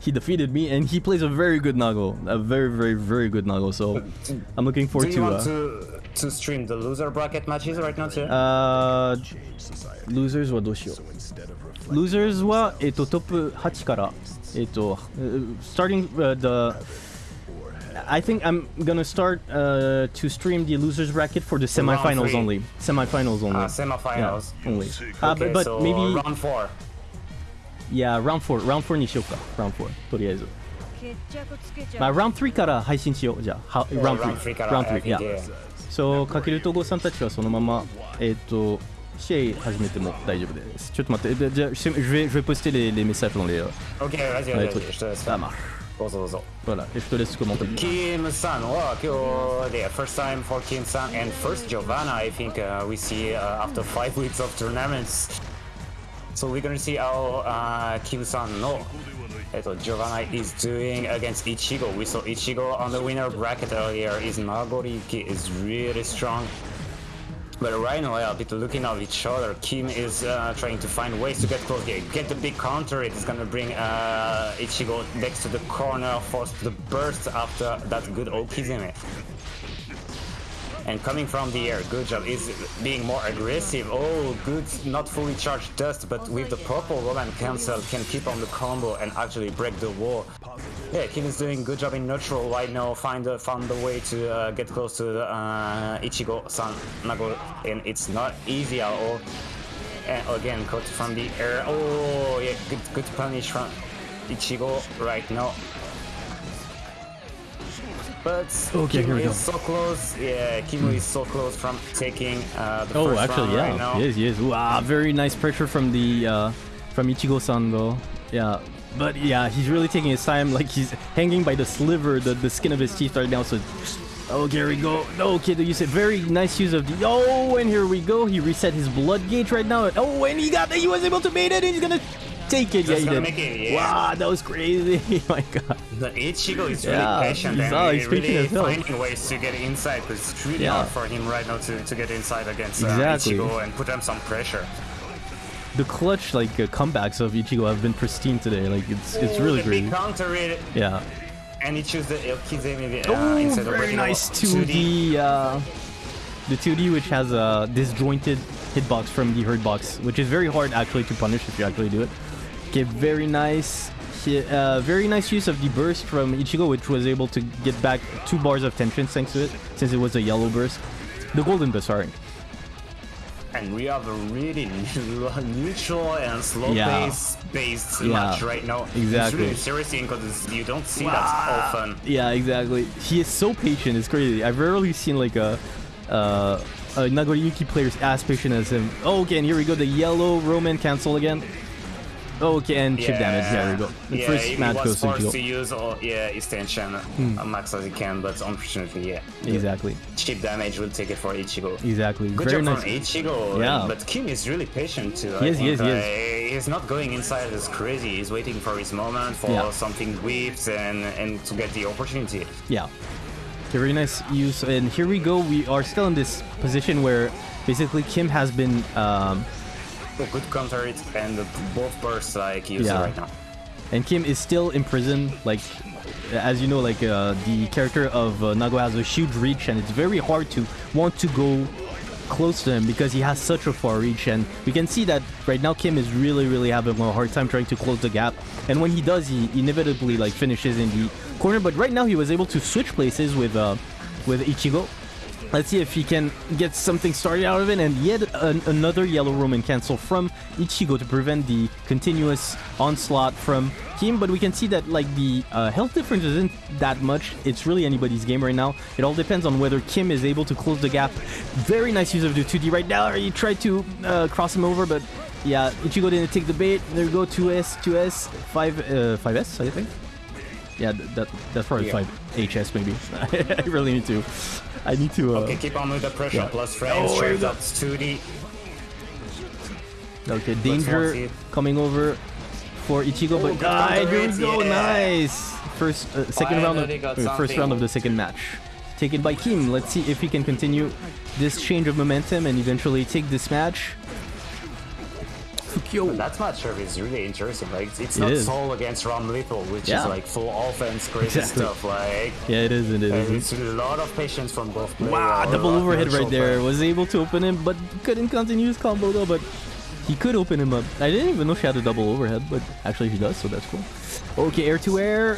he defeated me, and he plays a very good Nago, a very very very good Nago. So I'm looking Do forward you to. want Uh, to to stream the loser bracket matches right now too? uh, losers はどうしよう Losers は、えっと、トップ8から、えっと、uh, starting、uh, the I think I'm gonna start uh, to stream the losers bracket for the round semifinals three. only. Semifinals only. uh, yeah, semifinals. only. Uh, Okay, but but so maybe round four. yeah round four round four にしようか round four とりあえず。決着つけちゃうまあ round three から配信しようじゃあ。は round round three three から round I three think, yeah. yeah. そうかけるとごさんたちはそのままえっ、と試合始めても大丈夫です。ちょっと待って、でじゃあ、je vais, je vais poster les, les messages dans les. euh, Ok, vas-y, dans les vas-y, trucs. vas-y, je te laisse Ça faire. marche. どうぞどうぞ。 Voilà, et je te laisse commenter. Kim San, wow, Kyo, yeah, first time for Kim San and first Giovanna, I think uh, we see uh, after five weeks of tournaments. So we're gonna see how uh, San no eh, so is doing against Ichigo. We saw Ichigo on the winner bracket earlier. His Nagoriyuki is really strong. But right now, a bit looking at each other. Kim is uh, trying to find ways to get close here. Get the big counter. It is gonna bring uh, Ichigo next to the corner, force the burst after that good Okizeme. And coming from the air, good job. Is being more aggressive. Oh, good, not fully charged dust, but with the purple Roman cancel can keep on the combo and actually break the wall. Yeah, Kim is doing good job in neutral right now. Find a, found a way to uh, get close to uh, Ichigo San Nago, and it's not easy at all. And again, caught from the air. Oh, yeah, good, good punish from Ichigo right now. But Okay, Kimu here we is go. so close. Yeah, Kimu is so close from taking uh, the Oh, first actually, round yeah. right now. yes, yes. Wow, very nice pressure from the uh, from Ichigo-san though. Yeah, But yeah, he's really taking his time. Like he's hanging by the sliver, the, the skin of his teeth right now. So, oh, here we go. Okay, you said very nice use of the. Oh, and here we go. He reset his blood gauge right now. Oh, and he got. He was able to bait it. And he's gonna take it. Just yeah, he did. it, yeah. Wow, that was crazy. oh my god. The Ichigo is really Yeah, patient he's and he's really finding ways to get inside because it's really Yeah. hard for him right now to, to get inside against uh, Exactly. Ichigo and put him some pressure. The clutch like uh, comebacks of Ichigo have been pristine today. Like it's it's Ooh, really great. counter it, Yeah. and he choose the Elkize maybe uh, Oh, instead of very nice 2D. Uh, the 2D which has a disjointed hitbox from the hurt box, which is very hard actually to punish if you actually do it. Okay, very nice. hi- Uh, very nice use of the burst from Ichigo, which was able to get back two bars of tension thanks to it, since it was a yellow burst. The golden burst, sorry. And we have a really neutral and slow Yeah. pace based Yeah, match right now. It's exactly. really seriously because you don't see that often. Yeah, exactly. He is so patient. It's crazy. I've rarely seen like a uh, a Nagoriyuki player as patient as him. Oh, okay, and here we go. The yellow Roman cancel again. Oh, okay, and chip damage. There we go. The yeah, first match goes to forced to use all, yeah extension uh, max as he can, but unfortunately, yeah, Exactly. chip damage will take it for Ichigo. Exactly. Good Very job nice. from Ichigo. Yeah. But Kim is really patient too. He I is, he is, he is. Uh, he's not going inside as crazy. He's waiting for his moment for Yeah. something whips and and to get the opportunity. Yeah. Okay, very nice use. And here we go. We are still in this position where basically Kim has been um, good counter it and both bursts like user Yeah. right now. and Kim is still in prison. Like, as you know, like uh, the character of uh, Nago has a huge reach, and it's very hard to want to go close to him because he has such a far reach. And we can see that right now Kim is really, really having a hard time trying to close the gap. And when he does, he inevitably like finishes in the corner. But right now he was able to switch places with uh, with Ichigo. Let's see if he can get something started out of it. And yet an, another yellow Roman cancel from Ichigo to prevent the continuous onslaught from Kim. But we can see that like the uh, health difference isn't that much. It's really anybody's game right now. It all depends on whether Kim is able to close the gap. Very nice use of the 2D right now. He tried to uh, cross him over, but yeah, Ichigo didn't take the bait. There we go, 2S, 2S, 5, uh, 5S, I think. Yeah, that that's probably Yeah. 5 HS maybe. I really need to. I need to. Uh, Okay, keep on with the pressure. yeah. Plus frames, Oh, straight yeah. 2D. Okay, danger coming over for Ichigo, but good ah, here we go, yeah. nice. First, uh, second round, of, uh, first round of the second match, taken by Kim. Let's see if he can continue this change of momentum and eventually take this match. Fukyo. That matchup is really interesting. Like it's It not is. Sol against Ramlethal, which Yeah. is like full offense, crazy Exactly. stuff. Like Yeah, it is. It is. it's a lot of patience from both players. Wow, double overhead right there. play. Was able to open him, but couldn't continue his combo though. But he could open him up. I didn't even know she had a double overhead, but actually she does, so that's cool. Okay, air to air.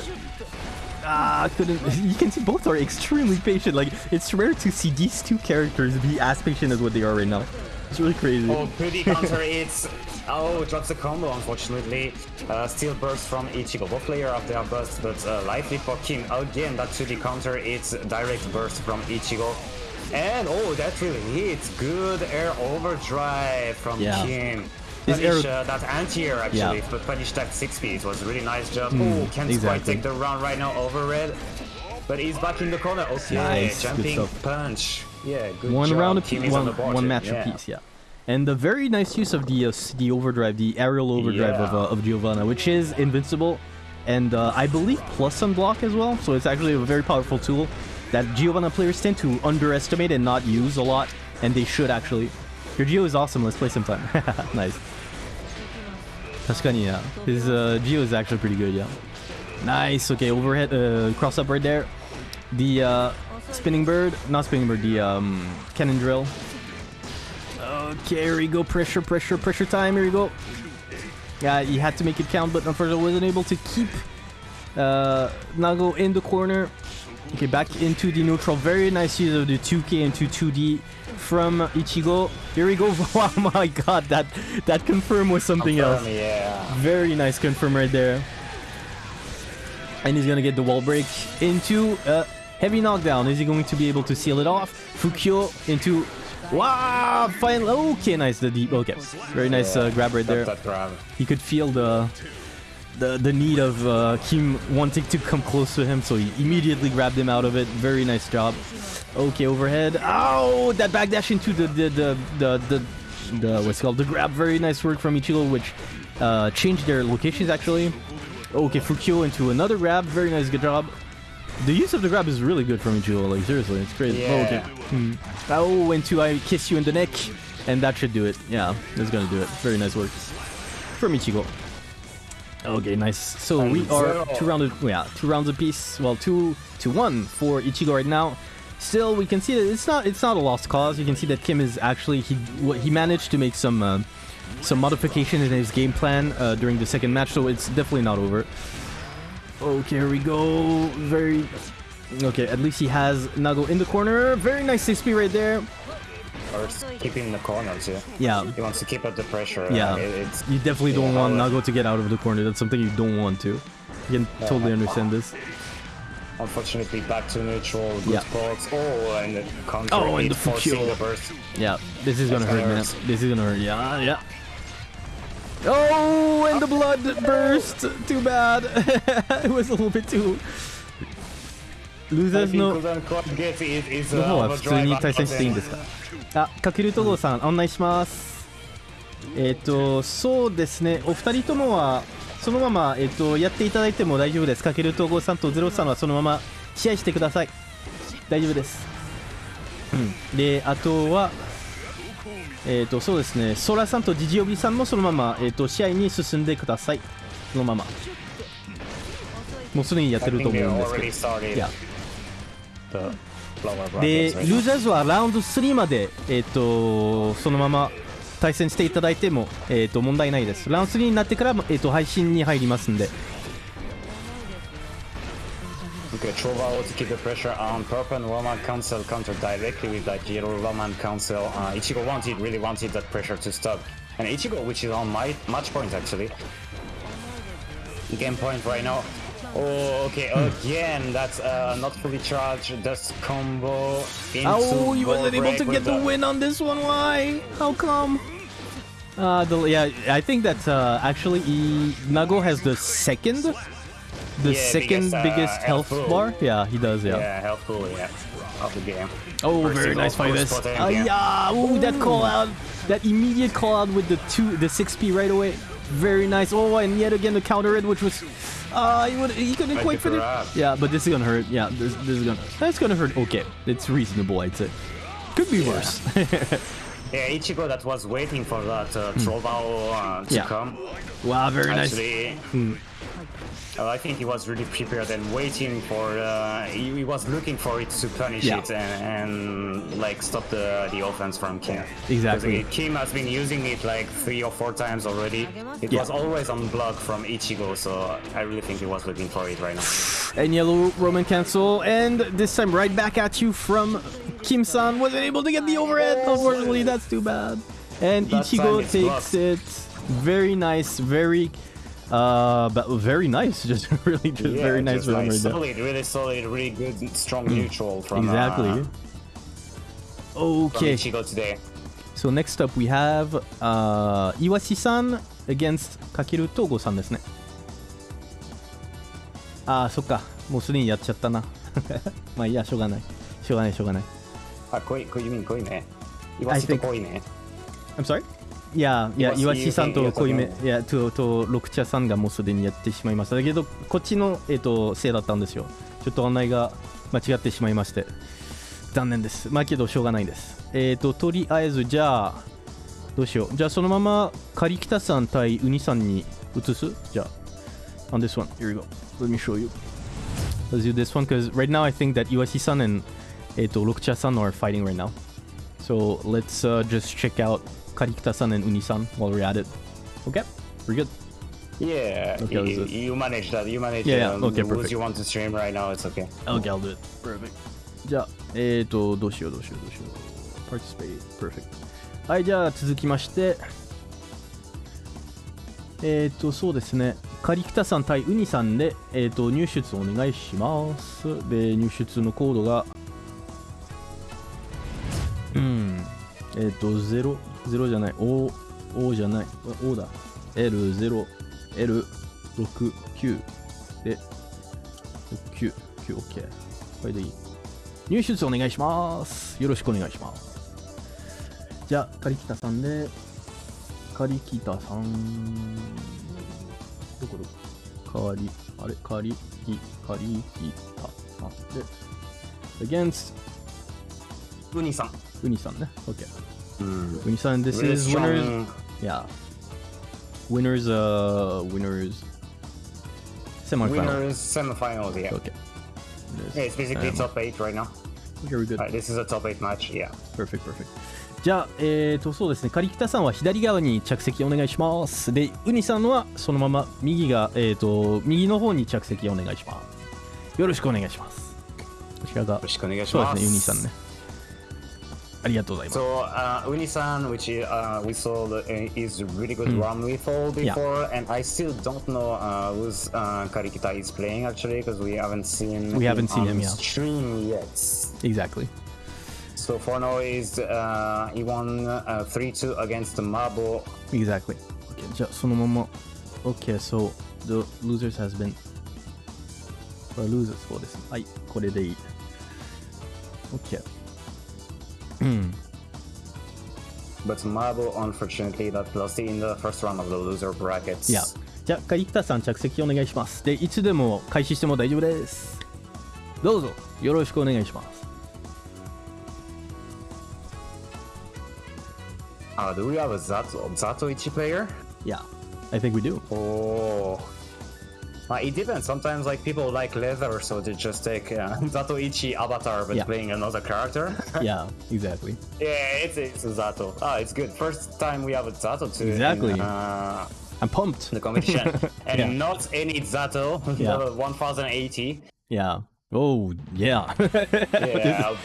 Ah, couldn't. You can see both are extremely patient. Like it's rare to see these two characters be as patient as what they are right now. It's really crazy. Oh, pretty counter it's Oh, drops a combo, unfortunately. Uh, still burst from Ichigo. Both players have their burst, but uh, lively for Kim. Again, that 2D counter it's direct burst from Ichigo. And oh, that really hits. Good air overdrive from Yeah. Kim. Punish air- uh, that anti-air actually, Yeah. But punish that 6 speed. It was a really nice job. oh, can't quite take the round right now over red. But he's back in the corner. Okay, Nice, jumping punch. Yeah, good one job. round of piece, is on one, one match yeah. apiece, yeah. And the very nice use of the uh, the overdrive, the aerial overdrive of, Yeah. uh, of Giovanna, which is invincible, and uh, I believe plus unblock as well. So it's actually a very powerful tool that Giovanna players tend to underestimate and not use a lot, and they should actually. Your Geo is awesome. Let's play sometime. nice. Tuscany, yeah. His uh, Geo is actually pretty good, yeah. Nice. Okay, overhead uh, cross up right there. The uh, spinning bird, not spinning bird, the um, cannon drill. Okay, here we go. Pressure, pressure, pressure time. Here we go. Yeah, he had to make it count, but unfortunately wasn't able to keep uh, Nago in the corner. Okay, back into the neutral. Very nice use of the 2K into 2D from Ichigo. Here we go. oh my god, that that confirm was something else. Yeah. Very nice confirm right there. And he's gonna get the wall break into a heavy knockdown. Is he going to be able to seal it off? Fukyo into wow! Finally, okay, nice. The deep. Okay, very nice uh, grab right there. He could feel the the the need of uh, Kim wanting to come close to him, so he immediately grabbed him out of it. Very nice job. Okay, overhead. Oh, that backdash into the the the the, the, the what's called the grab. Very nice work from Ichigo, which uh, changed their locations actually. Okay, Fukyo into another grab. Very nice, good job. The use of the grab is really good from Ichigo. Like seriously, it's crazy. Yeah. Okay. Hmm. Oh, into I kiss you in the neck, and that should do it. Yeah, it's gonna do it. Very nice work from Ichigo. Okay, nice. So And we are two rounds. Yeah, two rounds apiece. Well, two to one for Ichigo right now. Still, we can see that it's not it's not a lost cause. You can see that Kim is actually he what he managed to make some uh, some modification in his game plan uh, during the second match, so it's definitely not over. Okay, here we go. Very okay. At least he has Nago in the corner. Very nice 6P right there. Or keeping in the corner too. Yeah, He wants to keep up the pressure. Yeah. it- it's You definitely don't Yeah, want Nago to get out of the corner. That's something you don't want to. You can totally understand this. unfortunately back to neutral. Good Yeah. spots. Oh, and the counter. Oh, and the forcing Fukyo. the burst. Yeah, this is gonna That's hurt, man. hurt. This is gonna hurt. Yeah, yeah. Oh, and the blood burst. Too bad. it was a little bit too. Losers の uh, 方は普通に対戦していいんですか？あ、かけるとごさん、案内します。えっ、と、そうですね、お二人ともは、そのまま、えっ、と、やっていただいても大丈夫です。かけるとごさんとゼロさんはそのまま試合してください。大丈夫です。うん。で、あとは、えっ、と、そうですね、ソラさんとジジオビさんもそのまま、えっ、と、試合に進んでください。そのまま。もうすでにやってると思うんですけど。the lower でル?ーザーズはラウンド3まで、えー、とそのまま対戦していただいても、えー、と問題ないですラウンド3になってから、えー、と配信に入りますんで Okay, to keep the pressure on Purple and Roman cancel counter directly with that yellow Roman cancel. Uh, Ichigo wanted, really wanted that pressure to stop. And Ichigo, which is on my match point actually. Game point right now. Oh, okay, again, that's uh, not fully charged. Dust combo into oh he wasn't able to get the win on this one why how come uh, the, yeah I think that uh, actually he, Nago has the second the Yeah, second biggest, uh, biggest health health bar yeah he does yeah, Yeah, helpful, yeah, of the game. Oh, First very nice fight this. spot Uh, yeah, ooh, that call out, that immediate call out with the two, the six P right away. Very nice. Oh, and yet again the counter it, which was, uh, he would, he couldn't quite be fit it. Yeah, but this is gonna hurt. Yeah, this, this is gonna, that's gonna hurt. Okay, it's reasonable, I'd say. Could be worse. Yeah, Ichigo that was waiting for that uh, Trovao uh, to. Yeah. come. wow, very nice. Actually, Hmm. Uh, I think he was really prepared and waiting for. Uh, he, he was looking for it to punish Yeah. it and, and like stop the the offense from Kim. Exactly. Kim has been using it like three or four times already. It Yeah. was always on block from Ichigo, so I really think he was looking for it right now. And yellow Roman cancel, and this time right back at you from Kim-san. Wasn't able to get the overhead. Unfortunately, that's too bad. And That Ichigo takes blocked. it. Very nice, very, uh, but very nice, just really, just yeah, very nice just like solid, really solid, really good, strong mm. neutral from exactly. Uh, okay. From today. So next up we have uh, Iwashi-san against Kakeru Togo-san ですね。ああ、そっか。もうすでにやっちゃったな。まあいいや、しょうがない。しょうがない、しょうがない。あ、濃い、濃い、濃いね。イワシと濃いね。I'm ah, sorry? いや、いや、イワシ岩シさんと濃いめいや、と、と、六茶さんがもうすでにやってしまいました。だけど、こっちの、えっ、と、せいだったんですよ。ちょっと案内が間違ってしまいまして。残念です。まあけど、しょうがないです。えっ、と、とりあえず、じゃあ、どうしよう。じゃあ、そのまま、カリキタさん対ウニさんに移す？じゃあ、on this one. Here we go. Let me show you. Let's do this one, because right now I think that Iwashi-san and えっ、と、六茶さん are fighting right now. So let's uh, just check out Karikita-san and Uni-san while we're at it. Okay, we're good. Yeah, Okay, you, you manage that. You manage Yeah, yeah, um, okay, who's perfect. you want to stream right now. It's okay. Okay, I'll do it. Perfect. じゃあ、えっ、と、どうしようどうしようどうしよう。Participate. Perfect. はい、じゃあ続きまして、えっ、と、そうですね。カリキタさん対ウニさんで、えっ、と、入出お願いします。で、入出のコードが、うん、えっ、と、0、0じゃない、O、O じゃない、O だ。L0、L、6、9で、6、9、9、OK。これでいい。入手お願いします。よろしくお願いします。じゃあ、カリキタさんで、カリキタさん、どこどこ？カリ、あれ、カリキ、カリキタさんで、against ウニさん。ウニさんね。OK。うん。ウニさん、this Really is winners. strong. Yeah. Winners, uh, winners. Semifinal. Winners semifinals, yeah. Okay. Yeah, it's basically Um, top 8 right now. Very good. Alright, this is a top 8 match, yeah. Perfect, perfect. じゃあ、えーと、そうですね、カリキタさんは左側に着席お願いします。で、ウニさんはそのまま右が、えーと、右の方に着席お願いします。よろしくお願いします。こちらがよろ、しくお願いします。そうですね、ウニさんね。ありがとうございます。 So uh, Uni-san, which uh, we saw the, uh, is really good Mm. ROM lethal Yeah. before, and I still don't know uh, who's uh, Karikita is playing actually because we haven't seen We haven't seen on him, yeah. stream yet. Exactly. So for now is uh, he won uh, 3-2 against Mabo. Exactly. Okay, じゃあそのまま。Okay, so the losers has been. これ losers そうです。はい、これでいい。Okay. うん。But Mabo unfortunately got lost in the first round of the loser brackets. いや。じゃあ、カリキタさん着席お願いします。で、いつでも開始しても大丈夫です。どうぞ、よろしくお願いします。Uh, do we have a Zato, Zato Ichi player? Yeah, I think we do. Oh. Uh, it depends. Sometimes like people like leather, so they just take uh, Zato Ichi avatar but Yeah. playing another character. Yeah, exactly. yeah, it's, it's a Zato. Ah, it's good. First time we have a Zato too. Exactly. In, uh, I'm pumped. the competition, and Yeah. not any Zato. Yeah. 1080. Yeah. Oh, yeah. Yeah,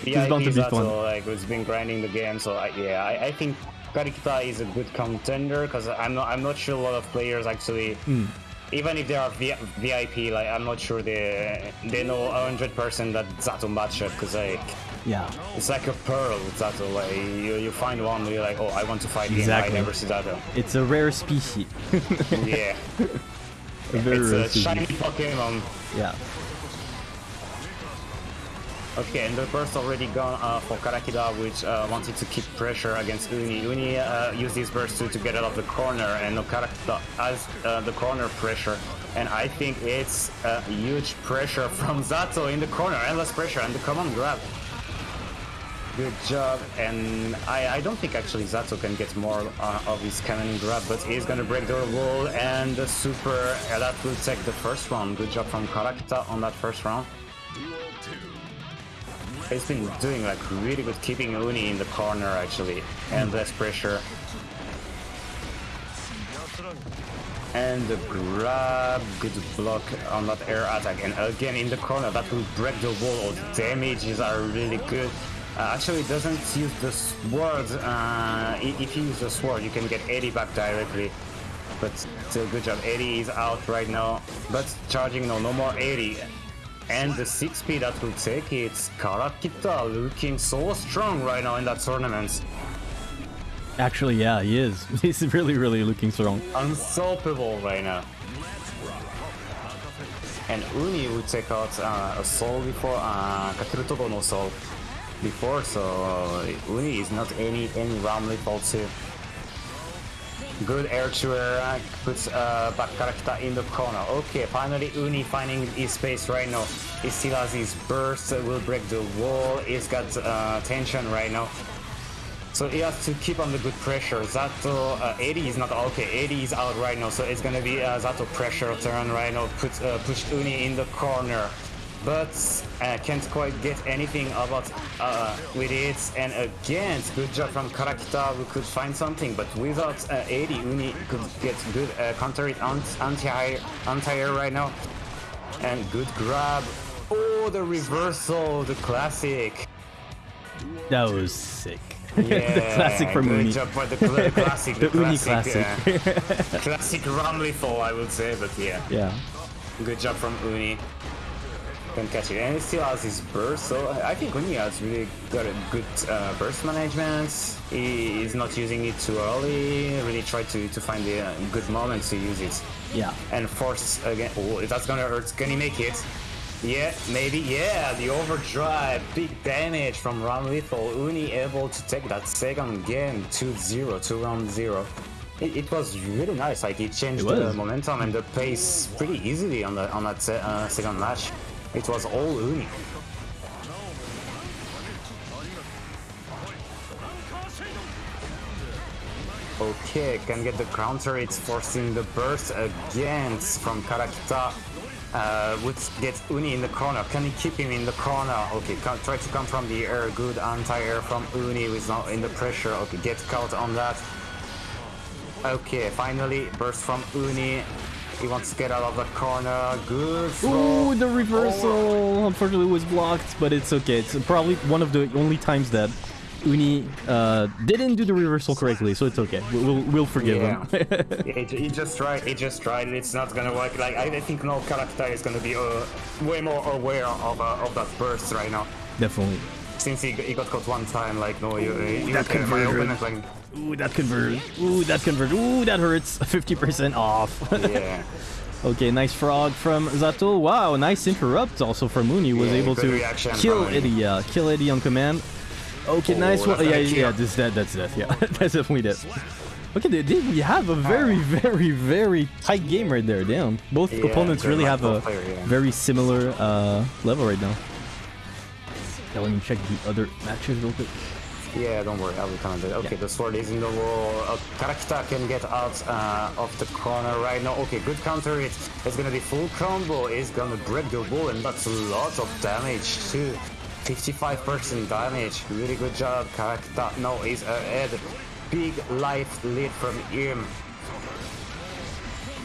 this is bound VIP to be fun. Zato like who's been grinding the game. So I, yeah, I, I think Karikita is a good contender because I'm not I'm not sure a lot of players actually. Hmm. Even if they are v- VIP, like I'm not sure they they know 100 percent that Zato matchup because like Yeah. it's like a pearl Zato. Like you, you find one, you're like, oh, I want to fight him. Exactly. I never see Zato. It's a rare species. yeah, a very it's rare a shiny species. Pokemon. Yeah. Okay, and the burst already gone uh, for Karikita, which uh, wanted to keep pressure against Uni. Uni uh, used his burst to, to get out of the corner, and Karikita has uh, the corner pressure. And I think it's a huge pressure from Zato in the corner, endless pressure, and the command grab. Good job, and I, I don't think actually Zato can get more uh, of his command grab, but he's gonna break the wall, and the super, uh, that will take the first round. Good job from Karikita on that first round. He's been doing like really good keeping Uni in the corner actually, and less pressure. And the grab, good block on that air attack, and again in the corner, that will break the wall. The damages are really good. Uh, actually, doesn't use the sword. Uh, if you use the sword, you can get 80 back directly. But still, good job. 80 is out right now, but charging no, no more 80. And the 6p that will take it, Karikita looking so strong right now in that tournament. Actually, yeah, he is. He's really, really looking strong. Unstoppable right now. And Uni would take out uh, a soul before, uh, no soul before, so uh, Uni is not any any Ramlethal too. Good air to air, uh, puts uh, back Karikita in the corner. Okay, finally Uni finding his space right now. He still has his burst, will break the wall. He's got uh, tension right now. So he has to keep on the good pressure. Zato, uh, 80 is not okay. 80 is out right now, so it's gonna be uh, Zato pressure turn right now. Put uh, push Uni in the corner, but uh, can't quite get anything about uh, with it. And again, good job from Karikita. We could find something, but without uh, 80, Uni could get good uh, counter it anti anti right now. And good grab. Oh, the reversal, the classic. That was sick. Yeah, the classic from good Uni. job for the cl- classic, The the, Uni classic, classic. uh, classic lethal, I would say, but yeah, Yeah. good job from Uni. Couldn't catch it. And he still has his burst, so I think Uni has really got a good uh, burst management. He is not using it too early, really try to, to find the uh, good moment to use it. Yeah. And force again. Oh, that's gonna hurt. Can he make it? Yeah, maybe. Yeah, the overdrive. Big damage from Ramlethal. Uni able to take that second game 2-0, 2 round 0. It, it was really nice. Like it changed It the momentum and the pace pretty easily on the on that uh, second match. It was all Uni. Okay, can get the counter. It's forcing the burst against from Karikita. Uh, would get Uni in the corner. Can he keep him in the corner? Okay, try to come from the air. Good anti-air from Uni who's not in the pressure. Okay, get caught on that. Okay, finally, burst from Uni. He wants to get out of the corner. Good throw. Ooh, the reversal unfortunately was blocked, but it's okay. It's probably one of the only times that Uni uh, didn't do the reversal correctly, so it's okay. We'll we'll, we'll forgive Yeah. him. he, he just tried. He just tried. it. It's not gonna work. Like I, I think no character is gonna be uh, way more aware of uh, of that burst right now. Definitely. Since he, he got caught one time, like no, you, you That can my conversion. opponent like Ooh, that converted. Ooh, that converted. Ooh, that hurts. 50% off. yeah. okay, nice frog from Zato. Wow, nice interrupt also from Uni. Was Yeah, able to kill Eddie. Uh, kill Eddie on command. Okay, Oh, nice one. Yeah, yeah, this that that's death. Yeah, that's definitely death. Okay, they, they, we have a very, very, very tight game right there. Damn, both Yeah, opponents really have a player, yeah. very similar uh, level right now. Yeah, let me check the other matches real quick. Yeah, don't worry, I will comment it. Okay, Yeah. the sword is in the wall. Uh, Karikita can get out uh, of the corner right now. Okay, good counter. It. It's gonna be full combo. It's gonna break the wall, and that's a lot of damage too. 55% damage. Really good job, Karikita. No, he's ahead. Big life lead from him.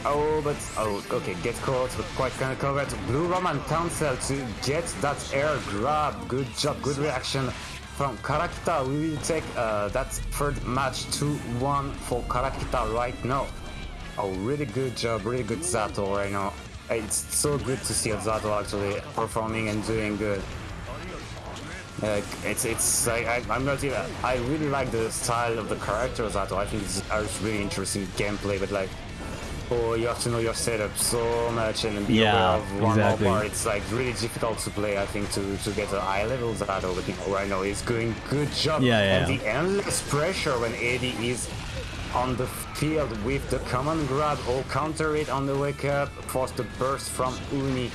Oh, but oh, okay, get caught, but quite kind of covered. Blue Roman cancel to get that air grab. Good job, good reaction from Karikita. We will take uh, that third match 2-1 for Karikita right now. Oh, really good job, really good Zato right now. It's so good to see Zato actually performing and doing good. Like it's it's like I, I'm not even I really like the style of the character Zato. I think it's, it's really interesting gameplay, but like oh you have to know your setup so much and be Yeah, aware of one exactly. more part. It's like really difficult to play. I think to to get a high level Zato, but you know, right now he's doing good job. Yeah, yeah, And yeah. the endless pressure when Eddie is on the field with the command grab or counter it on the wake up, force the burst from Uni.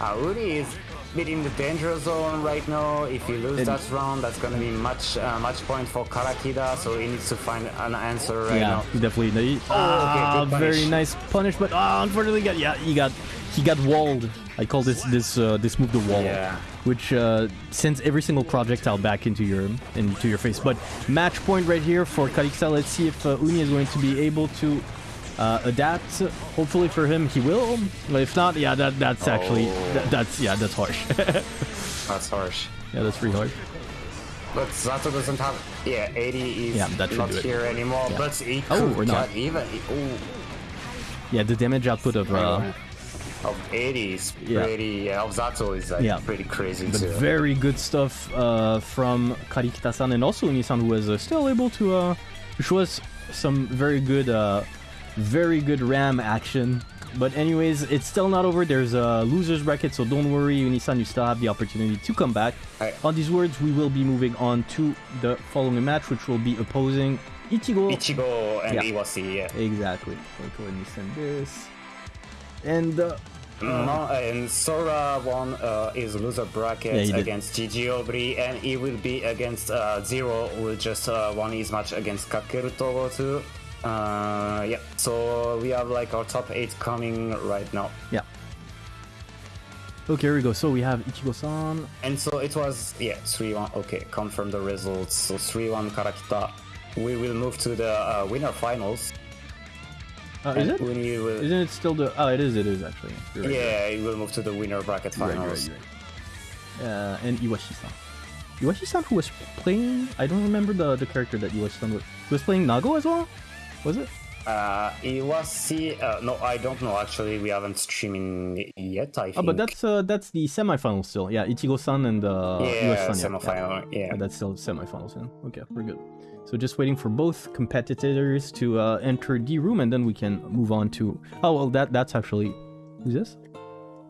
Uh, Uni is bit in the danger zone right now. If you lose that round, that's gonna be much uh, much point for Karikita, so he needs to find an answer right yeah, now. he definitely. Oh, ah, okay, very nice punish, but ah, unfortunately, got yeah, he got he got walled. I call this this uh, this move the wall, Yeah. which uh, sends every single projectile back into your into your face. But match point right here for Karikita. Let's see if uh, Uni is going to be able to uh, adapt. Hopefully for him, he will. But if not, yeah, that that's actually Oh. that, that's yeah, that's harsh. That's harsh. yeah, that's pretty harsh. But Zato doesn't have. Yeah, 80 is Yeah, that not do it. here anymore. Yeah. But he Oh, or not. even. Oh, Yeah, the damage output of uh, of 80 is Yeah. pretty. Yeah, of Zato is like Yeah. pretty crazy But too. very good stuff uh, from Karikita-san and also Uni-san who was uh, still able to uh, show us some very good, uh, very good RAM action. But anyways, it's still not over. There's a loser's bracket, so don't worry, Uni-san, you still have the opportunity to come back. Right. On these words, we will be moving on to the following match, which will be opposing Ichigo. Ichigo and Yeah. Iwashi, yeah. Exactly. Okay, let me send this. And uh, No, and Sora won uh, his loser bracket Yeah, against Gigi Obri, and he will be against uh, Zero, who just uh, won his match against Kakeru Togo too. Uh, yeah, so we have like our top 8 coming right now. yeah. Okay, here we go. So we have Ichigo-san. And so it was, yeah, 3 1. Okay, confirm the results. So 3 1 Karikita. We will move to the uh, winner finals. Uh, is it? Will, Isn't it still the? Oh, it is. It is actually. Right, yeah, we will move to the winner bracket right, finals. right, right. Uh, and Iwashi-san. Iwashi-san who was playing. I don't remember the the character that Iwashi-san was. He was playing Nago as well. Was it? Uh, Iwashi, uh, no, I don't know. Actually, we haven't streaming yet. I think. Oh, but that's uh, that's the semifinals still. Yeah, Ichigo-san and uh, yeah. semifinal. Yeah. Yeah, that's still semifinals. Yeah. Okay, we're good. So just waiting for both competitors to uh, enter the room, and then we can move on to. Oh well, that that's actually who's this?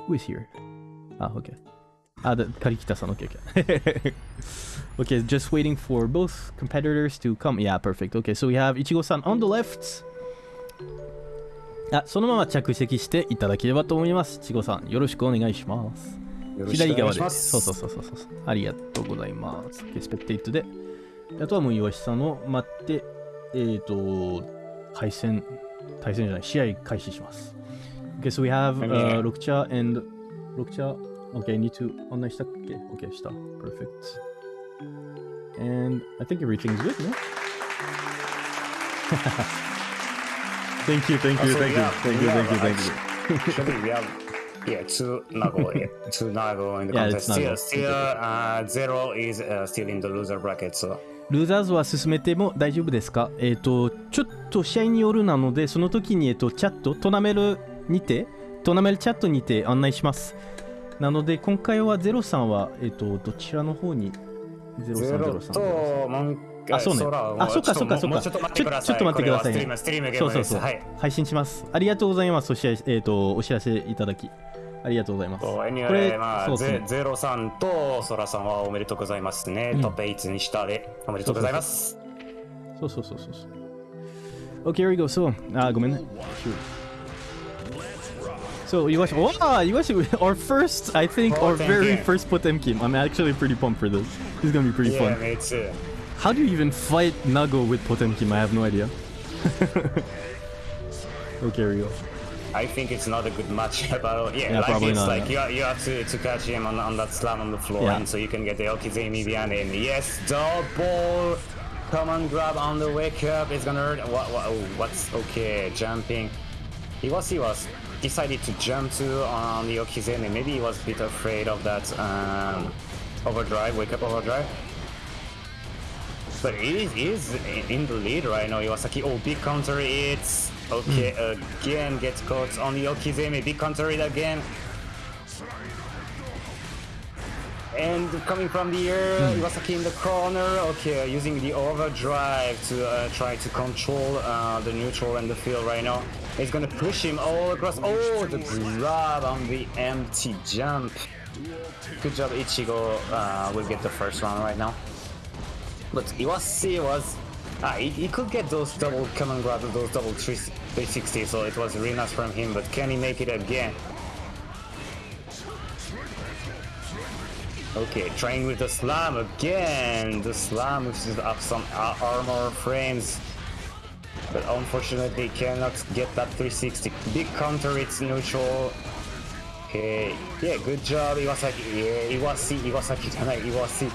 Who is here? Ah, okay. Ah, the Karikita-san. Okay, okay. okay, just waiting for both competitors to come. Yeah, perfect. Okay, so we have Ichigo-san on the left. あそのまま着席していただければと思います。いちごさん、よろしくお願いします。左側で。すそうそうそうそうそう。ありがとうございます。スペクテイトで。あとはもう岩下さんを待って、えっ、ー、と、対戦、対戦じゃない、試合開始します。OK, so we have、uh, ロクチャ and ロクチャ OK, need to 案内したっけ ?OK, した。Perfect. And I think everything's good, no? thank you, thank you, thank you, thank you, thank you, thank you. Actually, we have yeah two Nago, yeah, two Nago in the Yeah, contest. Still, still uh, zero is uh, still in the loser bracket. So ルーザーズは進めても大丈夫ですかえっ、と、ちょっと試合によるなので、その時に、えっ、と、チャット、トナメルにて、トナメルチャットにて案内します。なので、今回はゼロさんは、えっ、と、どちらの方に、ゼロさん、ゼゼロロさん。とモンあそうね空あそっかそっかそっかちょっと待ってください。ちょっと待ってくださいね。そうそうそう、はい。配信します。ありがとうございます。そして、えっ、と、お知らせいただき、ありがとうございます。そうこれまあ、ゼゼロさんとソラさんはおめでとうございますね。うんトップ8にしたでおめでとうございます。そうそうそうそうそう。Okay, here we go. So, あ、ごめんね。Shoot. So, you watch, wow, you watch our first, I think, our Potemkin. very first Potemkin. I'm actually pretty pumped for this. This is gonna be pretty Yeah, fun. me too. How do you even fight Nago with Potemkin? I have no idea. okay, here we go. I think it's not a good match at all. Yeah, Yeah, like probably it's not, like yeah. you, you have to, to catch him on, on that slam on the floor, Yeah. and so you can get the Okizeme behind him. Yes, double command grab on the wake up. It's gonna hurt. What? what oh, what's okay? Jumping. He was he was decided to jump to on the Okizeme. Maybe he was a bit afraid of that um, overdrive, wake up overdrive. But he is, he is in the lead right now, Iwasaki. Oh, big counter hits. Okay, again gets caught on the Okizeme. Big counter it again. And coming from the air, Iwasaki in the corner. Okay, using the overdrive to uh, try to control uh, the neutral and the field right now. He's gonna push him all across. Oh, the grab on the empty jump. Good job, Ichigo. Uh, will get the first round right now. But Iwashi was. Ah, he, he could get those double command grabs, those double 360, so it was really nice from him, but can he make it again? Okay, trying with the slam again. The slam uses up some armor frames. But unfortunately cannot get that 360. Big counter, it's neutral. Okay, yeah, good job, Iwasaki. Yeah, Iwashi, Iwasaki じゃない、Iwashi.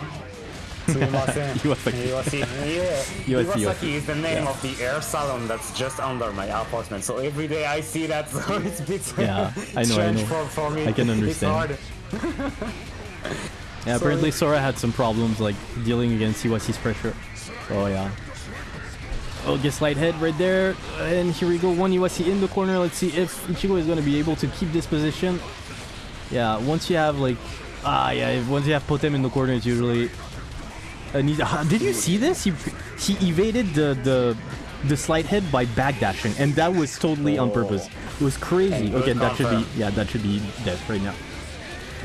Iwasaki. Iwashi. Yeah, Iwasaki, Iwasaki is the name yeah. of the air salon that's just under my apartment. So every day I see that, so it's a bit yeah, I know, strange I know. For, for me. I can understand. It's hard. Yeah, apparently Sora had some problems like dealing against Iwashi's pressure. Oh yeah. Oh, gets light head right there. And here we go, one Iwashi in the corner. Let's see if Ichigo is going to be able to keep this position. Yeah, once you have like... Ah, yeah, once you have Potem in the corner, it's usually... Uh, need, ah, did you see this? He, he evaded the, the, the slide head by backdashing, and that was totally on purpose. It was crazy. Okay, that should be... Yeah, that should be death right now.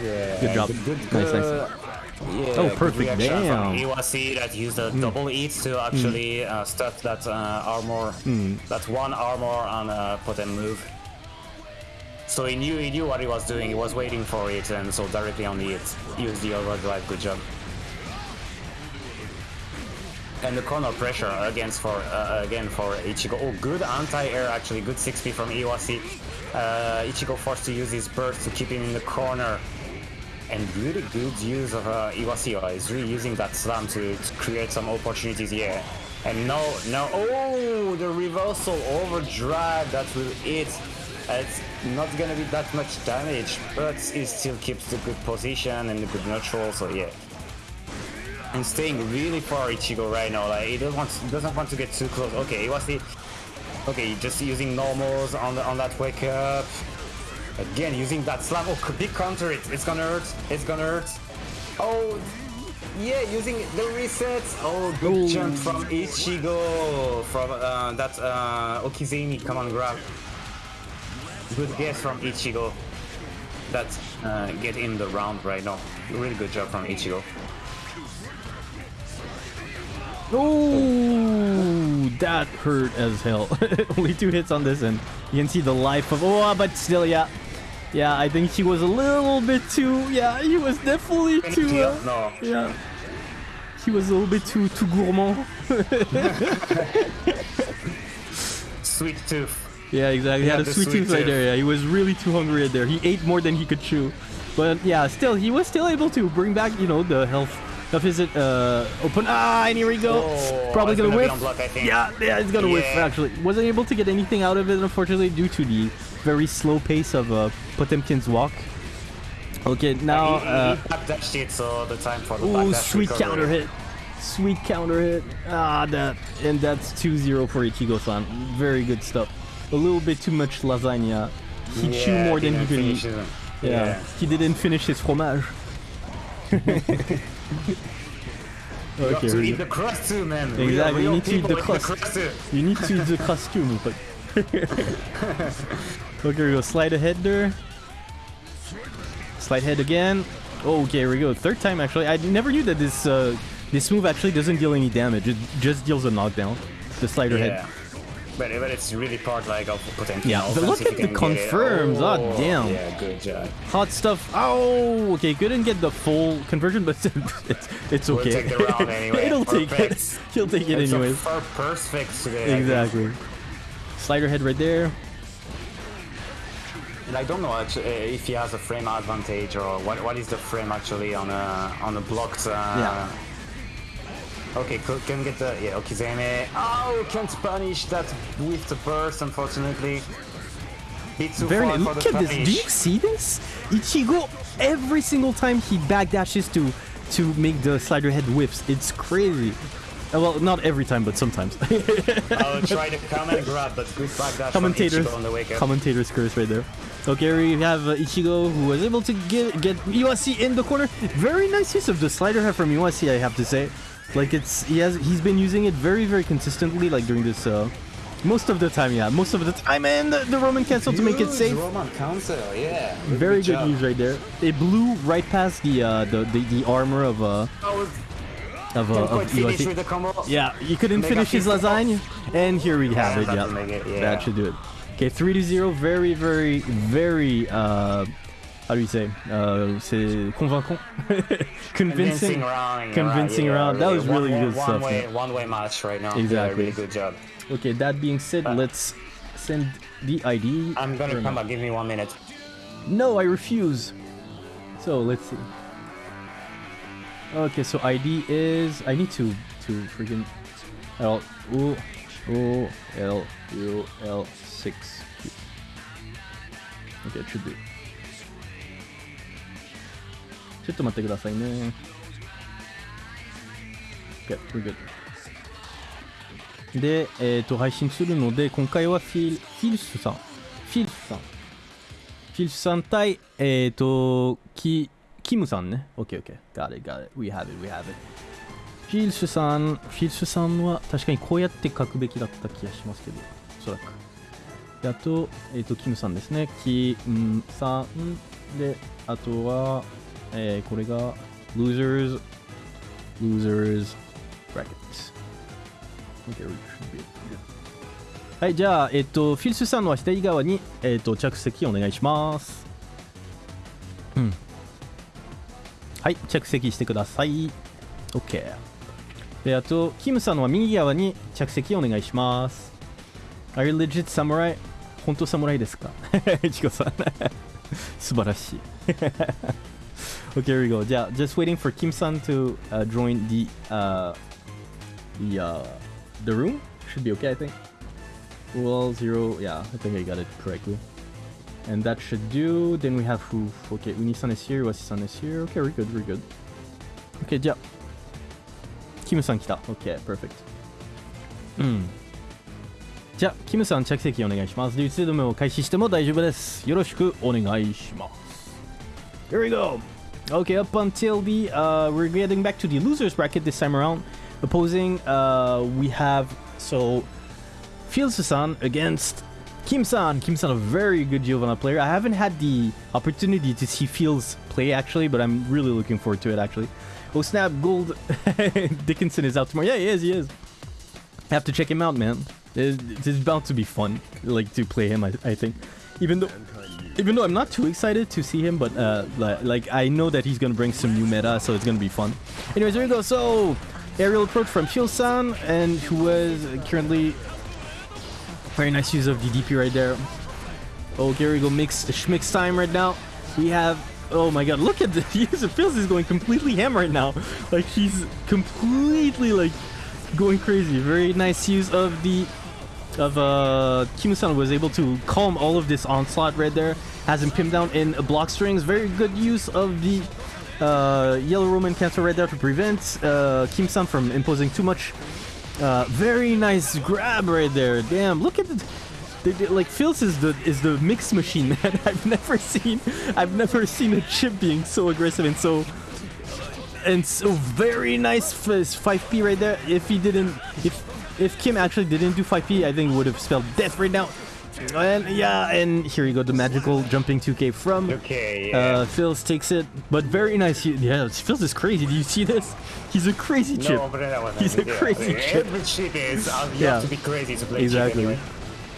Yeah, Good job. Good, good, Nice, nice. Yeah, Oh, perfect. reaction from Damn. Iwashi that used the double hits to actually uh, stuff that uh, armor, that one armor on a Potem move. So he knew he knew what he was doing. He was waiting for it, and so directly on the hit, used the overdrive. Good job. And the corner pressure against for uh, again for Ichigo. Oh, good anti-air actually. Good 6p from Iwashi. Uh, Ichigo forced to use his burst to keep him in the corner. And really good use of uh, Iwashi. Uh, He's really using that slam to, to create some opportunities here. And no, no. Oh, the reversal overdrive that will hit. It's not gonna be that much damage, but it still keeps the good position and the good neutral. So yeah and staying really far Ichigo right now. Like he doesn't want doesn't want to get too close. Okay, Iwashi Okay, just using normals on the, on that wake up. Again, using that slam. Oh, big counter it. It's gonna hurt. It's gonna hurt. Oh, yeah, using the resets. Oh, good Ooh. jump from Ichigo. From uh, that uh, Okizeme. Come on, grab. Good guess from Ichigo. That uh, get in the round right now. Really good job from Ichigo. Oh, that hurt as hell. Only two hits on this, and you can see the life of. Oh, but still, yeah, yeah. I think he was a little bit too. Yeah, he was definitely too. Uh, No. yeah, he was a little bit too too gourmand. Sweet tooth. Yeah, exactly. He Yeah, had a sweet, sweet tooth right there. Yeah, he was really too hungry right there. He ate more than he could chew. But yeah, still, he was still able to bring back, you know, the health of his uh, open. Ah, and here we go. Oh, Probably gonna, gonna whiff. block, Yeah, yeah, it's gonna whiff. Actually, wasn't able to get anything out of it, unfortunately, due to the very slow pace of uh, Potemkin's walk. Okay, now. he, Uh, he backdashed it, so the time for the Ooh, sweet recovery. counter hit. Sweet counter hit. Ah, that. And that's 2-0 for Ichigo-san. Very good stuff. A little bit too much lasagna. He Yeah, chewed more than he could eat. Yeah. Yeah. He didn't finish his fromage. You have okay, to eat the crust too, man. Exactly, you need to eat the crust. too. you need to eat the costume. But okay, we go. Slide ahead there. Slide head again. Oh, okay, here we go. Third time actually. I never knew that this uh, this move actually doesn't deal any damage. It just deals a knockdown. The slider head. Yeah. But, but it's really part like of potential. Yeah, but look at the confirms. Ah, damn. Yeah, good job. Hot stuff. Oh, okay. Couldn't get the full conversion, but it's it's We'll okay. take the round anyway. It'll take it. Perfect. He'll take it It's anyways. perfect today. Exactly. Slider head right there. And I don't know if he has a frame advantage or what. What is the frame actually on a on a blocked? Uh, Yeah. Okay. Can get the yeah Okizeme. Oh, can't punish that with the burst, unfortunately. Very. far Look at this. Do you see this? Ichigo every single time he backdashes to to make the slider head whips. It's crazy. Uh, Well, not every time, but sometimes. I'll try to come and grab, but good backdash from commentators, Ichigo on the wake up. commentators curse right there. Okay, we have uh, Ichigo who was able to get get Iwashi in the corner. Very nice use of the slider head from Iwashi, I have to say. Like it's he has he's been using it very very consistently like during this uh most of the time yeah most of the time and the, the Roman cancel to make it safe. Roman cancel, yeah. Very good job. use right there. It blew right past the uh the the, the armor of uh of uh, of quite finish Iwashi. with the combo. Yeah, you couldn't Mega finish his fist. lasagna, and here we have it. that Yeah, it, yeah. that should do it. Okay, three to zero. Very, very, very. Uh, how do you say? Uh, c'est convaincant, convincing. Convincing round. Convincing yeah. That was really one, good one stuff, Way, yeah. One way match right now. Exactly. Really good job. Okay, that being said, Uh, let's send the ID. I'm gonna come back. Give me one minute. No, I refuse. So let's see. Okay, so ID is I need to to freaking L O O L U L six. Okay, it should be. ちょっと待ってくださいね。Okay, we're good. で、えっ、ーと、配信するので、今回はフィル、フィルスさん。フィルスさん。フィルスさん対、えっ、ーと、キ、キムさんね。OK, OK. Got it, got it. We have it, we have it. フィルスさん、フィルスさんは確かにこうやって書くべきだった気がしますけど、おそらく。であと、えっ、と、キムさんですね。キムさん。で、あとは、えーこれが、losers, losers, brackets. Okay, we should be good. はい、じゃあ、えっと、フィルスさんのは左側に、えっと、着席お願いします。うん。はい、着席してください。OK。で、あと、キムさんは右側に着席お願いします。Are you legit samurai? 本当侍ですかいちこさん。素晴らしい。OK here we go. じゃあ、just waiting for Kim san to、uh, join the, uh, the, uh, the room. Should be okay, I think. Well, zero. Yeah, I think I got it correctly. And that should do. Then we have who? Okay, Unisan is here, Wasisan is here. Okay, we're good, we're good. Okay, yeah. Kimusan kita. Okay, perfect. Mm. じゃあ、キムさん着席お願いします。流通止めを開始しても大丈夫です。よろしくお願いします。Here we go! Okay, up until the, uh, we're getting back to the losers bracket this time around. Opposing, uh, we have, so, Phils-san against Kim-san. Kim-san, a very good Giovanna player. I haven't had the opportunity to see Phils play actually, but I'm really looking forward to it actually. Oh snap, Gold Dickinson is out tomorrow. Yeah, he is, he is. I have to check him out, man. It's, it's bound to be fun, like to play him. I, I think, even though even though I'm not too excited to see him, but uh, li- like I know that he's gonna bring some new meta, so it's gonna be fun. Anyways, there we go. So aerial approach from Shield-san, and who was currently very nice use of the DP right there. Oh, here we go. Mix Schmix time right now. We have. Oh my god, look at the user feels is going completely ham right now. Like he's completely like going crazy. Very nice use of the of uh Kimu-san was able to calm all of this onslaught right there. Has him pinned down in block strings. Very good use of the uh, yellow Roman cancel right there to prevent uh, Kim-san from imposing too much. Uh, very nice grab right there. Damn, look at the. like Phils is the is the mix machine, man. I've never seen I've never seen a chip being so aggressive and so and so very nice f- 5p right there. If he didn't, if if Kim actually didn't do 5p, I think would have spelled death right now. And yeah, and here you go, the magical jumping 2k from Okay, yeah. uh, Phils takes it, but very nice. Yeah, Phils is crazy. Do you see this? He's a crazy chip. No, that He's a yeah. crazy chip. Every chip is. Uh, you Yeah. have to be crazy to play Exactly. chip anyway.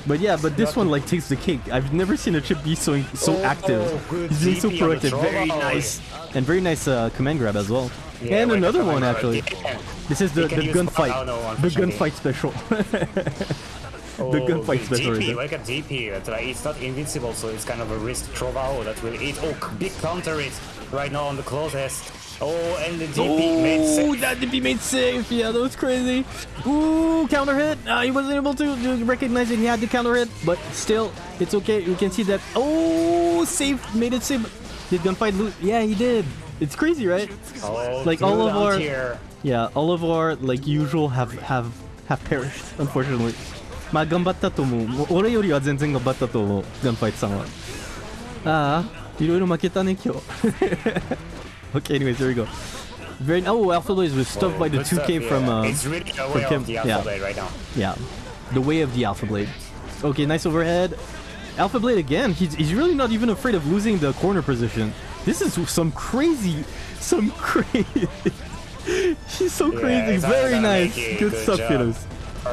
But yeah, but this one like takes the cake. I've never seen a chip be so so Oh, active. good He's being so DP on the proactive. Very nice, and very nice uh, command grab as well. Yeah, and another one actually. yeah. This is the the gunfight, the gunfight special. Oh, The gunfight good special right DP, there. like a DP. That's like, it's not invincible, so it's kind of a risk Trovao that will eat. Oh, big counter it right now on the closest. Oh, and the DP made Oh, safe. that did be made safe. Yeah, that was crazy. Ooh, counter hit. Uh, he wasn't able to, to recognize it. He had the counter hit, but still, it's okay. We can see that. Oh, safe. Made it safe. Did gunfight lose? Yeah, he did. It's crazy, right? Oh, like all of our- anti-air. Yeah, all of our like usual have have have perished, unfortunately. まあ頑張ったと思う。もう俺よりは全然頑張ったと思う。ガンファイトさんは。ああ、いろいろ負けたね今日。okay, anyways, there we go. Very oh, Alpha Blaze was stuffed by the Good stuff, 2K from yeah. uh It's really aware Kim, of the Alpha yeah. Blade right now. yeah, the way of the Alpha Blade. Okay, nice overhead. Alpha Blade again. He's he's really not even afraid of losing the corner position. This is some crazy, some crazy. He's so Yeah, crazy. it's Very gonna nice. make it. Good, Good stuff, job. Phyllis.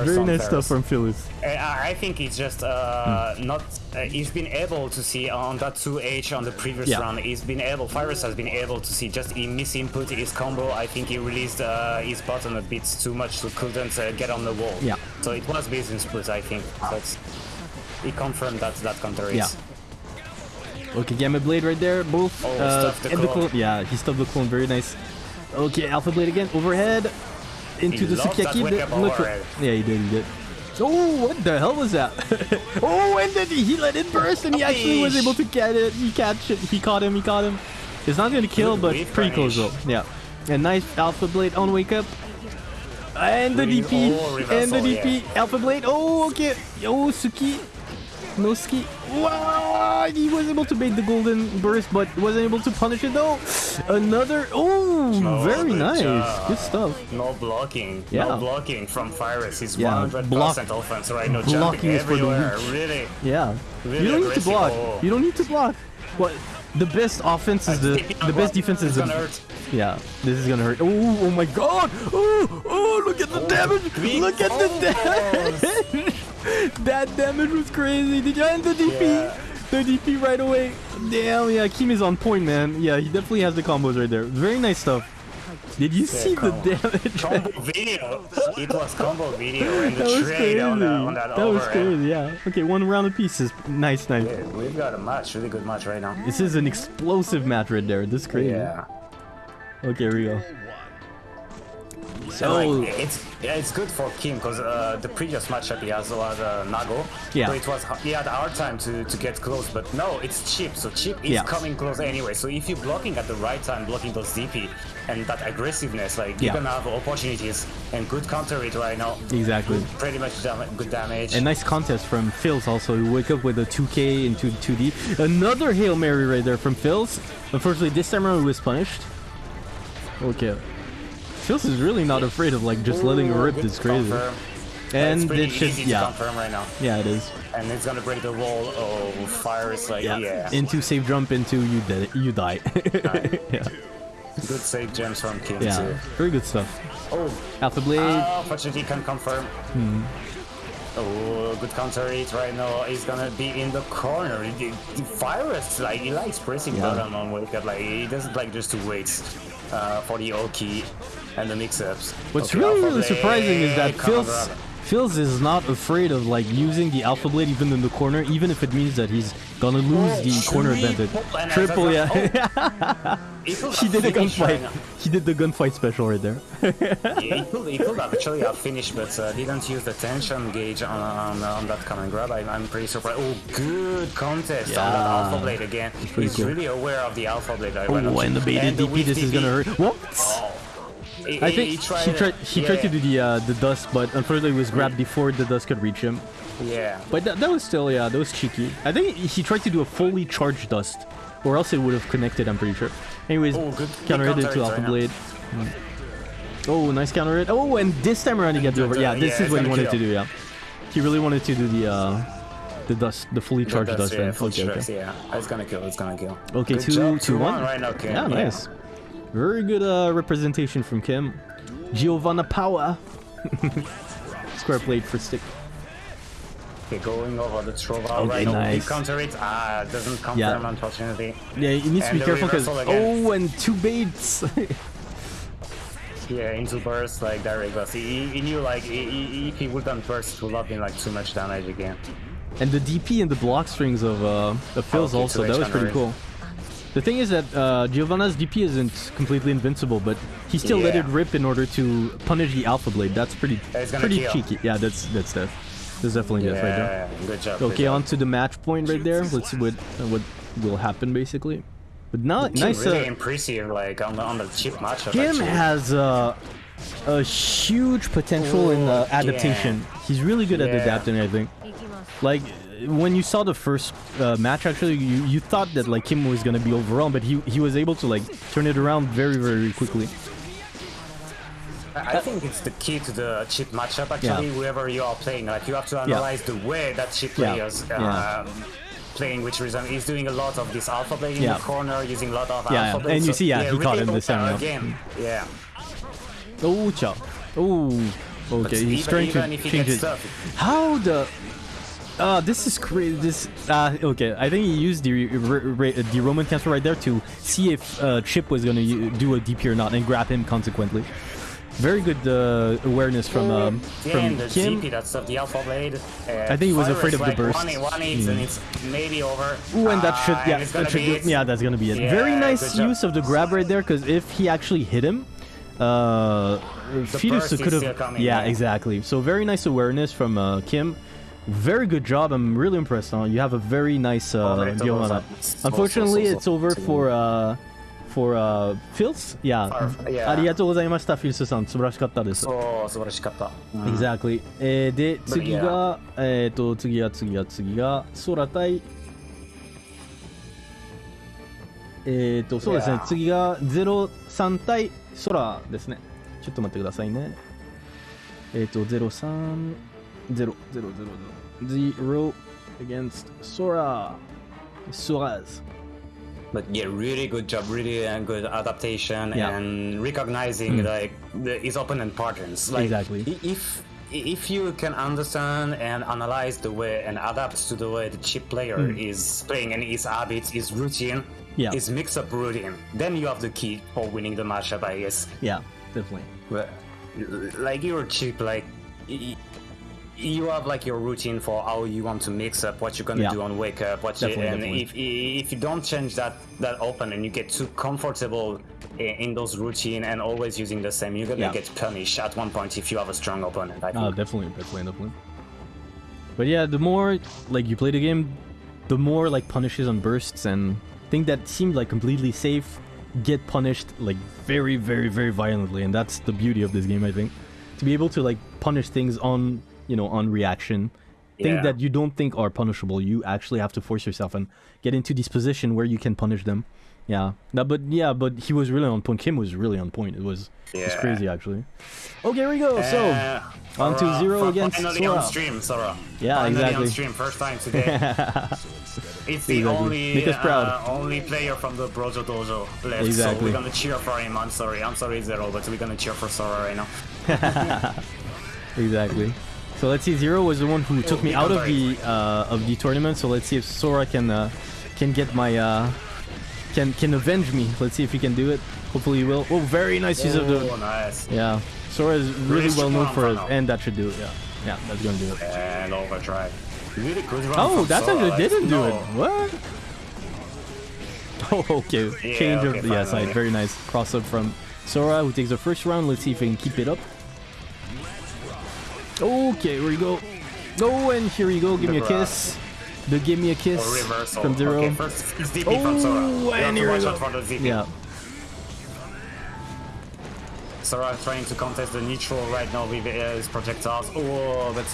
Very nice Ferris. stuff from Phils. I I think it's just uh, Hmm. not. Uh, he's been able to see on that 2H on the previous Yeah. round. He's been able. Virus has been able to see just he misinput his combo. I think he released uh, his button a bit too much, so couldn't uh, get on the wall. Yeah. So it was business split, I think. That's he confirmed that that counter is. Yeah. Okay, Gamma Blade right there. Both. Oh, uh, the and the clone. clone. Yeah, he stuffed the clone. Very nice. Okay, Alpha Blade again. Overhead. Into He the Sukiyaki. wake The- look- overhead. yeah, he did. He did. Oh, what the hell was that? oh, and then he let it burst, and he actually was able to get it. He catch it. He caught him. He caught him. It's not gonna kill, but pretty close though. Yeah. And nice Alpha Blade on wake up. And the DP. and the DP. Alpha Blade. Oh, okay. Oh, Suki. No ski. Wow! He was able to bait the golden burst, but wasn't able to punish it though. Another. Oh, Oh, very nice. job. Good stuff. No blocking. Yeah. No blocking from Virus. He's Yeah, 100% block- offense right now. blocking Jumping is for the everywhere. Really. Yeah. Really you don't need to block. Oh. You don't need to block. What? The best offense is the the best defense is the hurt. yeah. This is gonna hurt. Oh, oh my God! Oh, oh! Look at the damage! Look at the damage! that damage was crazy. Did you end the DP? Yeah. The DP right away. Damn, yeah. Kim is on point, man. Yeah, he definitely has the combos right there. Very nice stuff. Did you see the damage? Combo video. It was combo video and the that was trade crazy. on, the, on that, That was crazy. Yeah. Okay, one round of pieces. Nice, nice. Yeah, we've got a match, really good match right now. This is an explosive match right there. This is crazy. Yeah. Okay, here we go. So like, it's it's good for Kim because uh, the previous matchup he has was uh, Nago. Yeah. So it was he had a hard time to, to get close, but no, it's Chip. So Chip is Yeah. coming close anyway. So if you're blocking at the right time, blocking those DP and that aggressiveness, like Yeah. you're gonna have opportunities and good counter it right now. exactly. Pretty much dam- good damage. A nice contest from Phils also. You wake up with a 2K into 2D. Another Hail Mary right there from Phils. Unfortunately, this time around he was punished. Okay. Phils is really not afraid of like just letting Ooh, rip this crazy. confirm. And it's pretty it should, easy to yeah, confirm right now. yeah, it is. And it's gonna break the wall. Oh, fire is like yeah. Into safe jump into you dead, you die. yeah, Good save gems from Kim yeah, too. very good stuff. Oh, Alpha Blade. Oh, fortunately can confirm. Hmm. Oh, good counter it right now. He's gonna be in the corner. The, the virus, like he likes pressing Yeah. button on wake up. Like he doesn't like just to wait uh, for the Oki and the mix-ups. What's Okay, really, really surprising is that Blade, come on, Phils. Phils is not afraid of like using the Alpha Blade even in the corner, even if it means that he's gonna lose the corner advantage. triple, and Triple, yeah. a- He could he have did a right gunfight. He did the gunfight special right there. Yeah, he could, he could actually have finished, but uh, didn't use the tension gauge on, on, on that command grab. I, I'm pretty surprised. Oh, good contest on that Alpha Blade again. He's cool. really aware of the Alpha Blade. I Oh, and the baited DP, this is gonna hurt. What? Oh. He- I think he tried, he tried. He yeah, tried to do the uh, the dust, but unfortunately it was grabbed before the dust could reach him. Yeah. But that, that was still, yeah, that was cheeky. I think he tried to do a fully charged dust, or else it would have connected. I'm pretty sure. Anyways, Oh, good- counter hit counter into Alpha right. Blade. Mm. Oh, nice counter hit. Oh, and this time around he gets over. Yeah, this yeah, is what he wanted gonna do. Yeah, he really wanted to do the uh, the dust, the fully charged That's- dust. yeah, right? full Okay, okay. yeah. It's gonna kill. It's gonna kill. Okay, Good two, job, two, one. right now. Kim. Yeah, nice. Very good uh, representation from Kim. Giovanna Power. Square blade for stick. Okay, going over the Trova Okay, right now. nice. He counter it. Ah, doesn't confirm Yeah. unfortunately. Yeah, he needs to And be careful because oh, and two baits. Yeah, into burst like direct burst. He, he knew like he, he, if he wouldn't burst, it would have been like too much damage again. And the DP and the block strings of uh, of Phil's Okay, also, that was pretty cool. The thing is that uh, Giovanna's DP isn't completely invincible, but he still yeah. let it rip in order to punish the Alpha Blade. That's pretty pretty kill. cheeky. Yeah, that's that's death. That's definitely yeah, death right there. Good job. Okay, good on job. to the match point right there. Let's see what uh, what will happen basically. But now, nice. Uh, really uh, impressive, like on the, on the cheap matchup. Kim has uh, a huge potential uh, Ooh, in adaptation. Yeah. He's really good at adapting, I think. Like when you saw the first uh, match, actually, you, you thought that like Kim was gonna be overwhelmed, but he he was able to like turn it around very very quickly. I think it's the key to the chip matchup. Actually, Yeah. whoever you are playing, like you have to analyze the way that chip players Yeah. um, playing. Which reason he's doing a lot of this alpha blade in Yeah. the corner, using a lot of Yeah, yeah. And you see, yeah, he caught him this time, open yeah. Yeah. Oh, cha. Oh, okay. He's even, trying to change it. How the? Uh, this is crazy. This uh, okay. I think he used the r- the Roman cancel right there to see if uh, Chip was gonna do a DP or not, and grab him consequently. Very good uh, awareness from um, yeah, from Kim. GP, that's of the alpha blade. Uh, I think he was afraid of the burst. One, one hits and it's maybe over. Ooh, and that Ah, should yeah, it's that should do- yeah, that's gonna be it. Yeah, Very nice use of the grab right there, because if he actually hit him, uh, Fetus could have. Yeah, yeah. exactly. So very nice awareness from uh, Kim. Very good job. I'm really impressed. Huh? You have a very nice uh, Oh, deal on that. Unfortunately, it's over for uh, for uh, Phils. Yeah. Yeah. ありがとうございました、フィルスさん。素晴らしかったです。そう、素晴らしかった。うん Exactly. えーで、次.が、えっ、と、次が、次が、次が、空対、えっ、と、そうですね次が03対空ですね。ちょっと待ってくださいね。えっ、と、03、0、0、0、0、0 against Sora. Soraz. But yeah, really good job, really uh, good adaptation Yeah. And recognizing like the, his opponent patterns. Like Exactly. if if you can understand and analyze the way and adapt to the way the chip player is playing and his habits, his routine. Yeah. his mix-up routine, then you have the key for winning the matchup, I guess. Yeah, definitely. But like you're cheap, like you have like your routine for how you want to mix up what you're gonna Yeah. do on wake up, what you, and definitely. if if you don't change that that open and you get too comfortable in those routine and always using the same, you're gonna Yeah. get punished at one point if you have a strong opponent. I think. Oh, definitely, definitely, definitely. But yeah, the more like you play the game, the more like punishes on bursts and things that seem like completely safe get punished like very, very, very violently, and that's the beauty of this game, I think. To be able to like punish things on, you know, on reaction, things Yeah. that you don't think are punishable, you actually have to force yourself and get into this position where you can punish them. Yeah, no, but yeah, but he was really on point. Kim was really on point. It was, it was crazy actually. Okay, here we go. So. Uh, on to zero fi- against finally Sora. on stream, Sora. Yeah, finally exactly. on stream, first time today. it's the Exactly. only Make us proud. Uh, only player from the Brojo Dojo left, so Exactly. we're gonna cheer for him. I'm sorry, I'm sorry, Zero, but we're gonna cheer for Sora right now. Exactly. So let's see. Zero was the one who took me out of the uh, of the tournament. So let's see if Sora can uh, can get my uh, can can avenge me. Let's see if he can do it. Hopefully he will. Oh, very nice use of Oh, the. nice. Yeah, Sora is really well known for it, and that should do it. Yeah, yeah, that's gonna do it. And overdrive. Really good run Oh, that Sora, actually didn't do no. it. What? Oh, okay. Yeah, Change okay, of yeah side. Very nice cross up from Sora, who takes the first round. Let's see if he can keep it up. Okay, here we go. Oh, and here we go. Give me a The kiss. The give me a kiss Or reversal. from Zero. Okay, first it's DP from Sora. Oh, You and here we go. for the DP. Yeah. Sora trying to contest the neutral right now with his projectiles. Oh, but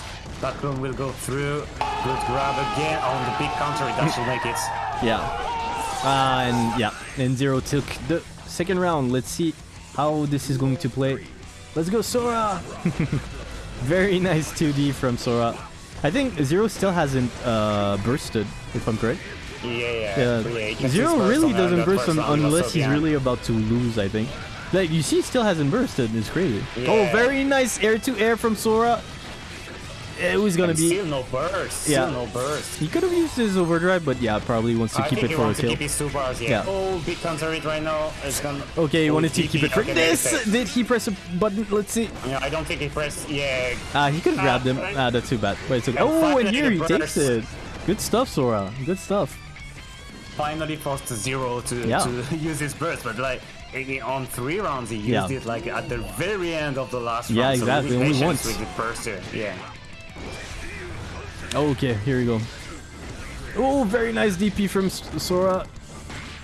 that clone will go through. Good grab again on the big counter. That should make it. Yeah. Uh, and yeah, and Zero took the second round. Let's see how this is going to play. Let's go, Sora! Very nice 2D from Sora. I think Zero still hasn't uh, bursted, if I'm correct. Yeah, yeah. Yeah, yeah. Zero really on doesn't burst round, unless he's yeah. really about to lose, I think. Like, you see, he still hasn't bursted. It's crazy. Oh, very nice air to air from Sora. It was gonna And be. Still no burst. Yeah. Still no burst. He could have used his overdrive, but yeah, probably wants to I keep it for a kill. keep his two bars. Yeah. Yeah. Oh, big counter it right now. It's gonna. Okay, he wanted to keep it for Okay, this. Did he press a button? Let's see. Yeah, I don't think he pressed. Yeah. Ah, he could have grabbed him. Uh, Ah, that's too bad. Wait, okay. Oh, and here he takes it. Good stuff, Sora. Good stuff. finally forced Zero to, Yeah. to use his burst, but like on three rounds he used Yeah. it like at the very end of the last Yeah, round. Yeah, exactly, So only once. with the burst here. Yeah. Okay, here we go. Oh, very nice DP from S- Sora.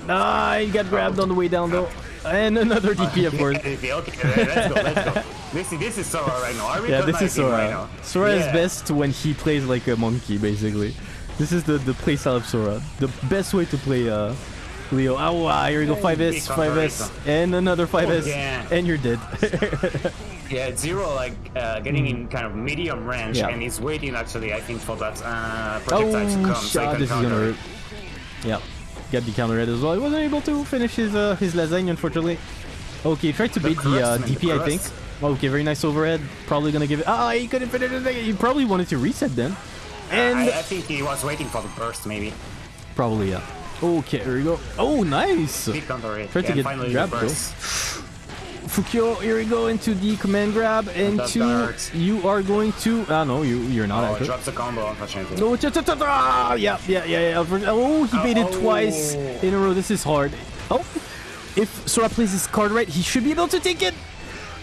Ah, he got grabbed on the way down though. And another DP, of course. okay, okay, let's go, let's go. This is this is Sora right now. Yeah, this is him right Sora. now. Sora is best when he plays like a monkey, basically. This is the, the playstyle of Sora. The best way to play uh, Leo. Oh, wow, here we go. 5S, 5S, and another 5S, yeah. and you're dead. Yeah, Zero like uh, getting in kind of medium range. Yeah. and he's waiting actually I think for that uh, projectile to oh, come so he shot, can this is gonna hurt. Yeah, got the counter red as well. He wasn't able to finish his uh, his lasagne, unfortunately. Okay, tried to The beat the uh, man, the DP, I think. Okay, very nice overhead. Probably gonna give it. Ah, he couldn't finish it. He probably wanted to reset then. And I, I think he was waiting for the burst maybe. probably, yeah. Okay, here we go. Oh, nice. It. Tried to get finally grabbed, the though. burst. Fukyo, here we go into the command grab. Into hurts. you are going to. Ah, no, you you're not Oh, actually. drops the combo unfortunately. No, cha- cha- cha- cha- yeah, yeah, yeah, yeah. Oh, he baited Oh. twice in a row. This is hard. Oh, if Sora plays his card right, he should be able to take it.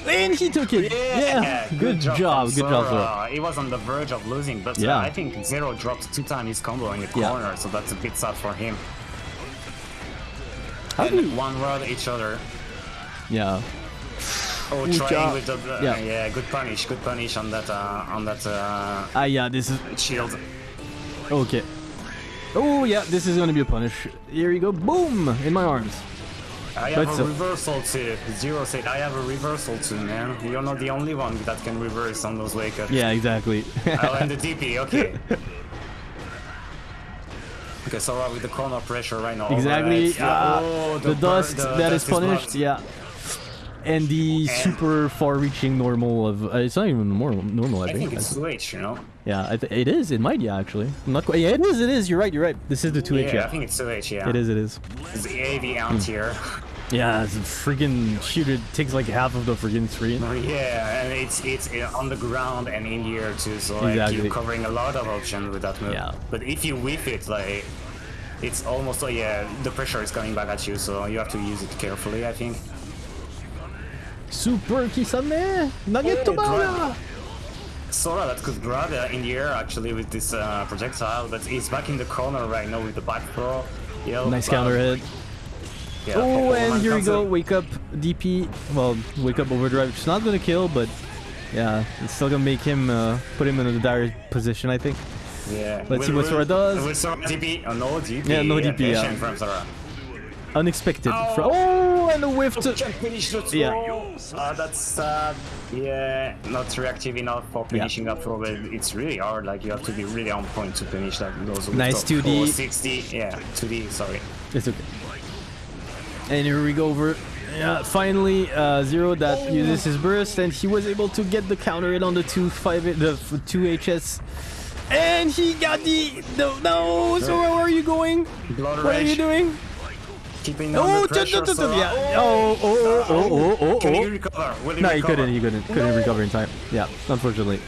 And he took it. Yeah, good, job, from good job, Sora. He was on the verge of losing, but Yeah. uh, I think Zero dropped two times his combo in the Yeah. corner, so that's a bit sad for him. How do you? one rod each other. Yeah. Oh, Good trying job. with the uh, Yeah. yeah. good punish, good punish on that uh, on that uh, Ah, yeah. This is shield. okay. Oh yeah, this is gonna be a punish. Here you go. Boom in my arms. I But have a still. reversal too. Zero said I have a reversal too, man. You're not the only one that can reverse on those wake ups. Yeah, exactly. Oh, and the DP, okay. Okay, Sora with the corner pressure right now. Exactly. Yeah, oh, the, bur- dust the that is dust punished. blocked. yeah. And the super far-reaching normal of uh, it's not even normal. Normal, I, I think. think it's switch, you know? yeah, it is. It might. Yeah, actually. I'm not quite. Yeah, it is. It is. You're right. You're right. This is the two H. Yeah, H. I Yeah. think it's switch, yeah. It is. It is. It's the AV out here. Yeah, it's a freaking shoot. It takes like half of the freaking screen. yeah, and it's it's uh, on the ground and in the air too, so like Exactly. you're covering a lot of options with that move. Yeah. But if you whiff it, like it's almost, oh yeah, the pressure is coming back at you, so you have to use it carefully, I think. Super Kisame! Nagetobara! Sora that could grab uh, in the air actually with this uh, projectile, but he's back in the corner right now with the back throw. Nice counter hit. Yeah, oh, and here we go. Up. Wake up DP. Well, wake up overdrive, which is not going to kill, but yeah, it's still going to make him uh, put him in a dire position, I think. Yeah. Let's see Will- what Sora does. Will Sora DP? Oh, no DP. Yeah, no DP, yeah. from Sora. Unexpected. Oh. Fro- oh, and a whiff to. Can finish the throw. Yeah. Uh, that's sad. Yeah, not reactive enough for Yeah. finishing that throw. But it's really hard. Like you have to be really on point to finish that. Those Nice those 2D. 460. Yeah, 2D. Sorry. It's okay. And here we go over. Yeah, finally, uh, Zero that uses his burst, and he was able to get the counter hit on the two five the two HS, and he got the no no. So where are you going? Blood What are you doing? Keeping Oh, the pressure. t- t- Sora. yeah. Oh, oh, oh, oh, oh, Can he oh. recover? Will he No, he recover? couldn't. He couldn't. Couldn't recover in time. Yeah, unfortunately.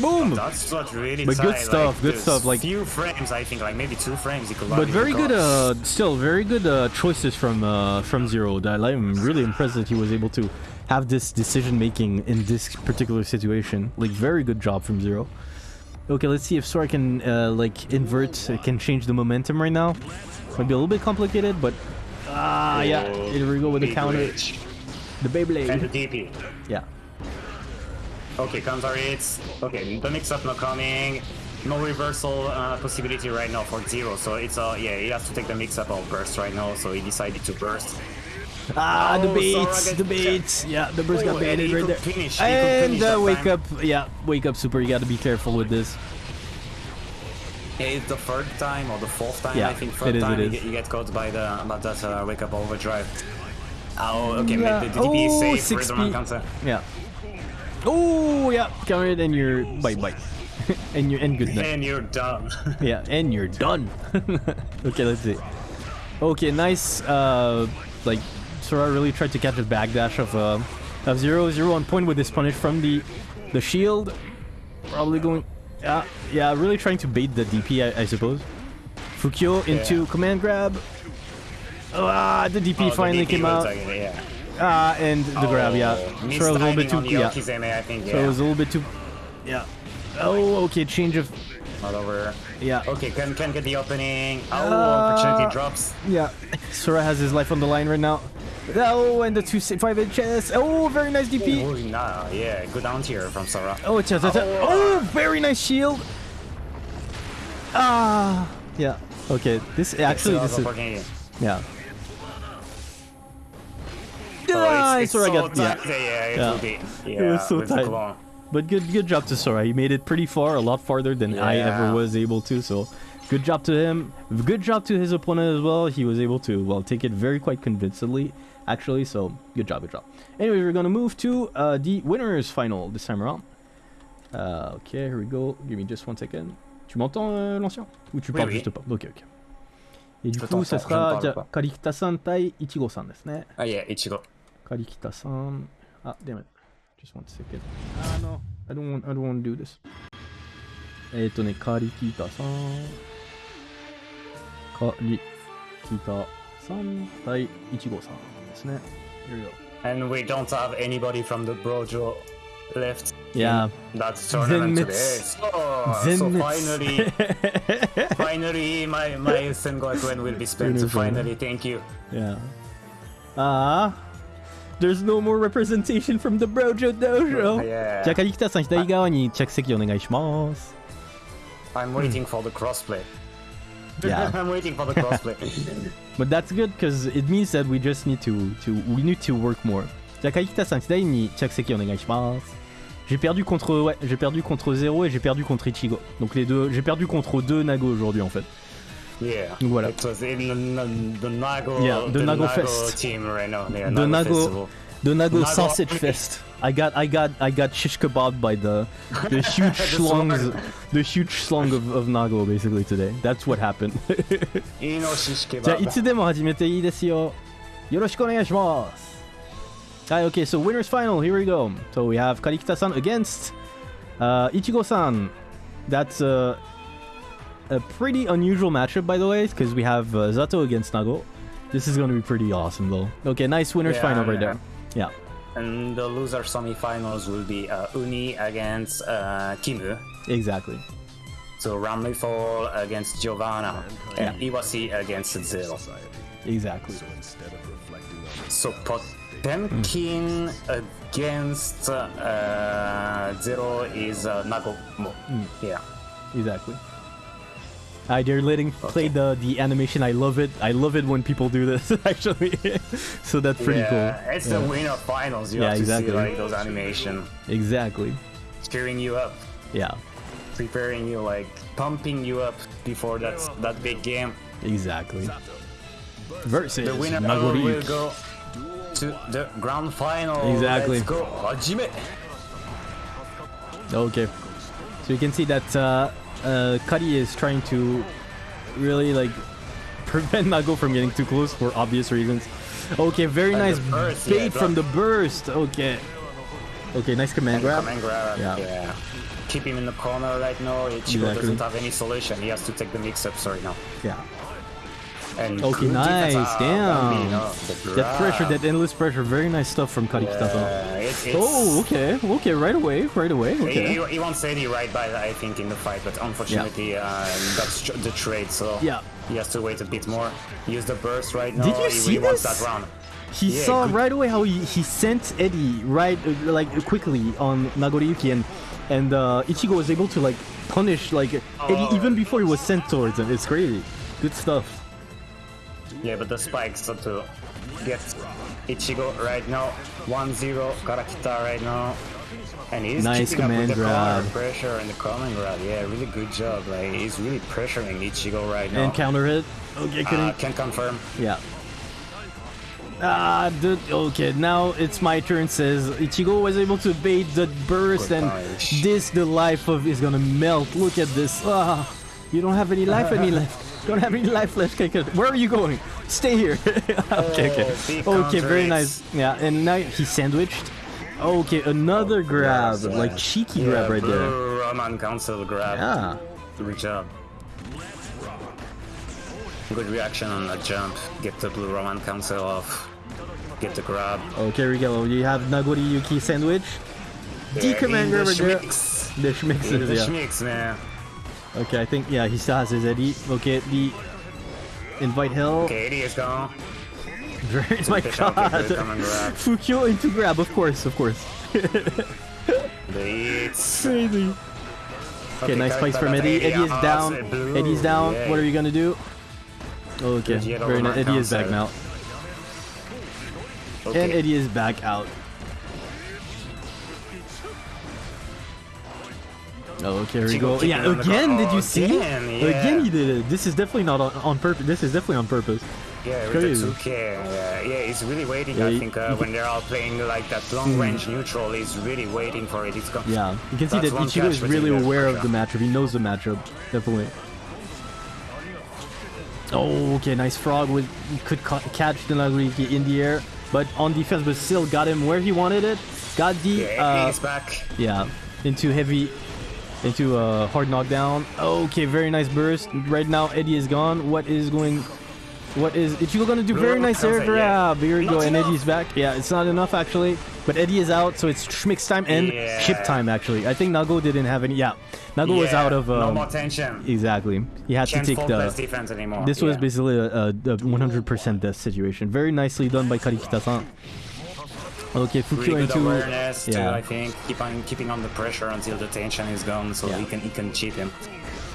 Boom. That's not really But good stuff, like, good stuff, like- few frames, I think, like maybe two frames. He could But very good, uh, still very good uh, choices from uh, from Zero. I'm really impressed that he was able to have this decision making in this particular situation. Like very good job from Zero. Okay, let's see if Sora can uh, like invert, uh, can change the momentum right now. Might be a little bit complicated, but ah yeah, here we go with the counter, reach. the Beyblade. And the DP. Yeah. Okay, counter hits. Okay, the mix-up not coming. No reversal uh, possibility right now for Zero, so it's uh yeah he has to take the mix-up or burst right now, so he decided to burst. Ah, the Oh, Sora the baits. Yeah, the burst Oh, got baited right there. finish, And uh, wake time. up, yeah, wake up, super. You gotta be careful with this. It's the third time or the fourth time Yeah, I think. it Third is, it time you get, you get caught by the by that uh, wake up overdrive. Oh, okay, Yeah. maybe the DP Oh, is safe. 6P. Rhythm counter. Yeah. Oh yeah, counter it and you're bye bye, and you're and good night. And you're done. Yeah, and you're done. okay, let's see. Okay, nice. Uh, like Sora really tried to catch a backdash of uh, of zero zero on point with this punish from the the shield. Probably going. Yeah, yeah, really trying to bait the DP, I, I suppose. Fukyo into Yeah. command grab. Ah, the DP Oh, the finally DP came out. like, yeah. Ah, and the grab. Yeah, Oh, Sora was a little bit too. Yeah, Okizeme, think. so it was a little bit too. Yeah. Oh, okay. Change of. All over. Yeah. Okay, can can get the opening. Oh, Uh, opportunity drops. Yeah. Sora has his life on the line right now. Oh, and the two si- five inch chest. Oh, very nice DP. Oh, nah, yeah, good down tier from Sora. Oh, it's a, it's a, oh, very nice shield. Ah, yeah. Okay, this actually this is yeah. Oh, it's, it's so got yeah. tight. Yeah, yeah, it Yeah. will be. Yeah, It was so tight. clone. But good good job to Sora. He made it pretty far, a lot farther than I ever Yeah. was able to. So good job to him. Good job to his opponent as well. He was able to well take it very quite convincingly, actually. So good job, good job. Anyway, we're gonna move to uh, the winners final this time around. Uh, okay, here we go. Give me just one second. Tu m'entends, euh, l'ancien Ou tu Oui, parles oui. juste pas Ok, ok. Et du Je coup, ça t'entends, je ne sera parleじゃあ pas. カリキタさん対イチゴさんですね。 Ah, yeah, Ichigo. カリキタさん。あ、damn it. Just one second. あの、I don't want, I don't want to do this. えっ、ー、とね、カリキタさん。カリキタさん対イチゴさんですね。Here we go. And we don't have anybody from the Brojo left. Yeah. in That tournament today. Zenmitsu. So, so Zenmitsu. finally, finally, my my Sengoku will be spent. Uniform. Finally, thank you. Yeah. Ah. There's no more representation from the Brojo Dojo. Yeah. じゃあ、カリキタさん左側に着席お願いします。 I'm waiting for the crossplay. Yeah. I'm waiting for the crossplay. But that's good because it means that we just need to, to we need to work more. じゃあ、カリキタさん左に着席お願いします。J'ai perdu contre ouais, j'ai perdu contre Zero et j'ai perdu contre Ichigo. Donc les deux, j'ai perdu contre deux Nago aujourd'hui en fait. yeah. Donc voilà. It was in the, the Nago, Yeah, the the Nago Nago Fest. team right now. Yeah, The Nago, Nago- Festival. The Nago Nago- Sausage Fest. I got I got I got shish kebab by the the huge slongs the huge slong of, of Nago basically today. That's what happened. イノシシケじゃあバブ。いつでも始めていいですよ。よろしくお願いします。はい、okay, so winners final, here we go. So we have Karikita-san against uh, Ichigo-san. That's uh, a pretty unusual matchup, by the way, because we have uh, Zato against Nago. This is going to be pretty awesome, though. Okay, nice winners Yeah, final right yeah. there. Yeah. And the loser semifinals will be uh, Uni against uh, Kimu. Exactly. So Ramlethal against Giovanna and Yeah. Iwashi against Zero. Exactly. So Potemkin against uh, Zero is uh, Nagomo. Yeah. Exactly. Uh, they're letting play the the animation. I love it. I love it when people do this actually. so that's pretty yeah, cool. it's Yeah. the winner finals. You Yeah, have to exactly. see like those animation, Exactly. cheering you up, Yeah. preparing you, like pumping you up before that that big game. Exactly. Versus The winner will go to the grand final. Exactly. Let's go, Hajime. Okay. So you can see that uh, uh, Kari is trying to really like prevent Nago from getting too close for obvious reasons. Okay, very And nice burst, bait yeah, from the burst. Okay. Okay, nice command grab. Come and grab. Yeah. Yeah. Keep him in the corner right now. Ichigo Exactly. doesn't have any solution. He has to take the mix-ups right now. Yeah. And Okay, nice. Damn. That pressure, that endless pressure, very nice stuff from Kari Kitasa. Yeah, it- it's- Oh, okay, okay, right away, right away, He, okay. he, he won't say the right by I think in the fight, but unfortunately uh, that's tr- the trade. So Yeah. he has to wait a bit more. Use the burst right now. Did you he see wants this? that round. He Yeah, saw right away how he, he sent Eddie right uh, like quickly on Nagoriyuki and and uh, Ichigo was able to like punish like Eddie Oh. even before he was sent towards him. It's crazy. Good stuff. Yeah, but the spikes are to get Ichigo right now. 1-0 Karikita right now. And he's Nice keeping up command with the grab. pressure and the command grab. Yeah, really good job. Like he's really pressuring Ichigo right now. And counter hit. Okay, uh, couldn't. can confirm. yeah. Ah, dude. Okay, now it's my turn. Says Ichigo was able to bait the burst, Good and punch. this the life of is gonna melt. Look at this. Ah, you don't have any life, any left. Don't have any life left. Good. Where are you going? Stay here. okay, okay. Oh, Okay, very nice. Yeah, and now he sandwiched. Okay, another oh, grab, Yeah. like cheeky grab right there. Roman Cancel grab. Yeah. Good job. Good reaction on that jump. Get the blue Roman Cancel off. Get the grab. Okay, Rigelo, you have Nagoriyuki sandwich. D command grab the schmicks. The schmicks yeah. Okay, I think yeah, he still has his Eddie. Okay, the invite hell. Okay, Eddie is gone. Oh my Fish god. the command grab. Fukyo into grab, of course, of course. Crazy. Okay, nice place spikes from Eddie. Eddie is Ah, down. it's. Eddie's down. Yeah. What are you gonna do? Okay, very nice. Eddie is back now. Okay. And Eddie is back out. Oh, okay, here we go. Yeah, again, did you Oh, see? again, yeah. Again, he did it. This is definitely not on, on purpose. This is definitely on purpose. Yeah, Crazy. Ritsuke, yeah, yeah, he's really waiting. Yeah, I think uh, when they're all playing like that long range neutral, he's really waiting for it. He's go- Yeah, you can see that Ichigo is really aware of the matchup. He knows the matchup, definitely. Oh, okay, nice frog. With could ca- catch the Nagoriki in the air, but on defense, but still got him where he wanted it. Got the Yeah, uh, back. yeah into heavy, into a hard knockdown. Okay, very nice burst. Right now, Eddie is gone. What is going? What is Ichigo gonna do? Very nice air yeah. grab. Here we go, and. Eddie's back. Yeah, it's not enough actually, but Eddie is out, so it's Schmick's time and Yeah. chip time actually. I think Nago didn't have any. Yeah, Nago was out of. no Um, more tension. exactly. He had to take the. defense anymore. This was basically a 100% death situation. Very nicely done by Karikita-san. Okay, Fukyo really good into. awareness too. yeah. I think keep on keeping on the pressure until the tension is gone, so Yeah. he can he can cheat him.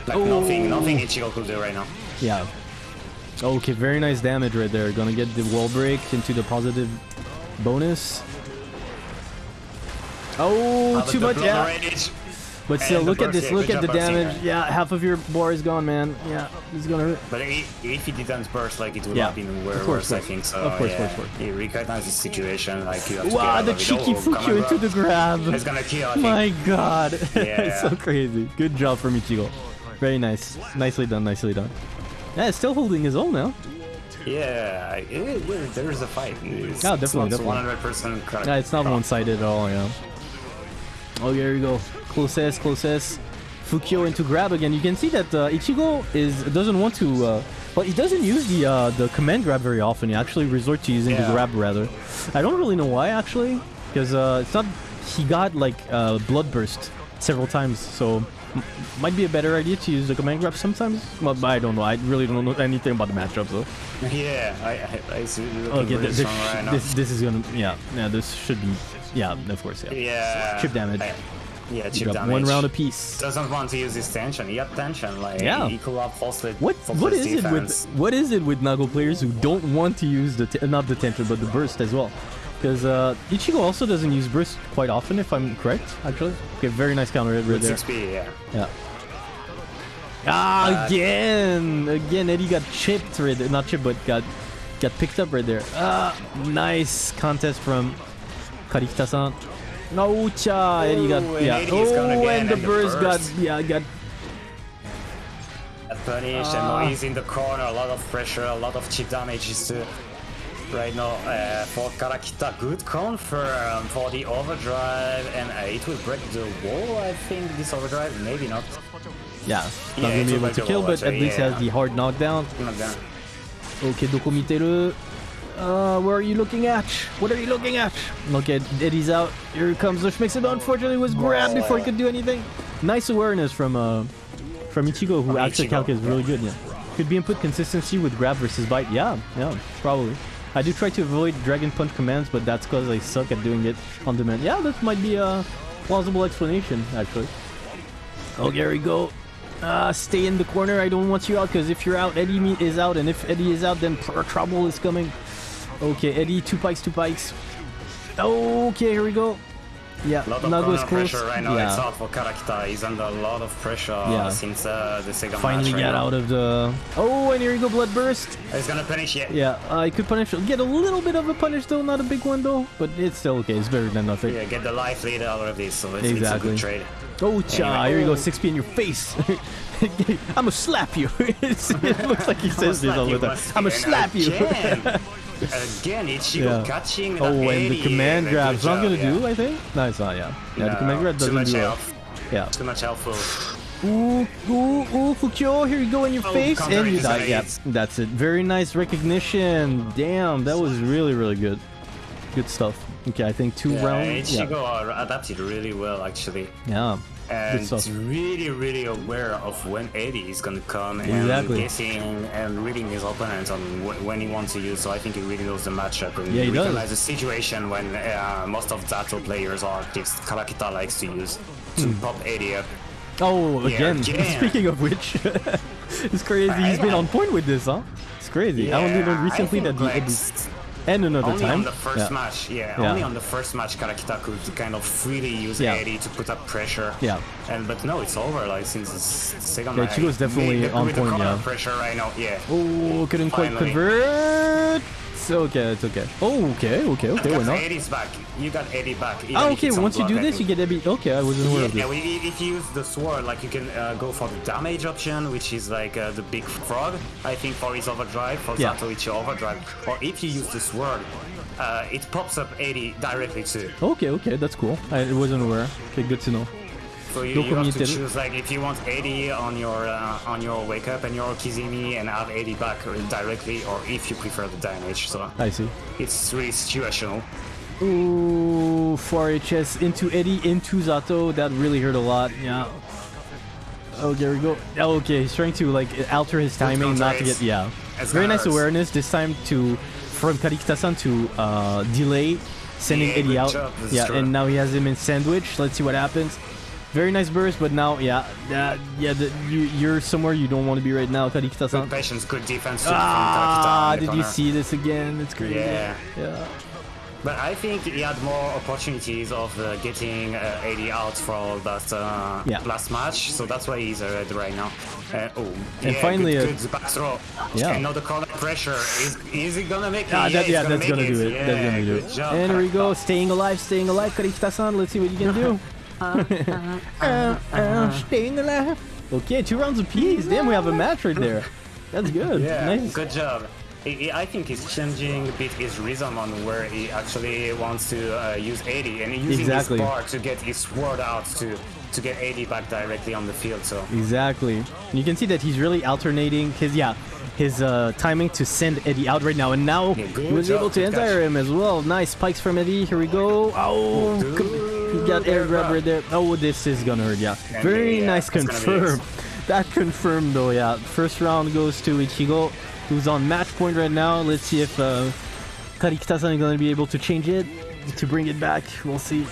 Like Oh. nothing, nothing Ichigo could do right now. Yeah. Okay, very nice damage right there. Gonna get the wall break into the positive bonus. Oh, too much, yeah. But still, and look at this. Look at the damage. Yeah, half of your bar is gone, man. Yeah, it's gonna hurt. But if he didn't burst, like it would Yeah. have been Of course, worse, I think. So Of course, yeah, of course, he recognized the situation. Like you have to Wow, the cheeky Oh, Fukyo into the grab. It's gonna kill. My god. it's Yeah. so crazy. Good job from Ichigo. Very nice. Nicely done, nicely done. Yeah, it's still holding his own now. Yeah, it, it, there is a fight. It's, Yeah, definitely, it's definitely. not 100% Yeah, it's not one-sided at all, yeah. Oh, here we go. Closest, closest. Fukyo into grab again. You can see that uh, Ichigo is doesn't want to uh, Well, he doesn't use the uh, the command grab very often. He actually resort to using the grab rather. I don't really know why actually, because uh, it's not. He got like uh, blood burst several times, so m- might be a better idea to use the command grab sometimes. Well, but I don't know. I really don't know anything about the matchup though. Yeah, I, I, I see. Okay, really this, right this this is gonna yeah yeah this should be yeah of course yeah. yeah. Chip damage. I- yeah, chip damage. one round apiece. Doesn't want to use his tension. He got tension. Like Yeah. he could have falsely. What what is it with defense. what is it with Nago players who don't want to use the not the tension but the burst as well? Because uh, Ichigo also doesn't use burst quite often, if I'm correct. Actually, okay, very nice counter right With there. 6p, yeah. Yeah. Ah, Uh, again, again, Eddie got chipped right there. Not chipped, but got got picked up right there. Ah, nice contest from Karikita-san. No, cha, Eddie got and yeah. Eddie is Oh, and the and the burst got yeah got and Ah. now he's in the corner. A lot of pressure, a lot of chip damages too. Right now, uh, for Karikita, good confirm for the overdrive, and uh, it will break the wall. I think this overdrive, maybe not. yeah. Yeah, Not gonna be able to kill, wall, but at actually, least has the hard knockdown. Not done. Okay, Dokomiteru. Uh, where are you looking at? What are you looking at? Look at Eddie's out. Here comes the Schmixen. Unfortunately, was grabbed before he could do anything. Nice awareness from uh from Ichigo, who actually Ichigo, calc is really good. Yeah, could be input consistency with grab versus bite. Yeah, yeah, probably. I do try to avoid Dragon Punch commands, but that's because I suck at doing it on demand. Yeah, that might be a plausible explanation, actually. Oh, there we go. Uh, stay in the corner. I don't want you out because if you're out, Eddie is out, and if Eddie is out, then trouble is coming. Okay, Eddie, two pikes, two pikes. Okay, here we go. Yeah, A lot of Nago is close. pressure right now. It's Yeah, out for Karikita. He's under a lot of pressure Yeah. since uh, the second finally match. get right now. out of the. Oh, and here you go, blood burst. He's gonna punish it. Yeah, I could punish. Get a little bit of a punish though, not a big one though, but it's still okay. It's better than nothing. Yeah, get the life lead out of this, so it's, Exactly. it's a good trade. Oh, cha! Anyway. Here you go, 6p in your face. I'm gonna slap you. It looks like he says this all the time. I'm gonna slap you. Again, Ichigo Yeah. catching Oh, and the Eddie, command grab's not job, gonna yeah. do, I think? No, it's not, yeah. Yeah, the command grab doesn't much do it. health. Yeah. Too much helpful. Ooh, ooh, ooh, Fukyo, here you go in your Oh, face, and you die. Yeah, that's it. Very nice recognition. Damn, that was really, really good. Good stuff. Okay, I think two Yeah, rounds. Ichigo Yeah. Uh, adapted really well, actually. yeah. And really, really aware of when Eddie is gonna come Exactly. and guessing and reading his opponent on wh- when he wants to use. So I think he really knows the matchup and Yeah, he does. recognizes the situation when uh, most of Zato players are this Karikita likes to use to Hmm. pop Eddie up. Oh, Yeah, again. again. Speaking of which, it's crazy. He's been on point with this, huh? It's crazy. I only Yeah, learned recently that the like, and another Only time. on the first yeah. match, yeah, Yeah. Only on the first match, Karikita could kind of freely use Yeah. Eddie to put up pressure. Yeah. And but no, it's over. Like since the s- second Yeah, match, Chigo's definitely the- on with point, yeah. Pressure right now, yeah. Oh, couldn't quite convert. It's okay, it's okay. Oh, okay, okay, okay, got not? Eddie's back. You got Eddie back. even if okay, once you do this, you get Eddie. Okay, I wasn't aware of Yeah, this. we- if you use the sword, like you can uh, go for the damage option, which is like uh, the big frog, I think for his overdrive, for Yeah. Zatoichi overdrive. Or if you use the sword, uh, it pops up Eddie directly too. Okay, okay, that's cool. I wasn't aware. Okay, good to know. So you, you have to choose like if you want Eddie on your uh, on your wake up and your Kizimi and have Eddie back directly, or if you prefer the damage. So I see. it's really situational. Ooh, 4HS into Eddie, into Zato. That really hurt a lot. Yeah. Oh, there we go. Oh, okay, he's trying to like alter his timing, not to get yeah. Very nice awareness this time to from Karikita-san to uh, delay sending Yeah, Eddie out. job, yeah, true. and now he has him in sandwich. Let's see what happens. Very nice burst, but now yeah, yeah, yeah. The, you you're somewhere you don't want to be right now, Karikita-san. Good patience, good defense. Ah, did you see this again? It's crazy. Yeah. Yeah. But I think he had more opportunities of uh, getting uh, Eddie out for that uh, Yeah. last match, so that's why he's ahead right now. Uh, oh, And yeah, finally, good, uh, good back throw. Yeah. And now the corner pressure. Is, is he gonna make it? Ah, that, he's yeah, that's make gonna it. do it. Yeah, that's gonna do it. Job, and here we go, staying alive, staying alive, Karikita-san. Let's see what you can do. Uh, uh, staying alive. Okay, two rounds apiece. Damn, we have a match right there. That's good. Yeah, nice. good job. I I think he's changing a bit his rhythm on where he actually wants to uh, use Eddie and using Exactly. his bar to get his sword out to to get Eddie back directly on the field. So Exactly. You can see that he's really alternating his yeah his uh, timing to send Eddie out right now, and now Yeah, he was job, able to catch. him as well. Nice spikes from Eddie. Here we go. Oh, he got air grab right there. Oh, this is gonna hurt. Yeah, very yeah, nice that's gonna be confirm. That confirmed though. Yeah, first round goes to Ichigo, who's on match point right now. Let's see if uh, Karikita-san is going to be able to change it, to bring it back. We'll see.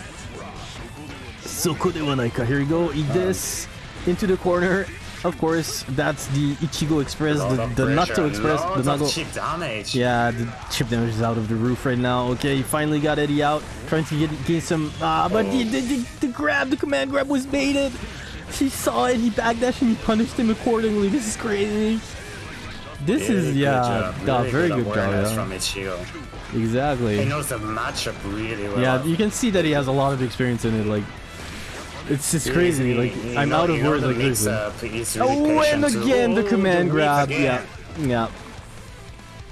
Soko de Wanaika. Here we go. Eat uh, this. Into the corner. Of course, that's the Ichigo Express, the, the Natto Express, the Nago. Chip damage. Yeah, the chip damage is out of the roof right now. Okay, he finally got Eddie out, trying to get gain some. Ah, but oh. the, the, the, the grab, the command grab was baited. He saw it, he backdashed, and he punished him accordingly. This is crazy. This Really is good yeah, job. yeah, Really very good good job. awareness Yeah. from Ichigo. He Exactly. knows the matchup really well. Yeah, you can see that he has a lot of experience in it. Like, it's just crazy. Like, You I'm know- out you of know words. the Like, mix listen. up is really Oh, and patient too. again the Oh, command whip grab. again. Yeah, yeah.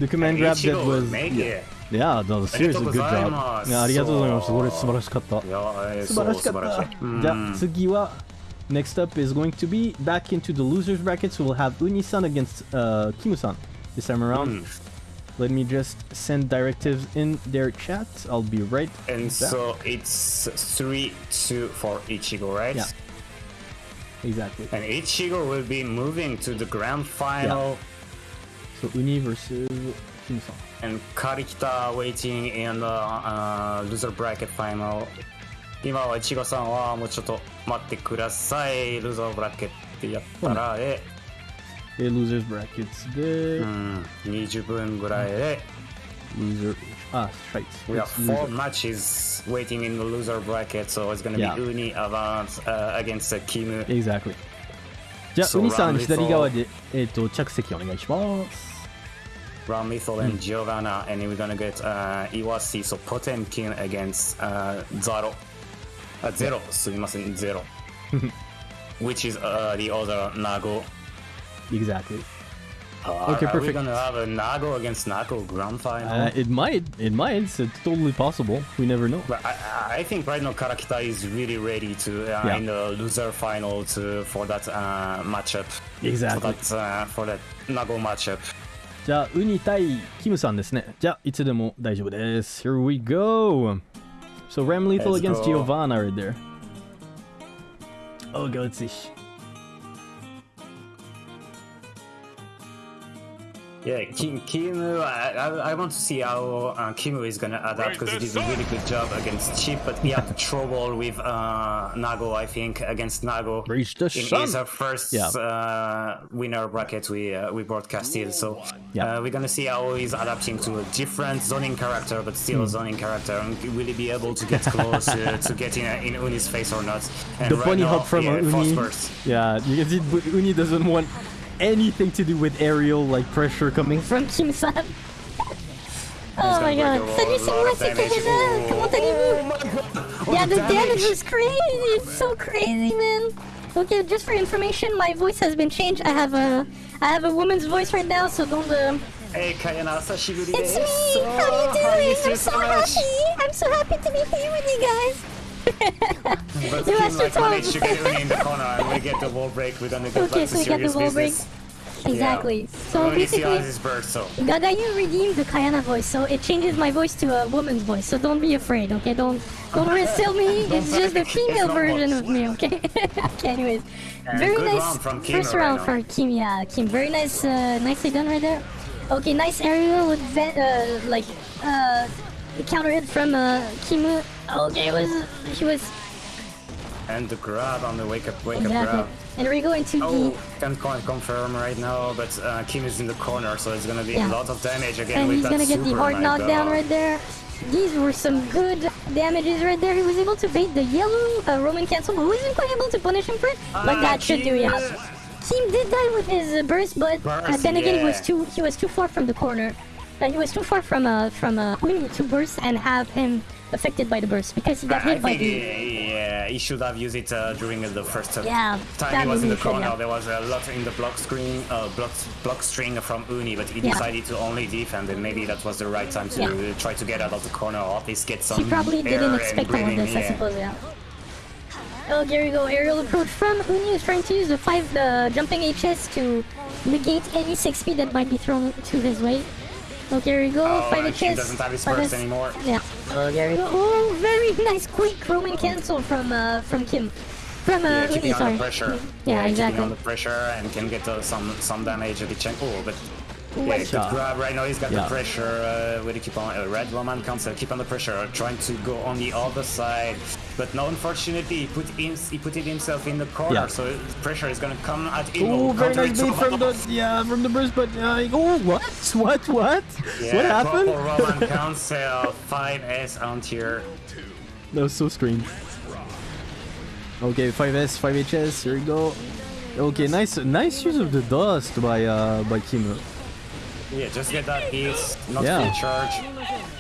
The command grab that Ichigo was. make Yeah, it. yeah, no, seriously good job. ますいやありがとうございます。これ素晴らしかった。いやえー素晴らしかっそう素晴らしいた。じゃあ次は next up is going to be back into the losers brackets. We'll have Uni-san against uh, Kimu-san this time around. Let me just send directives in their chat. I'll be right And so it's 3-2 for Ichigo, right? Yeah. Exactly. And Ichigo will be moving to the grand final Yeah. So Uni versus Kimu-san. and Karikita waiting in the uh, loser bracket final 今はイチゴさんはもうちょっと待ってくださいルーザーブラケットやったらえ Okay, losers brackets there. うん20分ぐらいで Loser. Ah, right. We have It's four matches waiting in the loser bracket, so it's gonna be Uni Avant uh, against uh, Kim. Exactly. じゃあ、So ウニさん左側で、えっ、と、着席お願いします。Ram Lethal and Giovanna, and we're gonna get uh, Iwasi, so Potemkin against uh, Zaro. Uh, zero, sumimasen, zero. Which is uh, the other Nago. Exactly. Uh, okay, are, perfect. Are we gonna have a Nago against Nago grand final? Uh, it might. It might. It's, it's, totally possible. We never know. But I, I think right now Karikita is really ready to uh, yeah. in the loser final to, for that uh, matchup. Exactly. For that, uh, for that Nago matchup. じゃあ、ウニ対キムさんですね。じゃあ、いつでも大丈夫です。Here we go! So, Ramlethal Let's against go. Giovanna right there. Oh, let's Yeah, Kim, Kim uh, I, I I want to see how uh, Kim is gonna adapt because he did a really good job against Chip, but he had trouble with uh, Nago, I think, against Nago. Reach the in sun. his uh, first Yeah. uh, winner bracket we uh, we broadcasted. So Yeah. uh, we're gonna see how he's adapting to a different zoning character, but still Hmm. a zoning character, and will he be able to get close uh, to getting uh, in Uni's face or not? And The right bunny now, hop from yeah, Uni. Yeah, you can see but Uni doesn't want anything to do with aerial like pressure coming from Kim-san. Oh my god. break a Salut, lot c'est moi, of c'est damage. Oh. Comment allez-vous? Yeah, the damage is crazy. It's so crazy, man. Okay, just for information, my voice has been changed. I have a, I have a woman's voice right now, so don't. Uh... Hey, Kayana, sashiburi It's desu. me. How are you I doing? miss you I'm so much. happy. I'm so happy to be here with you guys. But You like to managed to talk. get Uni in the corner, and we get the wall break. We're gonna get Okay, so to we get the wall break. Exactly. Yeah. So Only see how basically, burst, so. Gagayu redeemed the Kayana voice, so it changes my voice to a woman's voice. So don't be afraid, okay? Don't don't resell me. It's just the female version of me, okay? okay, anyways, And very nice round first round now. for Kim. Yeah, Kim, very nice, uh, nicely done right there. Okay, nice aerial with ve- uh, like uh, counter hit from uh, Kimu. Okay, it was she was And the grab on the wake up, wake up exactly. grab. And we're going into Oh, the can't con- confirm right now, but uh, Kim is in the corner, so it's gonna be Yeah. a lot of damage again and with he's gonna get the hard knockdown right there. These were some good damages right there. He was able to bait the yellow uh, Roman cancel, but wasn't quite able to punish him for it. but Ah, that should do, Kim. yeah. Kim did die with his uh, burst, but uh, Burst, then again he was too he was too far from the corner. uh, he was too far from uh from uh to burst and have him affected by the burst because he got I hit by the he, yeah, he should have used it uh, during the first uh, Yeah, time he was in the should, corner. yeah. There was a lot in the block screen, uh, block, block string from Uni, but he Yeah. decided to only defend, and maybe that was the right time to try to get out of the corner or at least get some He probably didn't expect all of this, I suppose, yeah. Oh, there you go. Aerial approach from Uni is trying to use the 5 the jumping HS to negate any 6P that might be thrown to his way. Oh, there you go. Oh, 5 and Kim HS. doesn't have his 5S. burst anymore. Yeah. Oh, there you go. Oh, very nice quick Roman cancel from uh, from Kim. From uh, Yeah, Uni, keeping sorry. under pressure. Yeah, exactly. keeping exactly. under pressure and can get uh, some some damage at the check. Oh, but yeah, What? grab right now. He's got Yeah. the pressure. Uh, with the keep on uh, red Roman cancel, keep under pressure, trying to go on the other side. But now, unfortunately, he put him, he put it himself in the corner, Yeah. so pressure is gonna come at him. Oh, very nice it bait to- from the yeah from the burst, but uh, oh what what what Yeah, what happened? Purple Roman cancel 5S on tier. That was so strange. Okay, 5S, 5HS, here we go. Okay, nice nice use of the dust by uh by Kim. Yeah, just get that piece, not Yeah. full charge.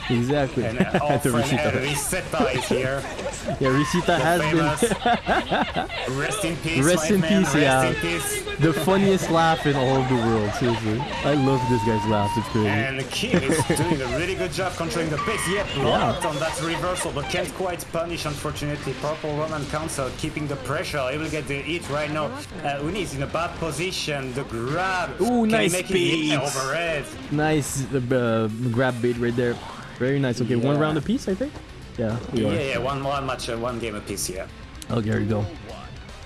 Exactly. And uh, friend Risita. uh, is here. Yeah, Risita has been Rest in peace, Rest in man. peace, Rest yeah. in peace. the funniest laugh in all of the world, seriously. I love this guy's laugh, it's crazy. And Kim is doing a really good job controlling the pace. Yet blocked on that reversal, but can't quite punish, unfortunately. Purple Roman Cancel keeping the pressure. He will get the hit right now. Uh, Uni is in a bad position. The grab. Ooh, Can nice he make it? Nice uh, grab bait right there. Very nice. Okay, one Yeah. round apiece, I think? Yeah, Yeah, yeah, one one match, uh, one game apiece, yeah. Oh, there you go.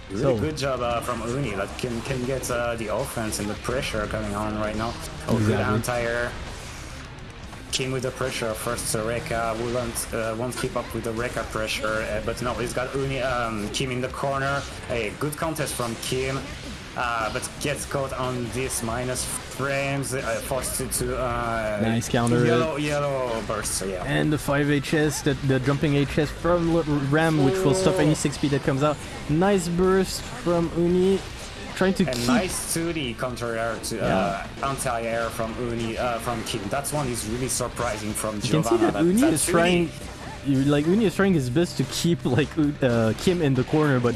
Really So- good job uh, from Uni that can can get uh, the offense and the pressure coming on right now. Oh, good Exactly. anti-air. Kim with the pressure. First, uh, Rekka won't uh, won't keep up with the Rekka pressure, uh, but no, he's got Uni, um, Kim in the corner. A good contest from Kim, uh, but gets caught on this minus frames, uh, forced to, to uh, Nice counter. Yellow, yellow burst. So yeah. And the 5HS, the, the jumping HS from Ram, which will stop any 6P that comes out. Nice burst from Uni, trying to And keep. nice to the counter air to uh, anti-air from Uni uh, from Kim. That's one is really surprising from You can see Giovanna. that Uni that's is trying, like Uni is trying his best to keep like uh, Kim in the corner, but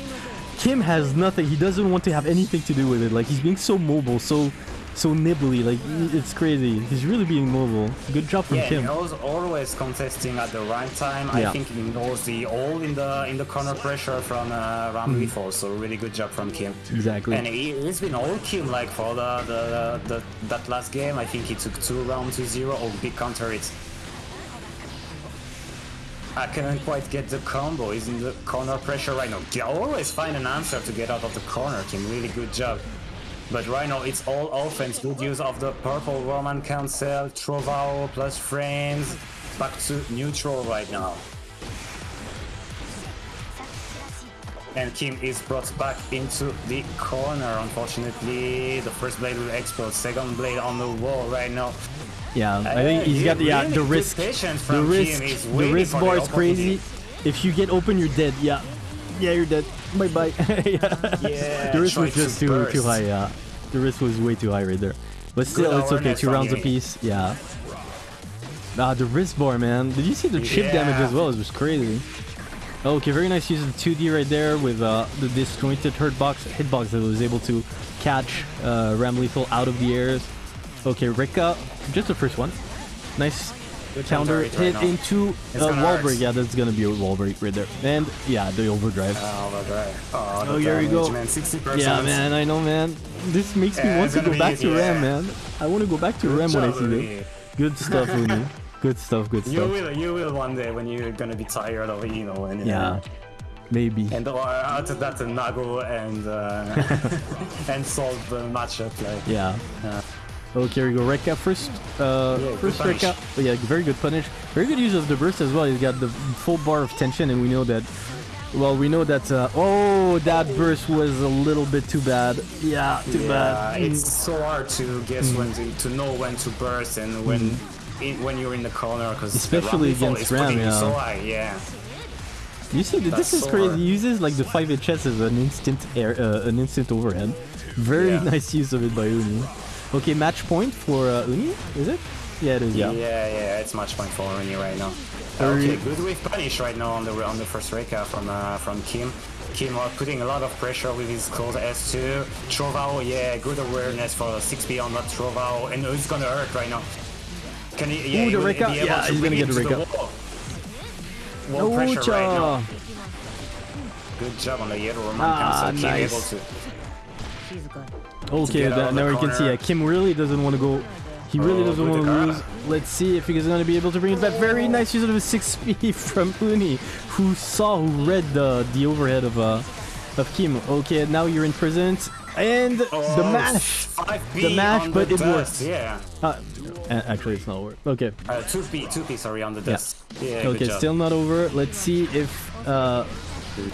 Kim has nothing. He doesn't want to have anything to do with it. Like he's being so mobile, so so nibbly. Like it's crazy. He's really being mobile. Good job from Yeah, Kim. he knows always contesting at the right time. Yeah. I think he knows the all in the in the corner pressure from uh, Ramlethal, so really good job from Kim. Exactly. And he, he's been all Kim like for the, the, the, that last game. I think he took two rounds to zero. Oh, big counter it. I couldn't quite get the combo. He's in the corner pressure right now. He always find an answer to get out of the corner. Kim, really good job. But right now it's all offense. Good use of the purple Roman cancel, Trovao plus frames. Back to neutral right now. And Kim is brought back into the corner. Unfortunately, the first blade will explode. Second blade on the wall right now. Yeah, I think Uh, he's got the yeah, yeah, the risk. The risk, the risk bar is crazy. If you get open, you're dead. Yeah, yeah, you're dead. Bye bye. yeah. Yeah, the risk was just too too burst. high. Yeah, the risk was way too high right there. But still, it's okay. Two rounds apiece. Yeah. Ah, the risk bar, man. Did you see the chip damage as well? It was crazy. Okay, very nice use of the 2D right there with uh, the disjointed hurt box, hitbox that was able to catch uh, Ramlethal out of the airs. Okay, Rika, just the first one. Nice Good counter hit right into uh, break. Yeah, that's gonna be a wall break right there. And yeah, the overdrive. Oh, overdrive. Oh, the Oh, here we go. Man, 60%. yeah, man, I know, man. This makes me want to go back easy, to Ram, yeah. man. I want to go back to Good Ram when I see this. Good stuff, Uni. Good stuff, good stuff. You will, you will one day when you're gonna be tired of you know and Yeah, maybe. and or after that uh, Nago and uh, and solve the matchup like Yeah. Yeah. Okay, here we go. Rekka first. Uh, Yeah, first. Rekka. Oh, yeah, very good punish. Very good use of the burst as well. He's got the full bar of tension, and we know that. Well, we know that. Uh, oh, that burst was a little bit too bad. Yeah, too yeah, bad. Mm. it's so hard to guess when to, to know when to burst and when in, when you're in the corner because Mm. Especially against Ram, yeah. so high yeah You see, th- this is so crazy. hard. He uses like the five HS as an instant air, uh, an instant overhead. Very Yeah. nice use of it by Uni. Okay, match point for uh, Uni, is it? Yeah, it is. Yeah, Yeah. yeah, it's match point for Rooney right now. Okay, good wave punish right now on the on the first Rekka from uh, from Kim. Kim are putting a lot of pressure with his close S2. Trovao, yeah, good awareness for 6B on that Trovao, and it's gonna hurt right now. Can he? Yeah, Ooh, the will Rekka. be Yeah, to he's gonna get it the to the Rekka. wall. Wall pressure right now. Good job on the yellow Roman Ah, cancel. Kim nice. able to. Okay, that, now we can see. it. Kim really doesn't want to go. He really oh, doesn't want to lose. Let's see if he's going to be able to bring it back. Very nice use of a 6P from Uni, who saw, who read the the overhead of uh of Kim. Okay, now you're in prison. And oh, the mash. The mash, but the it works. Yeah. Uh, actually, it's not work. Okay. Uh, 2P, 2P, sorry, on the desk. Yeah. yeah okay, still not over. Let's see if uh,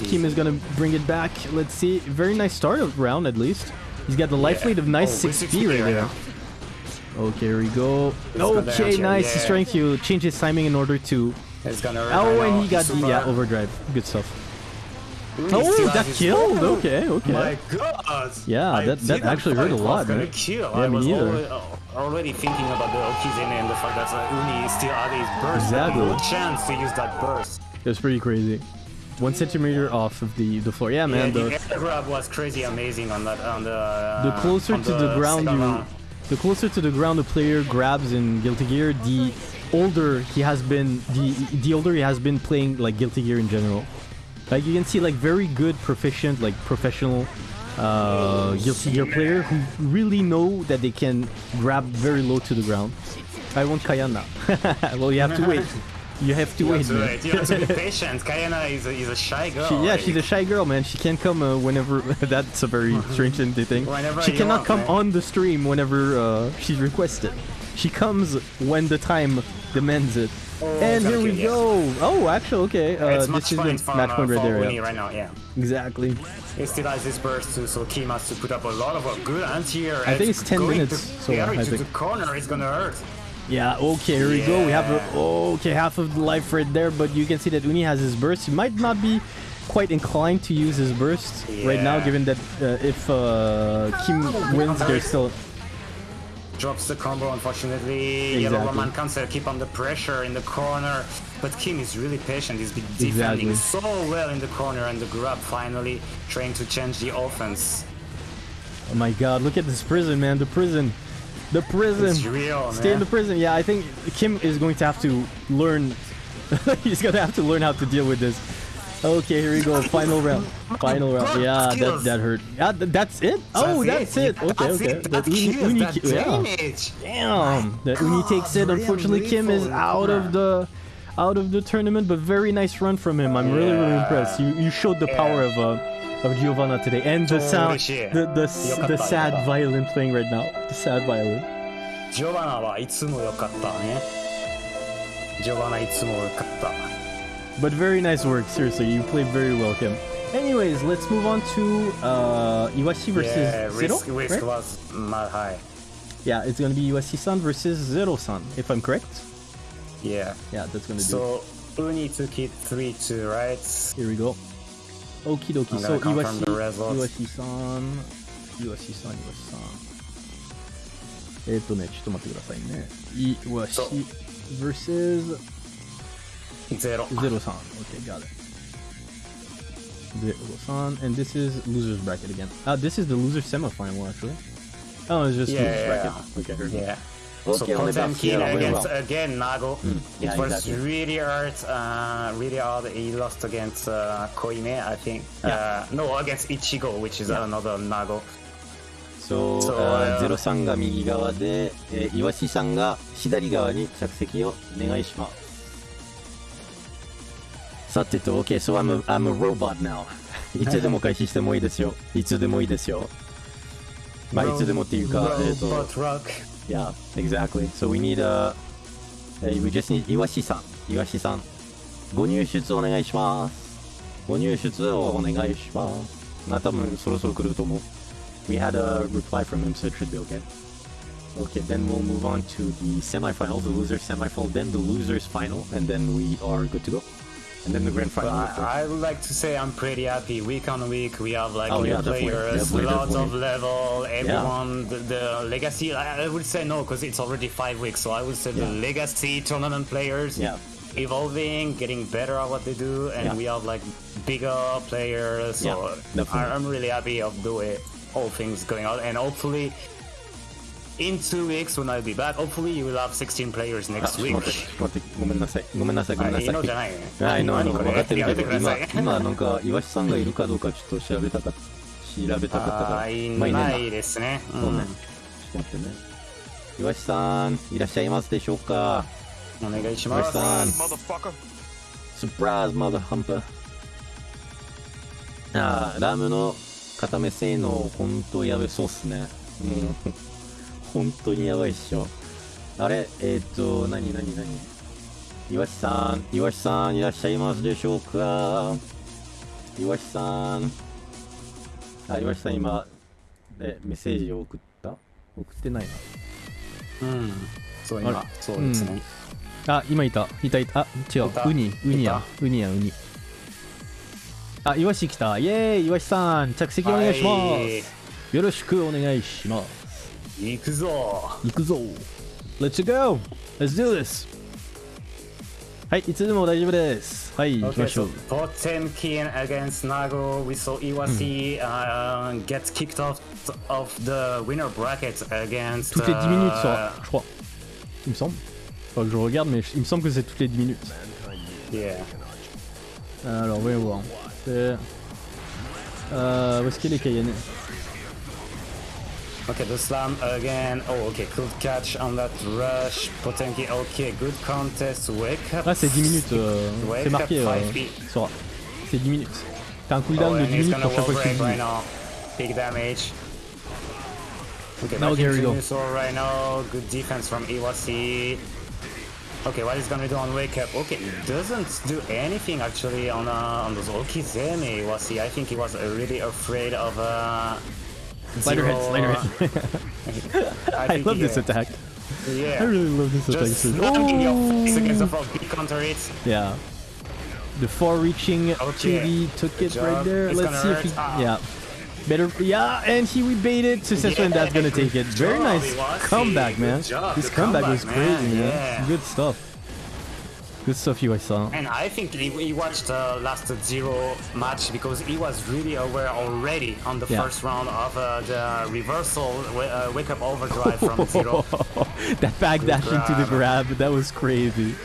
Kim is going to bring it back. Let's see. Very nice start of round, at least. He's got the life Yeah. lead of nice Oh, 6B 6B right right there. Okay, here we go. go Okay, down, nice. He's yeah. trying to change his timing in order to. It's gonna hurt Oh, and now. he got the yeah overdrive. Good stuff. Uni Oh, that killed. ball. Okay, okay. My God! Yeah, that- that actually hurt a lot, gonna man. Kill. Yeah, I me was neither. already, already thinking about the Okizeme and the fact that uh, Uni still had his burst. Exactly. No chance to use that burst. It was pretty crazy. One centimeter off of the the floor. Yeah, man. yeah, the, the air grab was crazy amazing on that on the. Uh, the closer to the ground you the closer to the ground the player grabs in Guilty Gear, the older he has been the the older he has been playing like Guilty Gear in general. Like you can see like very good proficient like professional uh, Guilty Gear player who really know that they can grab very low to the ground. I want Kayana. well, you have to wait. You have to You wait, have to. You have to be patient. Kayana is a, is a shy girl. She, yeah, like, she's a shy girl, man. She can't come uh, whenever. that's a very strange thing. Whenever she cannot want, come man. on the stream whenever uh, she's requested. She comes when the time demands it. and here we go. Oh, actually, okay. Uh, it's this is fun the match uh, point right there. Yeah. right now. Yeah. Exactly. He still has this burst too, so Kim has to put up a lot of work. Good anti-air. I think it's 10 minutes, To, so yeah, I think- the corner is gonna hurt. Yeah. Okay. Here we go. We have a, okay half of the life right there, but you can see that Uni has his burst. He might not be quite inclined to use his burst right now, given that uh, if uh, Kim wins, there's still Drops the combo, unfortunately. Yellow Exactly. Roman cancel, keep on the pressure in the corner. But Kim is really patient. He's been defending Exactly. so well in the corner, and the grab finally trying to change the offense. Oh my god, look at this prison, man. The prison. The prison. It's real, Stay in the prison. Yeah, I think Kim is going to have to learn. He's going to have to learn how to deal with this. Okay, here we go. Final round. Final round. Yeah, that, that hurt. Yeah, that's it? Oh, that's it. Okay, That's okay. it. That Uni- kills, Uni that ki- yeah. damage. Damn. That Uni takes it. Unfortunately, Kim is out of the out of the tournament, but very nice run from him. I'm really, really impressed. You you showed the power of uh, of Giovanna today, and the sound, shit. the the, s- the Yokatta, sad yokatta. violin playing right now. The sad violin. ジョバナはいつも良かったね。ジョバナいつも良かった。 But very nice work, seriously. You played very well, Kim. Anyways, let's move on to uh, Iwashi versus Yeah, Zero. risk, risk right? was mad high. Yeah, it's gonna be Iwashi-san versus Zero-san, if I'm correct. Yeah. Yeah, that's gonna do. So Uni took it 3-2, right? Here we go. Okie dokie. I'm So gonna confirm Iwashi, the results. Iwashi-san, Iwashi-san, Iwashi-san. えっとね、ちょっと待ってくださいね。Iwashi versus ゼロ。 Zero-san. Okay, got it. Zero-san, and this is loser's bracket again. Ah, this is the loser semifinal actually. Oh, it's just Yeah, loser's yeah, bracket. yeah. Okay, very good. Yeah. So yeah, very against well. again Nago. yeah, it was exactly. really hard, uh, really hard. He lost against uh, Koime, I think. Yeah. Uh, no, against Ichigo, which is another Nago. そう、そうあーゼロさんが右側で、えー、イワシさんが左側に着席をお願いします。さてと、OK, so I'm a, I'm a robot now. いつでも開始してもいいですよ。いつでもいいですよ。まあ、いつでもっていうか、えっ、と、Robot Rock. Yeah, exactly. So we need a. Uh, we just need イワシさん。イワシさん。ご入出お願いします。ご入出をお願いします。まあ多分そろそろ来ると思う。We had a reply from him, so it should be okay. Okay, then we'll move on to the semifinal, the loser's semifinal, then the loser's final, and then we are good to go. and then the grand final. I, I would like to say I'm pretty happy. Week on week, we have like Oh, new yeah, players, definitely, lots of level. Everyone, the, the legacy. I, I would say no, because it's already five weeks. So I would say the legacy tournament players. Yeah. Evolving, getting better at what they do, and Yeah. we have like bigger players. So Yeah. I, I'm really happy of the way all things going out, and hopefully, in two weeks when I'll be back, hopefully you will have 16 players あ next ちょっ week. ごめんなさい。ごめんなさい、ごめんなさい。あいいのじゃない？はい、の、あの、分かってるけど、今、今なんか、岩下さんがいるかどうかちょっと調べたかった、調べたかったから。いなないですね。うんそうね。ちょっと待ってね。岩下さん、いらっしゃいますでしょうか？お願いし岩ます。下さん。スプライズ、マダハンパー。ああ、ラムの固め性能、ほんとやべそうっすね。うん。本当にやばいっしょ。あれ？えー、っと、なになになに岩下さん、岩下さんいらっしゃいますでしょうか？岩下さん。あ、岩下さん今、え、メッセージを送った？送ってないうん。そう今そうですね。なあ今いた。いたいた。あ違う。ウニ。ウニや。いウニやウニ。あイワシ来た。イエーイイワシさん。着席お願いします、はいよろしくお願いします Let's go! Let's do this! はい、いつでも大丈夫です。はい、行きましょう。Potemkin against Nago. We saw Iwashi、uh, hmm. get kicked off of the winner bracket against. toutes les 10 minutes, uh, je crois. Il me semble. Faut que je regarde, mais il me semble que c'est toutes les 10 minutes. Yeah. Alors, voyons voir. C'est... Euh, où est-ce qu'il est Cayenne Okay, the slam again. Oh, okay, good catch on that rush. Potemkin, okay, good contest. Wake up. Ah, c'est 10 minutes. euh, c'est marqué euh, sur- C'est 10 minutes. T'as un Oh, cooldown de 10 minutes pour chaque fois que tu right now. Big damage. Okay, Now back here we go. Right now. Good defense from Iwashi. Okay, what he's gonna do on wake up? Okay, he doesn't do anything actually on uh, on those Okizeme Iwashi. I think he was really afraid of uh. Slider zero, head, slider uh, head. I, I love this attack. I really love this attack. Just your face Oh! against the front, big counter it. Yeah. The far-reaching Okay. 2D took it right there. It's Let's see if he. Ah. Yeah. Better. Yeah, and he we baited successful, and that's gonna take it. Very nice comeback, man. This comeback, comeback, was man. crazy, man. Yeah. Good stuff. Good stuff, you guys saw. And I think he, he watched the last zero match because he was really aware already on the Yeah. first round of uh, the reversal uh, wake up overdrive from zero. that back dash into the grab, grab. that was crazy.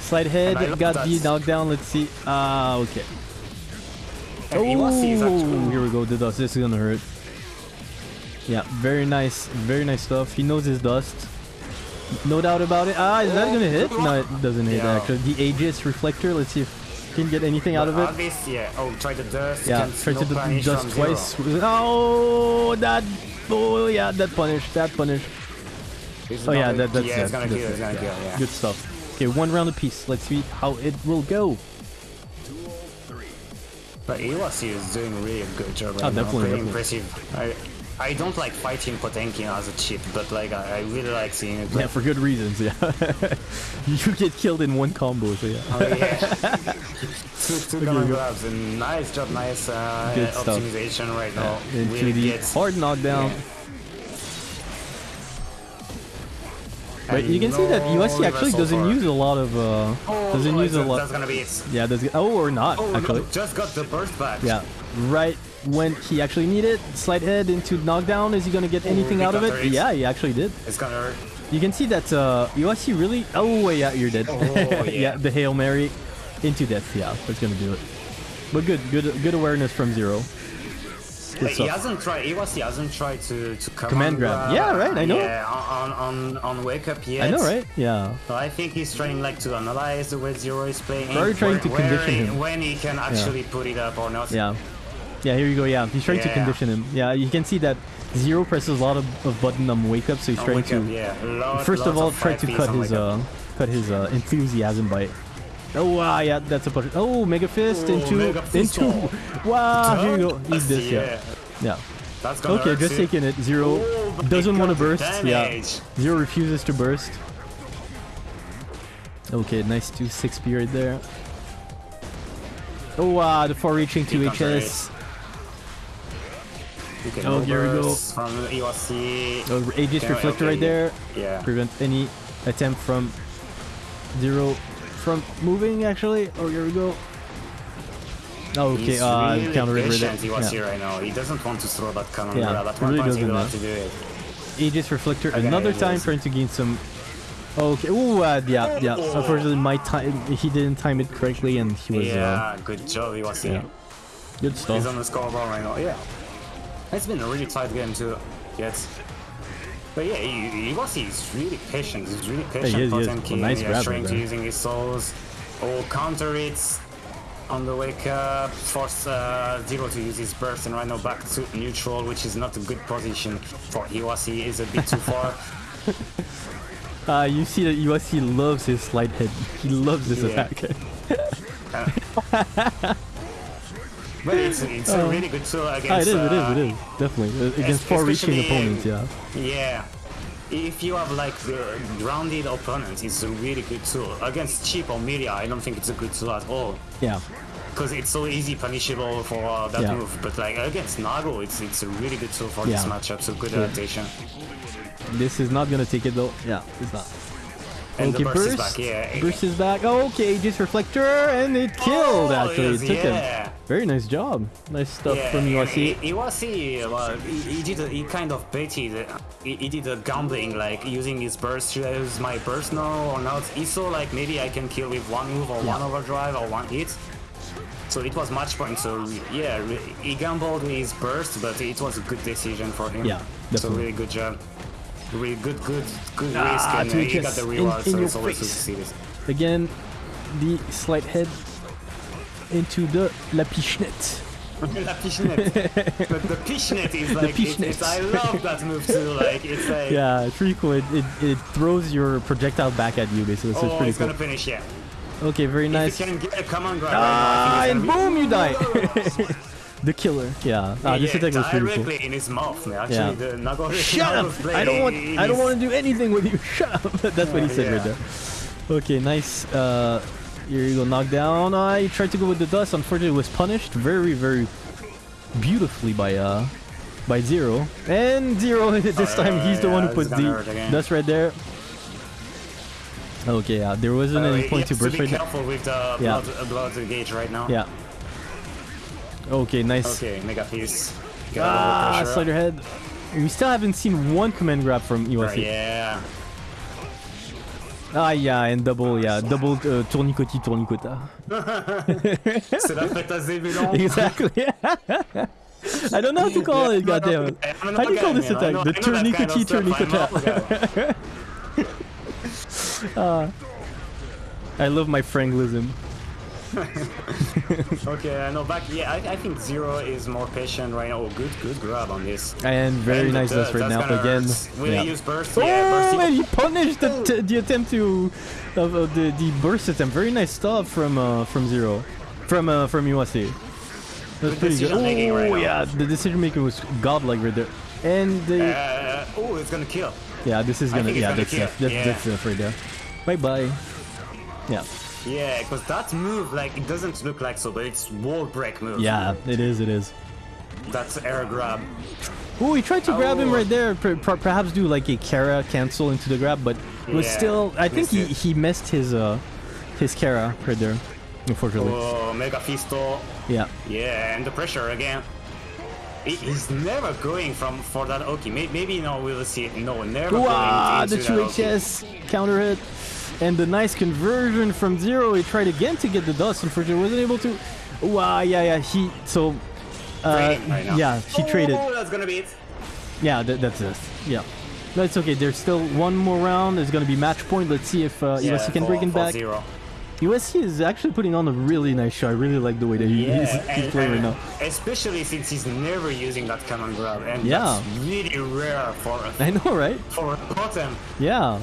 Slide head, got that. the knockdown. Let's see. Ah, okay. And Oh, here we go. The dust. This is gonna hurt. Yeah, very nice, very nice stuff. He knows his dust. No doubt about it. Ah, is that gonna hit? No, it doesn't hit Yeah. actually. The Aegis reflector. Let's see if he can get anything out of it. Obvious, yeah. Oh, try the dust. Yeah, try to no punish just zero. twice. Oh, that. Oh yeah, that punish. That punish. It's Oh yeah, that, that's yeah, gonna That's kill. it. It's gonna kill. Yeah. Good stuff. Okay, one round apiece. Let's see how it will go. But Iwashi is doing really a good job. Right Oh, now. definitely, Pretty definitely. impressive. I, I don't like fighting Potemkin as a chip, but like I, I really like seeing it. Yeah, for good reasons. Yeah, you get killed in one combo. So yeah. Oh yeah. two two Okay, grabs and nice job, nice uh, Good stuff. optimization right now. Into Really gets- hard knockdown. Yeah. But you can see that Iwashi actually doesn't use a lot of. Uh, Oh, doesn't use a lot. That's gonna be it. Yeah, does oh or not Oh actually. no, just got the burst back. Yeah, right when he actually needed slide head into knockdown. Is he gonna get anything he out of it? Yeah, he actually did. It's gonna hurt. You can see that uh, Iwashi really. Oh yeah, you're dead. Oh, yeah. the hail mary into death. Yeah, that's gonna do it. But good, good, good awareness from zero. He hasn't tried. Iwashi hasn't tried to to command, Command grab. Yeah, right, I know. Yeah, on on on wake up yet. I know, right? Yeah. So I think he's trying like to analyze the way Zero is playing. Probably trying to condition he- him. when he can actually put it up or not. Yeah. Yeah, here you go. Yeah, he's trying to condition him. Yeah, you can see that Zero presses a lot of, of button on wake up, so he's trying to up, yeah. Lot, first of all try to cut his uh cut his uh, enthusiasm by. Oh wow, yeah, that's a push. Oh, mega fist Oh, into Mega into. Wow, here you go. Eat this, yeah, yeah. yeah. That's gonna Okay, just taking it. Zero but doesn't want to burst. Yeah. Zero refuses to burst. Okay, nice 2 6 period there. Oh, wow, the far-reaching You 2 counter HS. You can Oh, here we go. from Iwashi. Oh, Aegis Reflector okay. right there. Yeah. Prevent any attempt from Zero from moving, actually. Oh, here we go. Oh, okay, He's uh, really counter right there. Yeah. right now. He doesn't want to throw that cannon Yeah. At one really point he doesn't, will uh, to do it. Aegis Reflector Okay, another it time trying to gain some. Okay. Ooh, uh, yeah, yeah. Unfortunately, my time he didn't time it correctly, and he was. Uh, Yeah, good job Iwashi. yeah. good stuff. He's on the scoreboard right now. Yeah. It's been a really tight game too. Yes. But yeah, I- Iwashi is really patient. He's really patient. he is, he is. Potemkin, A nice yeah, grab trying to using his souls. Or counter it on the wake up. Force uh, Zero to use his burst and right now back to neutral, which is not a good position for Iwashi. Is a bit too far. Uh, you see that USC loves his slide head. He loves this Yeah. attack. But it's, it's a really good tool against. Ah, it is, it is, uh, it is. Definitely. Uh, Against far-reaching opponents, yeah. Yeah. If you have like the grounded opponents, it's a really good tool. Against Chipp or Millia, I don't think it's a good tool at all. Yeah. Because it's so easy punishable for uh, that Yeah. move. But like against Nago, it's it's a really good tool for this matchup. So good Sure. adaptation. This is not gonna take it though. Yeah, it's not. And okay, the burst, burst. is back. Yeah. Burst is back. Oh, okay, just Reflector, and it killed, Oh, actually. yes, it took yeah. him. Very nice job. Nice stuff Yeah, from yeah, USC. I- Iwashi, well, he, he did. A, he kind of baited. uh, He, he did a gambling, like using his burst. Should I use my burst now or not? He saw like maybe I can kill with one move or one overdrive or one hit. So it was match point. So yeah, he gambled with his burst, but it was a good decision for him. Yeah, So definitely. really good job. Good, good, good Ah, risk, and uh, he got the in- reward. in so it's always good to see this. Again, the slide head into the La Pichenette. La Pichenette. but the Pichenette is like, it's, Pichenette. it's, I love that move too. Like, it's like, Yeah, it's pretty cool. It, it, it throws your projectile back at you, basically. So it's oh, pretty it's cool. gonna finish, yeah. Okay, very nice. If you can get a command grab Ah, right and now, I boom, you die. Die. the killer. Yeah. Ah, this attack was pretty cool. directly in his mouth. man. Actually, Yeah. the Nagore Shut up! I don't want. I don't his- want to do anything with you. Shut up! That's what he said right there. Okay, nice. Uh, here you go. Knockdown. I tried to go with the dust. Unfortunately, was punished very, very beautifully by uh by Zero. And Zero this time he's the yeah, one who it's put the dust right there. Okay, yeah. There wasn't Uh, any point to burst right now. careful with the Yeah. blood, uh, blood gauge right now. Yeah. Okay, nice. Okay, Mega Fist. Got Ah, slider head. We still haven't seen one command grab from Uh, USC. yeah. Ah, yeah, and double, yeah, double uh, tournicoti tournicota. C'est la fête. Exactly. I don't know how to call it, goddamn. How do you call this attack? know- The I know that kind of tourniquet stuff. I'm tournicota. guy. I love my Franklism. Okay, I know back. Yeah, I, I think Zero is more patient right now. Oh, good, good grab on this. And very And nice dust right now again. Will Yeah. he use burst? Oh, yeah, burst. and he punished the, t- the attempt to of, of the the burst attempt. Very nice stuff from uh, from Zero, from uh, from USC. That's pretty good. Oh right yeah, the decision making was godlike right there. And the Uh, oh, it's gonna kill. yeah, this is gonna yeah gonna that's kill. That's Yeah. that's right there. Bye bye. Yeah. Yeah, because that move, like, it doesn't look like so, but it's wall break move. Yeah, it is. It is. That's air grab. Oh, he tried to grab him Oh. right there. Per- per- perhaps do like a Kara cancel into the grab, but it was Yeah, still. I think he, missed he missed his uh his Kara right there. Unfortunately. Oh, Mega Fisto. Yeah. Yeah, and the pressure again. He's never going from for that Oki. May- Maybe no, we'll see. No, never Wow, going the into two that Oki. HS counter hit. And the nice conversion from zero. He tried again to get the dust. Unfortunately, wasn't able to. Wow, yeah, yeah. He so. Uh, right yeah, he traded. Oh, that's gonna be it. Yeah, that, that's it. Yeah. That's okay. There's still one more round. There's gonna be match point. Let's see if uh, Yeah, USC can for- break him back. Zero. USC is actually putting on a really nice show. I really like the way that he, Yeah, he's, he's and- playing right now. Especially since he's never using that command grab, and Yeah. that's really rare for a, I know, right? for a bottom. Yeah.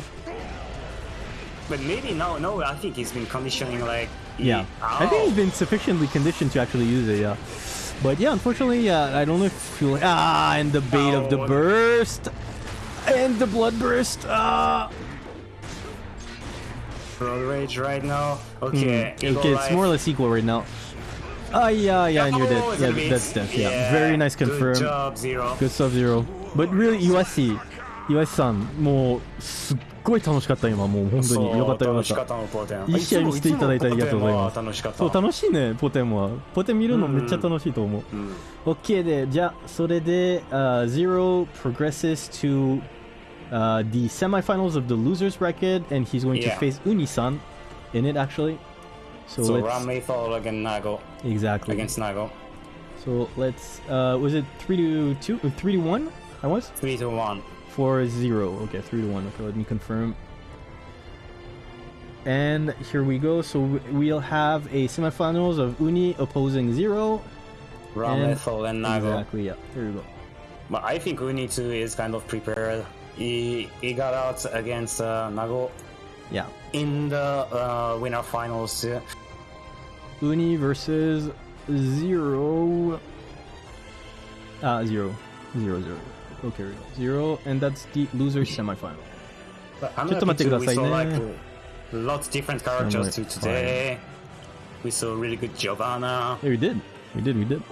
But maybe no, no. I think he's been conditioning like. Yeah. I think he's been sufficiently conditioned to actually use it, yeah. But yeah, unfortunately, yeah, I don't know if you Ah, and the bait of the Oh. burst. And the blood burst. Ah. Road rage right now. Okay. Hmm. Okay, it's Life. more or less equal right now. Ah, yeah, yeah, and you're Oh, dead. Yeah, that's death. Yeah, very nice confirm. Good job, Zero. Good stuff, Zero. But really, 岩橋、岩橋さん、もう、すっごい楽しかった、今。もう、本当に。よかった、よかった。楽しかったのポテンいい試合見せていただいてありがとうございます楽しかったそう、楽しいね、ポテンは。ポテン見るのめっちゃ楽しいと思う。うん OK で、じゃあ、それで、uh, Zero progresses to uh, the semifinals of the losers bracket, and he's going to Yeah. face Unisan in it, actually. So, So let's Ram Lethal against Nago exactly. against Nago. So let's. Uh, was it three to two? Or three to one? I was Three to one. Four zero. Okay, three to one. Okay, let me confirm. And here we go. So we'll have a semifinals of Uni opposing Zero. Ram And- and Nago. Exactly. Yeah. There you go. But I think Uni too is kind of prepared. He he got out against uh, Nago Yeah. in the uh, winner finals. uh, Uni versus Zero. Ah, zero. Zero, zero Okay, here we go. Zero, and that's the loser semifinal. But I'm ちょっと待って happy くだ too. さい We ね。 saw like uh, lots different characters too Alright, today. We saw really good Giovanna. Yeah, we did. We did, we did.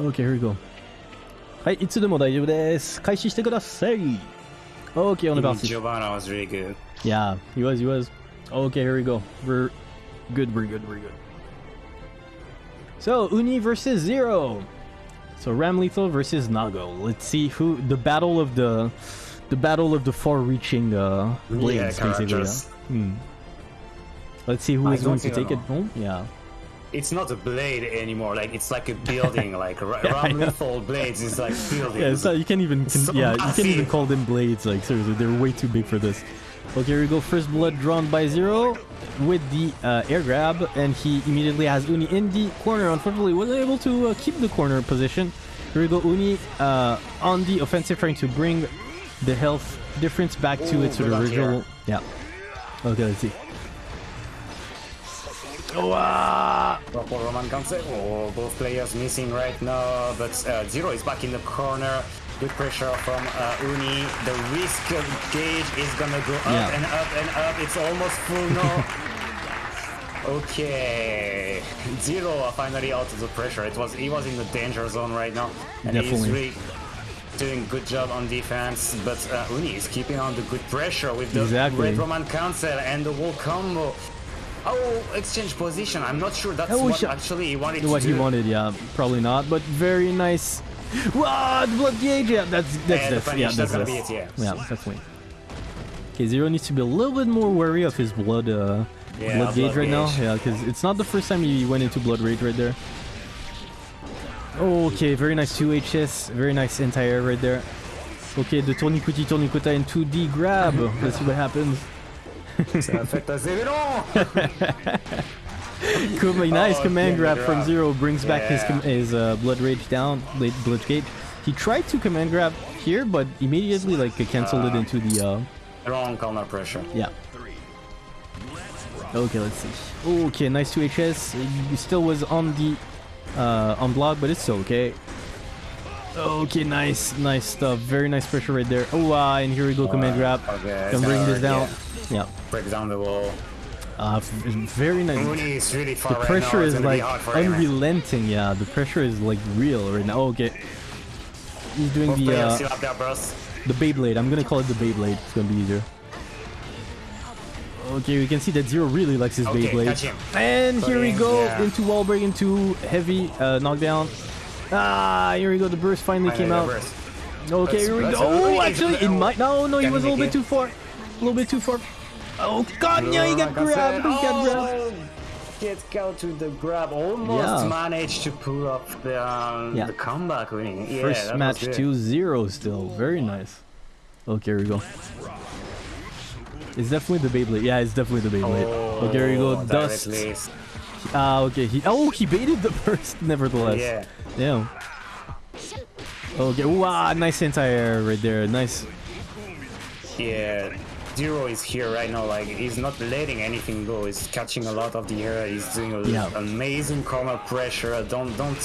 Okay, here we go. はい、いつでも大丈夫です。開始してください。Okay, on the Even bounce. Giovanna was really good. Yeah, he was, he was. Okay, here we go. We're good, we're good, we're good. So, Uni versus Zero. So, Ramlethal versus Nago. Let's see who the battle of the the battle of the far-reaching uh, blades, basically. characters. Yeah. Hmm. Let's see who I is going to take it home. Yeah. It's not a blade anymore. Like it's like a building. like Ra- Ram. Lethal blades is like buildings. Yeah, not, you can't even So yeah, you can't even call them blades. Like seriously, they're way too big for this. Okay, here we go. First blood drawn by Zero with the uh, air grab, and he immediately has Uni in the corner. Unfortunately, wasn't able to uh, keep the corner position. Here we go. Uni uh, on the offensive, trying to bring the health difference back to Ooh, its sort of good luck original. Yeah. Okay, let's see. Oh! Proper Roman. Oh, both players missing right now, but uh, Zero is back in the corner. Good pressure from uh, Uni. The risk gauge is gonna go up Yeah. and up and up. It's almost full now. okay, Zero finally out of the pressure. It was he was in the danger zone right now, and Definitely. he's really doing good job on defense. But uh, Uni is keeping on the good pressure with the Exactly. Red Roman Cancel and the wall combo. Oh, exchange position. I'm not sure that's what actually he wanted What he wanted, yeah, probably not, but very nice. Wow, the blood gauge, yeah, that's that's Yeah, this, yeah, that's that's this. it, Yeah, yeah. definitely. Okay, Zero needs to be a little bit more wary of his blood, uh, Yeah, blood gauge right now. Yeah, because it's not the first time he went into blood rage right there. Okay, very nice 2 HS, very nice anti-air right there. Okay, the tourniquet tourniquet in 2D grab. Let's see what happens. Ça affecte à Zero. Com- nice Oh, command yeah, grab from. Zero brings back his his uh, blood rage down, blood gauge. He tried to command grab here, but immediately like canceled it Ah. into the uh, Wrong corner pressure. yeah. Okay, let's see. Okay, nice 2 HS. He still was on the uh, on block, but it's okay. Okay, nice, nice stuff. Very nice pressure right there. Oh, wow, and here we go, command grab. Okay, Can bring this down. Yeah. yeah. Break down the wall. Uh, very nice. Really The right pressure now. Is like hard for him. unrelenting. Yeah, the pressure is like real right now. Okay, he's doing Both the uh, still have their the Beyblade. I'm gonna call it the Beyblade. It's gonna be easier. Okay, we can see that Zero really likes his Okay, Beyblade. And here we go yeah. into wall break, into heavy uh, knockdown. Ah, here we go. The burst finally Finally, came out. burst. Okay, Let's- here we go. Oh, oh, actually, it oh. might. No, no, he was a little bit too far. A little bit too far. Oh God, yeah, he got Roman grabbed. He Cancel. got grabbed. Oh, Get out to the grab. Almost Yeah. managed to pull up the um, Yeah. the comeback winning. Yeah, First match good. 2-0 still. Very nice. Okay, here we go. It's definitely the Beyblade. Yeah, it's definitely the Beyblade. Oh, okay, here we go. Dust. directly. Ah, okay. He oh he baited the burst nevertheless. Yeah. Yeah. Okay. Wow, nice anti-air right there. Nice. Yeah, Zero is here right now. Like he's not letting anything go. He's catching a lot of the air. He's doing a Yeah. amazing corner pressure. Don't don't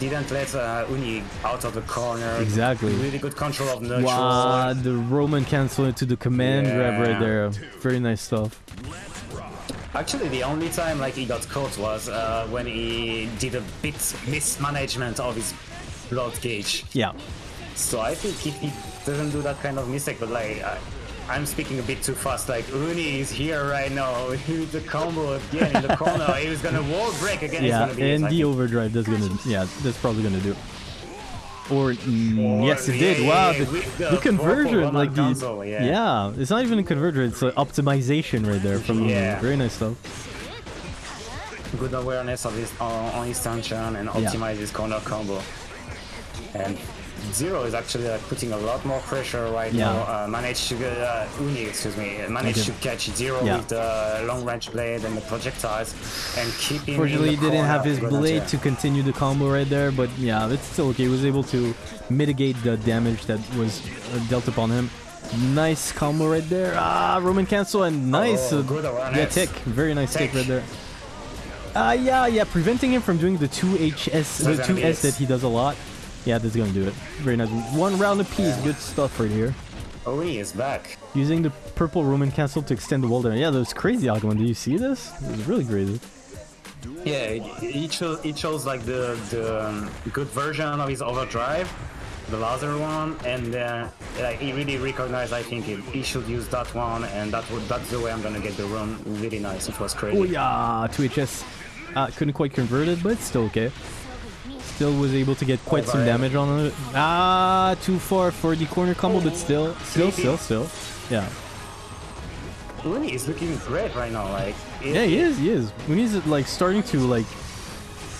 didn't let uh, Uni out of the corner. Exactly. Really good control of neutral. Wow, the Roman cancel into the command grab right there. Very nice stuff. Actually, the only time like he got caught was uh, when he did a bit mismanagement of his blood gauge. Yeah. So I think if he doesn't do that kind of mistake, but like I, I'm speaking a bit too fast. Like Uni is here right now. With the combo again in the corner. he was gonna wall break again. Yeah, it's gonna be and the overdrive that's gonna yeah that's probably gonna do. Or mm, Or- yes, it yeah, did. yeah, wow, yeah, the, the the conversion, like the console, yeah. it's not even a conversion; it's an optimization right there from Yeah. very nice stuff. good awareness of his on, on his tension and optimize his corner combo. And Zero is actually uh, putting a lot more pressure right Yeah. now. Uh, managed to get uh, Uni, excuse me, managed to catch Zero Yeah. with the long range blade and the projectiles, and keep him. Fortunately, he didn't have his blade to continue the combo right there, but yeah, it's still okay. He was able to mitigate the damage that was uh, dealt upon him. Nice combo right there. Ah, Roman cancel and nice. Oh, uh, good yeah, tick. Very nice tick Tick. right there. Ah, yeah, yeah, preventing him from doing the 2HS, the That's gonna 2S that he does a lot. Yeah, that's gonna do it. Very nice. One round apiece. Good stuff right here. Uni is back. Using the purple Roman cancel to extend the wall there. Yeah, that was crazy, Akuman. Do you see this? It was really crazy. Yeah, he chose, he chose like the the um, good version of his overdrive, the laser one, and uh, like he really recognized. I think he, he should use that one, and that would that's the way I'm gonna get the run. Really nice. It was crazy. Oh yeah, 2HS. Uh, couldn't quite convert it, but it's still okay. Still was able to get quite some Overhead. damage on it. Ah, too far for the corner combo, but still, still, still, still. Yeah. Uni is looking great right now. Like Yeah, he is, he is. He's like starting to like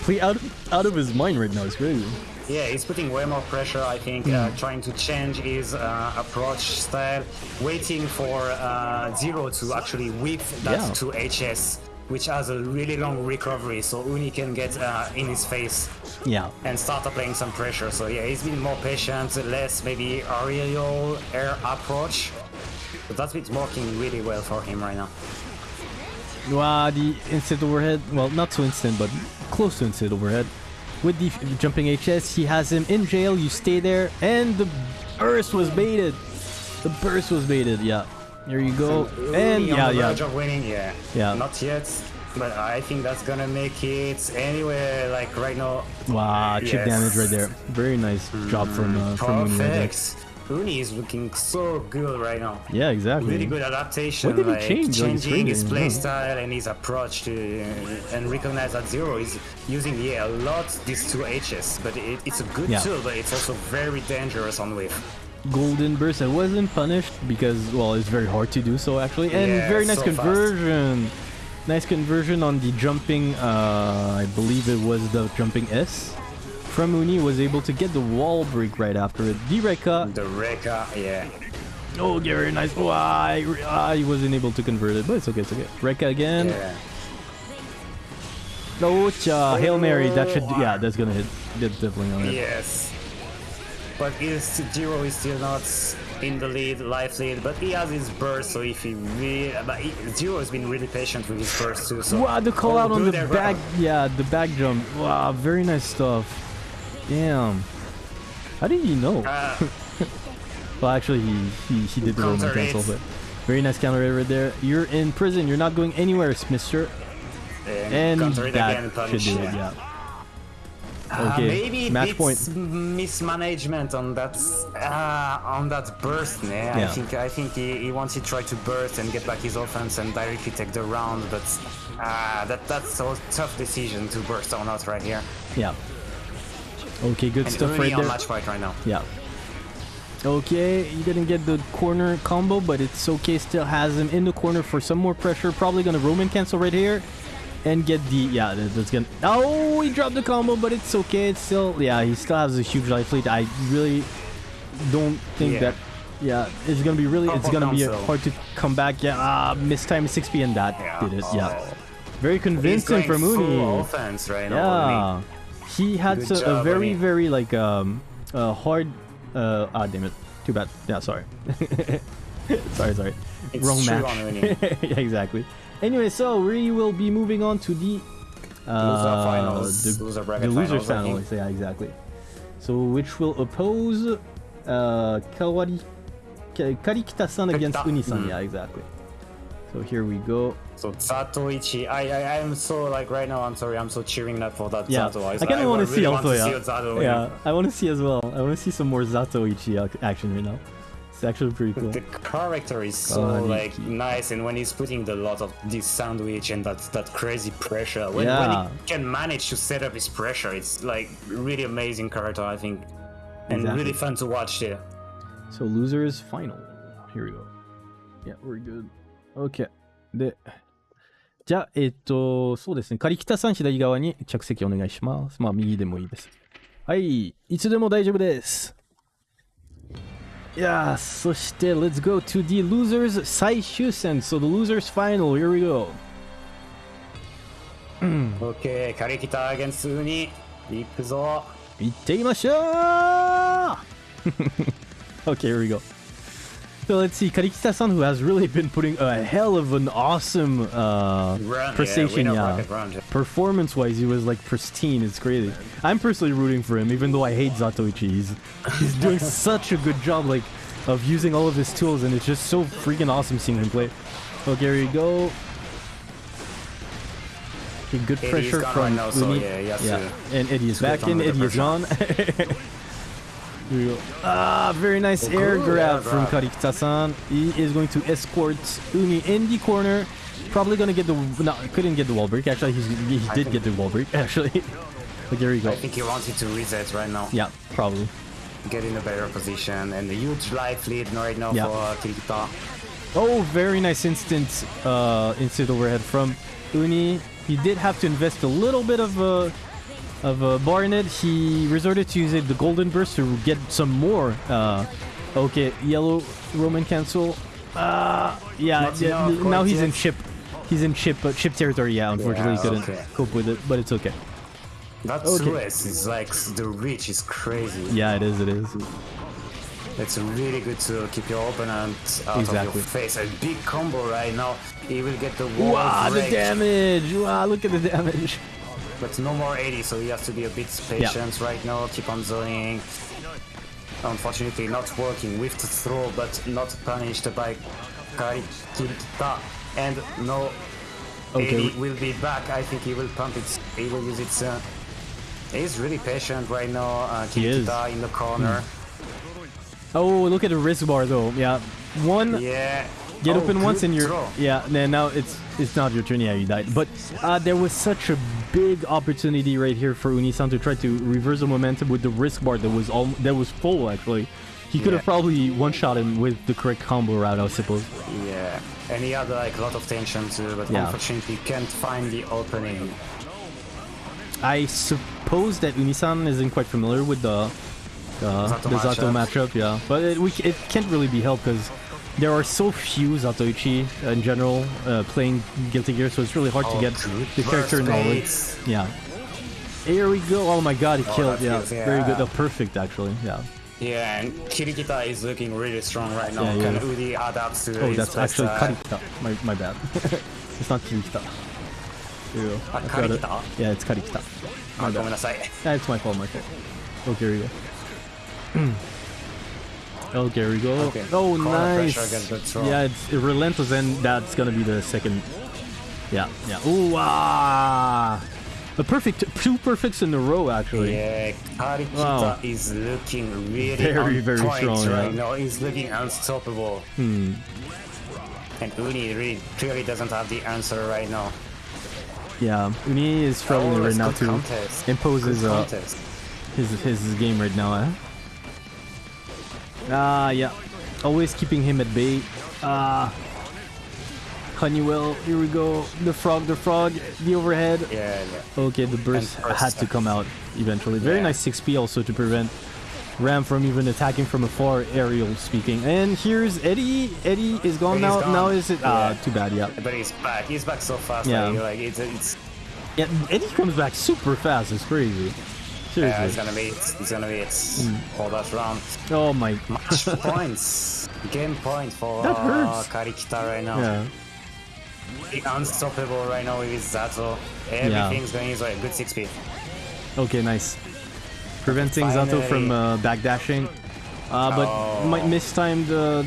play out out of his mind right now, it's crazy. Yeah, he's putting way more pressure, I think, uh, trying to change his uh, approach style, waiting for uh, Zero to actually whip that Yeah. to HS, which has a really long recovery, so Uni can get uh, in his face Yeah. and start applying some pressure. So yeah, he's been more patient, less maybe aerial air approach. But that's been working really well for him right now. Wow, the instant overhead. Well, not so instant, but close to instant overhead. With the jumping HS, he has him in jail. You stay there, and the burst was baited. The burst was baited. Yeah. There you go. And yeah, yeah. of winning, yeah. Yeah. Not yet, but I think that's gonna make it anyway. Like right now, Wow, chip Yes. damage right there. Very nice job from uh, from Uni. Perfect. Uni is looking so good right now. Yeah, exactly. Really good adaptation. What did he like change? Like, it's changing his playstyle yeah. and his approach to and recognize that zero is using yeah a lot these two H's, but it, it's a good Yeah. tool, but it's also very dangerous on whiff. Golden burst. I wasn't punished because well, it's very hard to do so actually, and Yeah, very nice so fast. conversion. Nice conversion on the jumping. Uh, I believe it was the jumping S. From Uni was able to get the wall break right after it. Direka. The Rekka, yeah. Oh, yeah, very nice. Oh, I, I wasn't able to convert it, but it's okay. It's okay. Rekka again. Yeah. Oh, cha, hail mary. That should. Yeah, that's gonna hit. That's definitely on it. Yes. But is Zero is still not in the lead, life lead, but he has his burst, so if he really, but he, Zero has been really patient with his burst too. So Wow, the call out on the back. Yeah, the back jump. Wow, very nice stuff. Damn. How did he know? Uh, Well, actually, he he, he did the Roman cancel, but very nice counter hit right there. You're in prison. You're not going anywhere, Mister. and, And that should do it. yeah. Yeah. Uh, maybe match it's point. mismanagement on that uh, on that burst. Yeah, Yeah. I think I think he, he wanted to try to burst and get back his offense and directly take the round, but uh, that that's a tough decision to burst or not right here. Yeah. Okay, good And stuff right on there. match point right now. Yeah. Okay, he didn't get the corner combo, but it's okay. Still has him in the corner for some more pressure. Probably gonna Roman cancel right here, and get the yeah. that- That's gonna. Oh, he dropped the combo, but it's okay. It's still yeah. He still has a huge life lead. I really don't think Yeah. that. Yeah, it's gonna be really. It's gonna be hard to come back. Yeah, ah, missed time 6p and that Yeah. did it. Yeah, Oh. very convincing from full offense right now. Yeah, he had a job, very Uni. very like um uh, hard. Uh, ah, damn it. Too bad. Yeah, sorry. sorry, sorry. It's Wrong match. yeah, exactly. Anyway, so we will be moving on to the uh, finals, the, loser bracket the losers finals, finals. Yeah, exactly. So which will oppose uh, Kawari Karikita-san against Uni-san. mm. Yeah, exactly. So here we go. So Zatoichi, I, I I'm so like right now. I'm sorry, I'm so cheering up for that Yeah, Zato. I kind of want to see really also. yeah, see yeah, I want to see as well. I want to see some more Zatoichi action right now. It's actually pretty cool. The character is so Kaneki. like nice, and when he's putting the lot of this sandwich and that that crazy pressure, when, when Yeah. he can manage to set up his pressure, it's like really amazing character, I think, and Exactly. really fun to watch there. So losers final. Here we go. Yeah, we're good. OK。で、じゃあ、えっと、そうですね。カリキタさん左側に着席お願いします。まあ、右でもいいです。はい。いつでも大丈夫です。 いやー、そして、let's go to the losers 最終戦。So the losers final. Here we go. OK、カリキタ against ウニ、行くぞ。行ってみましょう Okay, here we go. So let's see, Karikita-san, who has really been putting a hell of an awesome uh, Run, yeah, yeah. Performance-wise, he was like pristine. It's crazy. I'm personally rooting for him, even though I hate Zatoichi. He's, he's doing such a good job, like, of using all of his tools, and it's just so freaking awesome seeing him play. Okay, here we go. Okay, good pressure from now, so yeah, yeah. and Eddie is back in. Eddie is gone. Ah, very nice air grab from. Karikita-san. He is going to escort Uni in the corner. Probably gonna get the no, couldn't get the wall break. Actually, he's, he did get the wall break. Actually, but there you go. I think he wanted to reset right now, Yeah, probably. get in a better position, and a huge life lead right now Yeah. for Kirikita. Oh, very nice instant, uh, instant overhead from Uni. He did have to invest a little bit of uh, of uh, bar in it. He resorted to using the golden burst to get some more. Uh, okay, yellow Roman cancel. Uh, yeah, yeah, enough now he's in chip. He's in chip, uh, chip territory. Yeah, unfortunately, Yeah, he couldn't okay. cope with it, but it's okay. That Okay. Suez is like the reach is crazy. Yeah, it is. It is. It's really good to keep your opponent out of your face. A big combo right now. He will get the wall Wow, the damage! Wow, look at the damage. But no more Eddie, so he has to be a bit patient right now. Keep on zoning. Unfortunately, not working with the throw, but not punished by Karikita. And no, Okay. Eddie will be back. I think he will pump it. He will use it soon. He's really patient right now. Uh, He is. Kirikita in the corner. Oh, look at the risk bar though. Yeah, one. Yeah. Get Oh, open once and you're throw. yeah. Then now it's it's not your turn. Yeah, you died. But uh, there was such a big opportunity right here for Unisan to try to reverse the momentum with the risk bar that was all that was full actually. He could have Yeah. probably one shot him with the correct combo route, I suppose. Yeah, and he had like a lot of tension too, but Yeah. unfortunately can't find the opening. I suppose that Unisan isn't quite familiar with the uh, Zato the Zato matchup. matchup. Yeah, but it, we, it can't really be helped because there are so few Zatoichi in general uh, playing Guilty Gear, so it's really hard oh, to get the character knowledge. Yeah. Here we go. Oh my god, he oh, killed. Yeah. Yeah. Very good. Oh, perfect, actually. Yeah. Yeah, and Kirikita is looking really strong right now. Yeah, yeah. Udi adapts to Oh, that's actually uh... Karikita. My, my bad. it's not Kirikita. Ew, ah, Karikita? It. Yeah, it's Karikita. My ah, bad. Yeah, it's my fault, my fault. Okay, here we go. okay, here we go. Okay, Oh, nice. pressure against the throw. Yeah, it's relentless, and that's gonna be the second. Yeah, yeah. Ooh, ah! A perfect, two perfects in a row, actually. Yeah, Karikita Wow. is looking really Very, very strong, right yeah. now. He's looking unstoppable. Hmm. And Uni really clearly doesn't have the answer right now. Yeah, Uni is struggling Oh, right now good to contest. impose his, uh, his his game right now. Eh? Ah, yeah. Always keeping him at bay. Ah. Honeywell, here we go. The frog, the frog, the overhead. Yeah, yeah. Okay, the burst had to come out eventually. Very Yeah. nice 6p also to prevent Ram from even attacking from afar, aerial speaking. And here's Eddie. Eddie is gone now. gone. Now is it? Ah, Yeah. too bad. Yeah. But he's back. He's back so fast. Yeah. Like, like it's, it's Yeah. Eddie comes back super fast. It's crazy. Yeah, it's gonna be it. It's gonna be it. Mm. For that round. Oh my. Match points. Game point for That uh. Karikita right now. Yeah. Unstoppable right now with Zato. Everything's going his way. Good 6p. Okay, nice. Preventing Zato from uh, backdashing. Uh, but Oh. might mistime the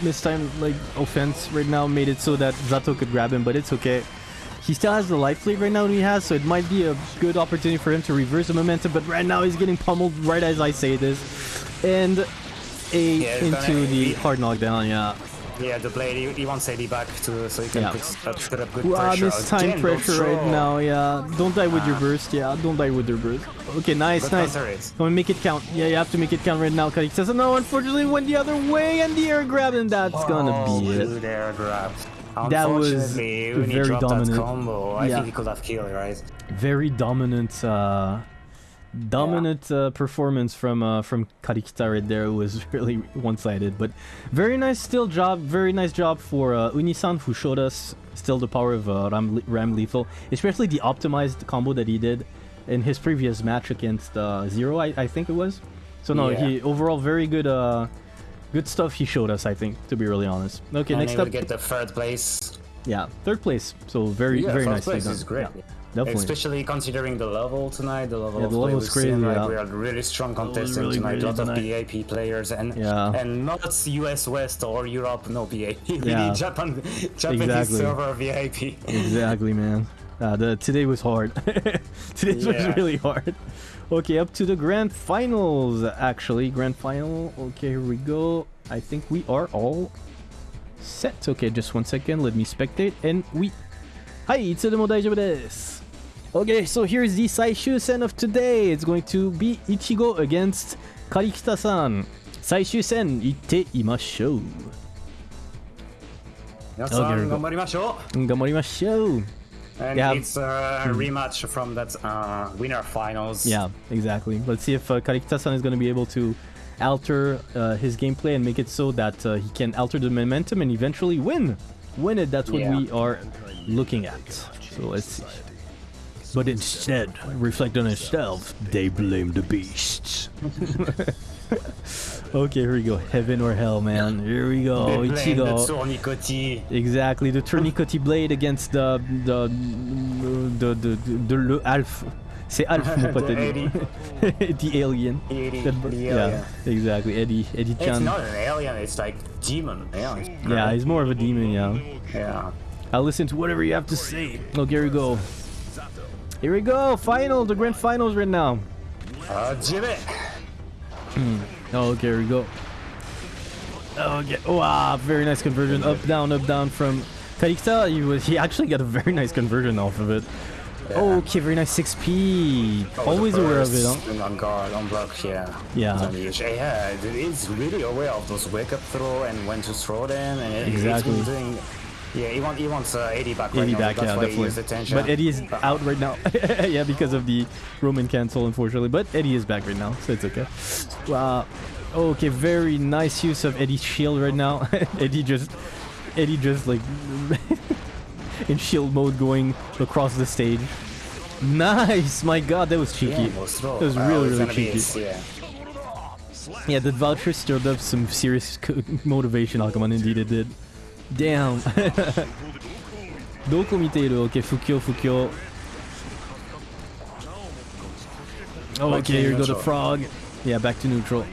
mistime like offense right now made it so that Zato could grab him, but it's okay. He still has the life plate right now he has, so it might be a good opportunity for him to reverse the momentum, but right now he's getting pummeled right as I say this. And a Yeah, into the be- hard knockdown, yeah. Yeah, the blade, he, he wants Eddie back to, so he can Yeah. put, uh, put up good Wow, pressure. this time Again, pressure right throw. now, yeah. Don't die with your Ah. burst, yeah. Don't die with your burst. Okay, nice, But nice. counter it. Come on, make it count. Yeah, you have to make it count right now. Karik says, no, unfortunately went the other way and the air grab, and that's gonna Oh, be it. good air grab. That was when he very dominant. combo, I Yeah. think he could have killed, right? Very dominant, uh, dominant uh, performance from uh, from Karikita right there. It was really one-sided, but very nice still job. Very nice job for uh, Unisan who showed us still the power of uh, Ram, Ramlethal, especially the optimized combo that he did in his previous match against uh, Zero, I, I think it was. So no, Yeah. he overall very good. Uh, good stuff he showed us. I think to be really honest. Okay, and next he will up, get the third place. yeah, third place. So very yeah, very third nicely place done. is great. Yeah, definitely. Especially considering the level tonight, the level Yeah, of the play level's we've crazy, seen, like, yeah. we are really strong contestants really tonight. a lot of tonight. BAP players and Yeah. and not US West or Europe, no BAP. really Yeah. Japan, Japanese Exactly. server VIP. Exactly, man. Uh, the today was hard. today was really hard. Okay, up to the grand finals. Actually, grand final. Okay, here we go. I think we are all set. Okay, just one second. Let me spectate. And we. Hi, it's the daijoubu desu. Okay, so here's the Saishu-sen of today. It's going to be Ichigo against Karikita-san. Saishu-sen, 行ってみましょう。皆さ Okay, here we ん go. 頑張りましょう。 and yeah. it's a hmm. rematch from that uh, winner finals. Yeah, exactly. Let's see if uh, Karikita-san is going to be able to alter uh, his gameplay and make it so that uh, he can alter the momentum and eventually win. Win it, that's what yeah. we are looking at. So let's see. But instead, reflect on himself. they blame the beasts. okay, here we go. Heaven or hell, man. Here we go. The Ichigo. Exactly, the tourniquet blade against the the the the, the, the, Alf. C'est Alf, mon pote. The Eddie. the alien. Eddie, The- the yeah, alien. exactly. Eddie, Eddie It's Chan. not an alien, it's like demon. Yeah, Yeah, he's more of a demon. Yeah. yeah. I'll listen to whatever you have to say. Oh, here we go. Here we go. Final, the grand finals right now. Uh, Jimmy. Oh, okay, here we go. Oh, okay. Wow, very nice conversion. Up, down, up, down from Karikita. He was he actually got a very nice conversion off of it. Okay, very nice 6p. Oh, Always aware of it, huh? On guard, on block, yeah. Yeah. Yeah, it's really aware of those wake up throw and when to throw them. And Exactly. It's been doing, yeah, he, want, he wants uh, Eddie back right Eddie now. back, yeah, definitely. But Eddie is out right now. yeah, because of the Roman cancel, unfortunately. But Eddie is back right now, so it's okay. Wow. Okay, very nice use of Eddie's shield right now. Eddie just, Eddie just like in shield mode going across the stage. Nice, my God, that was cheeky. Yeah. That was really, really cheeky. yeah. Yeah, that voucher stirred up some serious motivation, Akuman. Indeed, it did. Damn. どこ見ている Okay, Fukyo, Fukyo. Oh, Back okay, to here we go, the neutral. frog. Yeah, back to neutral.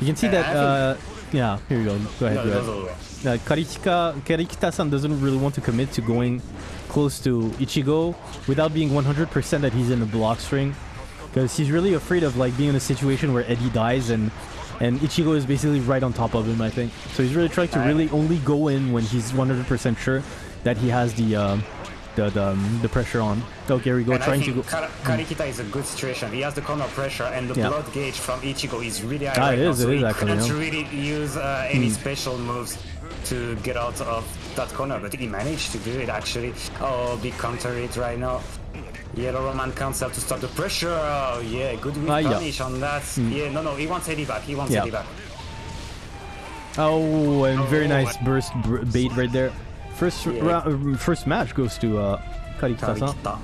You can see Yeah, that, I uh, yeah, here we go. Go ahead, No, go those ahead. are- Uh, Karikita, Karikita-san doesn't really want to commit to going close to Ichigo without being 100% that he's in the block string. Because he's really afraid of like being in a situation where Eddie dies and and Ichigo is basically right on top of him, I think. So he's really trying to really only go in when he's 100% sure that he has the um, the the, um, the pressure on. Okay, here we go, And trying to go. Kar- Karikita is a good situation. He has the corner pressure, and the Yeah. blood gauge from Ichigo is really high Ah, right it now, is, so it is he actually, couldn't yeah. Hmm. really use uh, any special moves to get out of that corner, but he managed to do it actually. Oh, big counter it right now. Yellow Roman cancel to stop the pressure. Oh, yeah, good whip Ah, yeah. punish on that. Yeah, no, no, he wants Eddie back. He wants Yeah. Eddie back. Oh, and very Oh, nice burst bait right there. First Yeah. uh, first match goes to uh, Karikita-san. Karikita.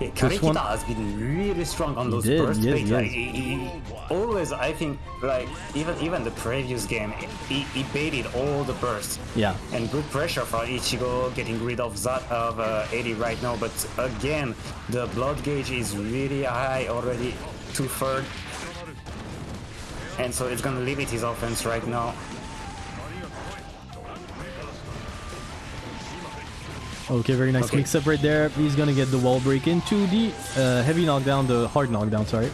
Yeah, This one- has been really strong on those did, burst yes, baits. yes. Like, he, he- always, I think, like even even the previous game, he, he baited all the bursts. Yeah. And good pressure for Ichigo getting rid of that of uh, Eddie right now. But again, the blood gauge is really high already, two third, and so it's gonna limit his offense right now. Okay, very nice Okay. mix up right there. He's gonna get the wall break into the uh, heavy knockdown, the hard knockdown, sorry.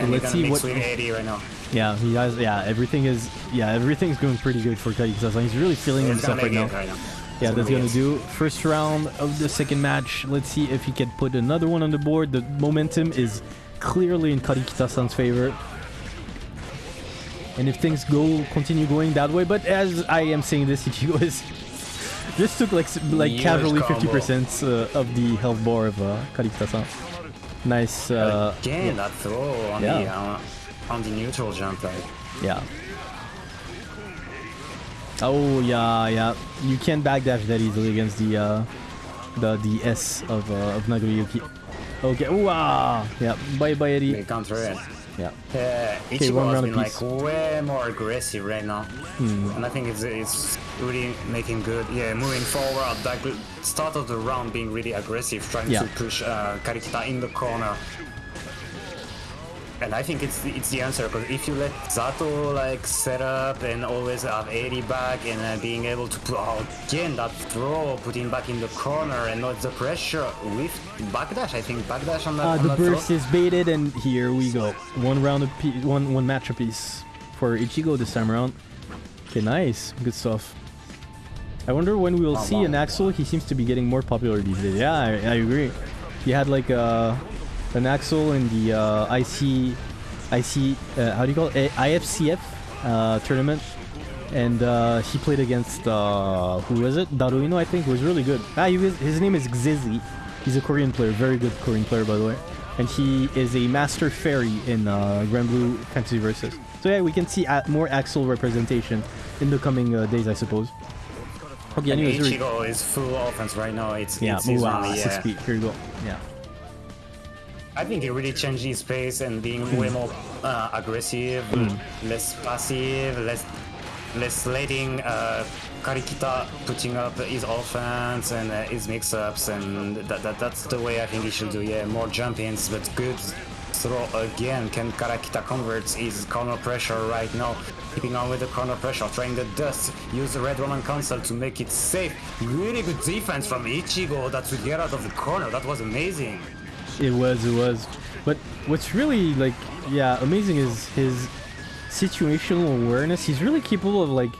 And let's see what- right now. Yeah, he has, yeah, everything is, yeah, everything's going pretty good for Karikita-san. He's really feeling himself right now. right now. Yeah, It's that's gonna do. First round of the second match. Let's see if he can put another one on the board. The momentum is clearly in Karikita-san's favor. And if things go continue going that way, but as I am saying this, Ichigo is just took like like casually 50% uh, of the health bar of uh, Karikita-san. Nice. Uh, Again, that throw on Yeah. the uh, on the neutral jump, like Yeah. Oh yeah, yeah. You can't backdash that easily against the uh, the the S of uh, of Nagoriyuki. Okay. Ooh, ah. Yeah. Bye bye Eddie. they counter it. Yeah. Yeah, one Ichigo has round been like way more aggressive right now, Hmm. and I think it's it's really making good. Yeah, moving forward, that good start of the round being really aggressive, trying Yeah. to push uh, Karikita in the corner. And I think it's the, it's the answer because if you let Zato like set up and always have Eddie back and uh, being able to put oh, again that throw, put him back in the corner and not the pressure with backdash. I think backdash on that. Uh, on the that throw. burst is baited, and here we go. One round of one one match apiece for Ichigo this time around. Okay, nice, good stuff. I wonder when we will Wow, see wow. an Axel. He seems to be getting more popular these days. Yeah, I, I agree. He had like uh, an Axel in the uh, IC, IC, uh, how do you call it? IFCF uh, tournament, and uh, he played against uh, who was it? Daruino, I think. Was really good. Ah, he was, his name is Xizi. He's a Korean player, very good Korean player by the way, and he is a master fairy in uh, Granblue Fantasy Versus. So yeah, we can see more Axel representation in the coming uh, days, I suppose. Okay, anyways, Ichigo is full offense right now. It's yeah, it's wow, only, six yeah. feet. Here you go. Yeah. I think he really changed his pace and being Hmm. way more uh, aggressive, less passive, less less letting uh, Karikita putting up his offense and uh, his mix-ups, and that, that that's the way I think he should do. Yeah, more jump-ins, but good throw again. Can Karakita convert his corner pressure right now? Keeping on with the corner pressure, trying the dust, use the red Roman cancel to make it safe. Really good defense from Ichigo that to get out of the corner. That was amazing. It was, it was. But what's really like, yeah, amazing is his situational awareness. He's really capable of like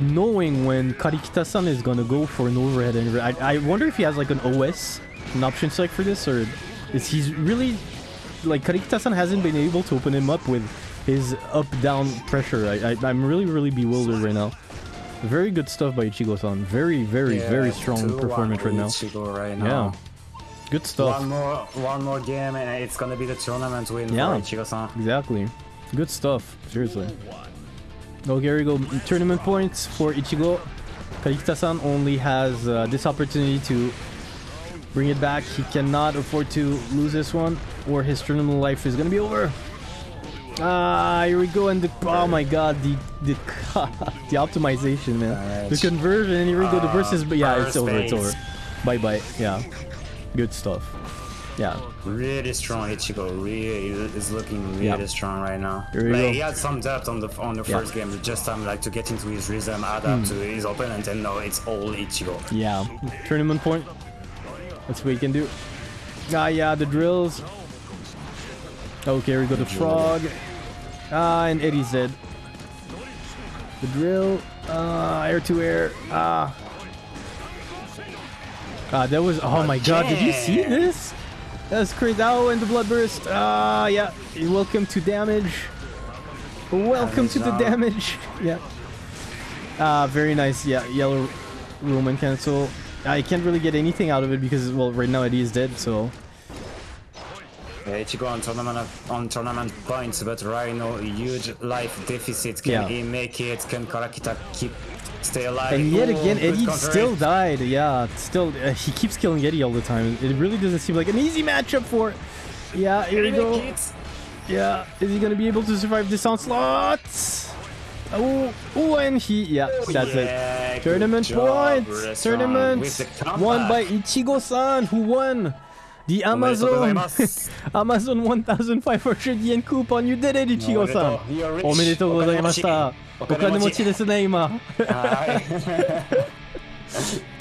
knowing when Karikita-san is gonna go for an overhead. And I, I wonder if he has like an OS, an option select for this, or is he's really like Karikita-san hasn't been able to open him up with his up-down pressure. I, I, I'm really, really bewildered right now. Very good stuff by Ichigo-san. Very, very, very strong uh, performance right now. Ichigo right Yeah. Good stuff. One more, one more game, and it's gonna be the tournament win Yeah. for Ichigo-san. Exactly. Good stuff. Seriously. Okay, here we go. Tournament points for Ichigo. Karikita-san only has uh, this opportunity to bring it back. He cannot afford to lose this one, or his tournament life is gonna be over. Ah, here we go, and the oh my god, the the the optimization, man, Alright. the conversion, and here we go, the Uh, versus, but yeah, it's over, it's over. Bye bye. Yeah, good stuff. Yeah, Really strong Ichigo. Really is looking really Yeah. strong right now. Like go. he had some depth on the on the Yeah. first game, just time like to get into his rhythm, add adapt to his opponent, and now it's all Ichigo. Yeah, tournament point. That's what we can do. Ah, yeah, the drills. Okay, we go. The frog. Ah, and Eddie's dead. The drill. Ah, air to air. Ah. Ah, that was. Oh my god, did you see this? That's crazy. Oh, and the bloodburst. Ah, yeah. Welcome to damage. Welcome to the Damage yeah. Ah, very nice. Yeah, yellow Roman cancel. I can't really get anything out of it because, well, right now Eddie is dead, so. Ichigo on tournament on tournament points, but Rhino huge life deficit. Can Yeah. he make it? Can Karakita keep stay alive? And yet Ooh, again, Eddie still died. Yeah, still, uh, he keeps killing Eddie all the time. It really doesn't seem like an easy matchup for. Yeah, here we go. Yeah, is he gonna be able to survive this onslaught? Oh, oh, and he, yeah, that's yeah, it. Tournament job, points. restaurant, Tournament won by. Ichigo-san, who won the Amazon おめでとうございます。 Amazon 1500 yen coupon. You did it, Ichigo-san. おめでとう You're rich. おめでとうございました。おお金持ち金持ちですね、今。はい。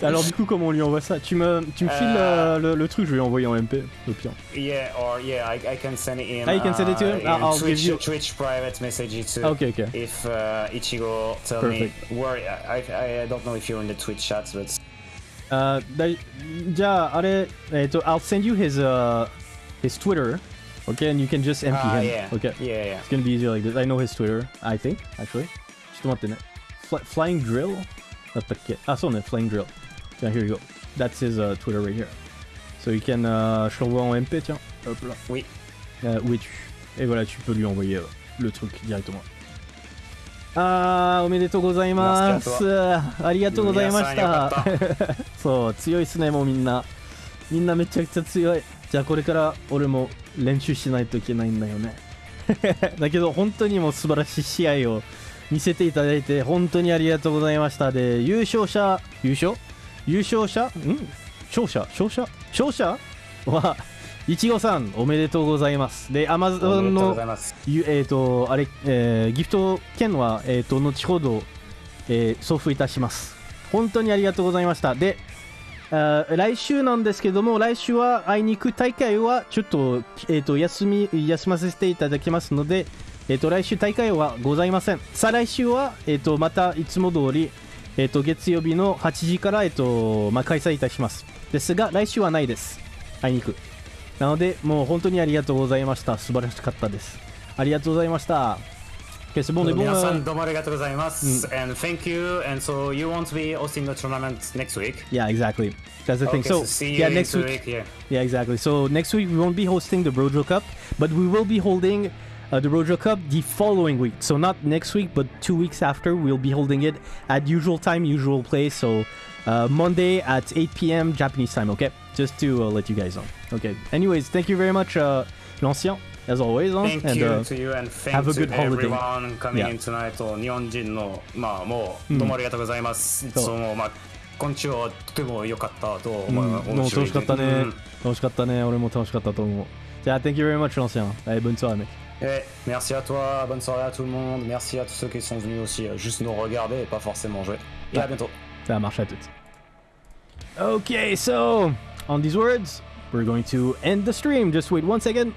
Alors du coup, comment on lui envoie ça Tu me, tu me files Euh. euh, le, le truc, je vais envoyer en MP, au pire. Yeah, or yeah, I, I can send it in. Ah, you can send it to him? uh, I'll- in I'll give Twitch, you- Twitch private message too. Ah, ok, ok. If uh, Ichigo tell Perfect. me where I, I I don't know if you're in the Twitch chat, but あーだいじゃあ、あれ、えっ、と、I'll send you his, uh, his Twitter, okay, and you can just MP ah him. yeah, Okay. yeah, yeah. It's gonna be easier like this. I know his Twitter, I think, actually. ちょっと待ってね。Fly, flying Drill? だったっけあ、そうね、Flying Drill. じゃあ、here you go. That's his uh, Twitter right here. So you can, uh, je l'envoie en MP, tiens. Hop là. Oui. Euh, oui, tu. Et voilà, tu peux lui envoyer euh, le truc directement. あー、おめでとうございます。ありがとうございましたっ。そう、強いっすね、もうみんな。みんなめちゃくちゃ強い。じゃあこれから俺も練習しないといけないんだよね。だけど本当にもう素晴らしい試合を見せていただいて本当にありがとうございました。で、優勝者、優勝？優勝者？ん？勝者？勝者？勝者？はいちごさんおめでとうございます。で、アマゾンのざいます。ゆえっ、と、あれ、えーギフト券は、えっ、と、後ほど、えー送付いたします。本当にありがとうございました。で、来週なんですけども、来週はあいにく大会はちょっと、えっ、と、休み、休ませていただきますので、えっ、と、来週大会はございません。再来週は、えっ、と、またいつも通り、えっ、と、月曜日の8時から、えっ、と、まあ、開催いたします。ですが、来週はないです。あいにく。なので、もう本当にありがとうございました。素晴らしかったです。ありがとうございました。Bon, bon 皆さ euh, んどうもありがとうございます。And thank you. And so you won't be hosting the tournament next week. Yeah, exactly. That's the thing. Okay, So, so see you yeah, next week. week. Yeah. Yeah, exactly. So next week we won't be hosting the Brojo Cup, but we will be holding uh, the Brojo Cup the following week. So not next week, but two weeks after, we'll be holding it at usual time, usual place. So uh, Monday at 8 p.m. Japanese time. Okay, just to uh, let you guys know. Okay. Anyways, thank you very much, uh, L'ancien, as always. huh? Thank and you uh, to you and thank have a to good holiday. everyone coming Yeah. in tonight. 日本人のまあもううんどうもありがとうございます。そうそのまあ今週はとても良かったとうん思う。もう楽しかったねうん。楽しかったね。俺も楽しかったと思う。じゃあ、thank you very much, L'ancien. Allez, bonne soirée, mec. Et merci à toi, bonne soirée à tout le monde, merci à tous ceux qui sont venus aussi euh, juste nous regarder et pas forcément jouer. Et à Ouais. bientôt. Ça marche à toutes. Okay, so on these words, we're going to end the stream. Just wait one second.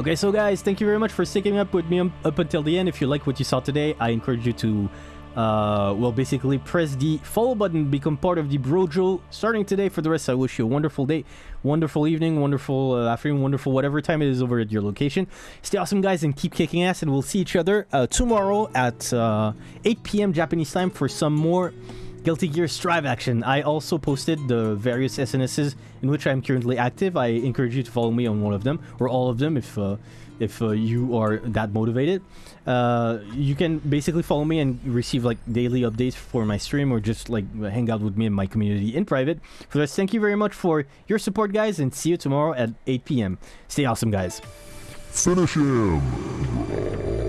Okay, so guys, thank you very much for sticking up with me up until the end. If you like what you saw today, I encourage you to, uh, well, basically press the follow button, become part of the Brojo starting today. For the rest, I wish you a wonderful day, wonderful evening, wonderful uh, afternoon, wonderful whatever time it is over at your location. Stay awesome, guys, and keep kicking ass. And we'll see each other uh, tomorrow at uh, 8 p.m. Japanese time for some more Guilty Gear Strive action. I also posted the various SNSs in which I'm currently active. I encourage you to follow me on one of them or all of them if uh, if uh, you are that motivated. Uh, you can basically follow me and receive like daily updates for my stream or just like hang out with me in my community in private. For this, thank you very much for your support, guys, and see you tomorrow at 8 p.m. Stay awesome, guys. Finish him!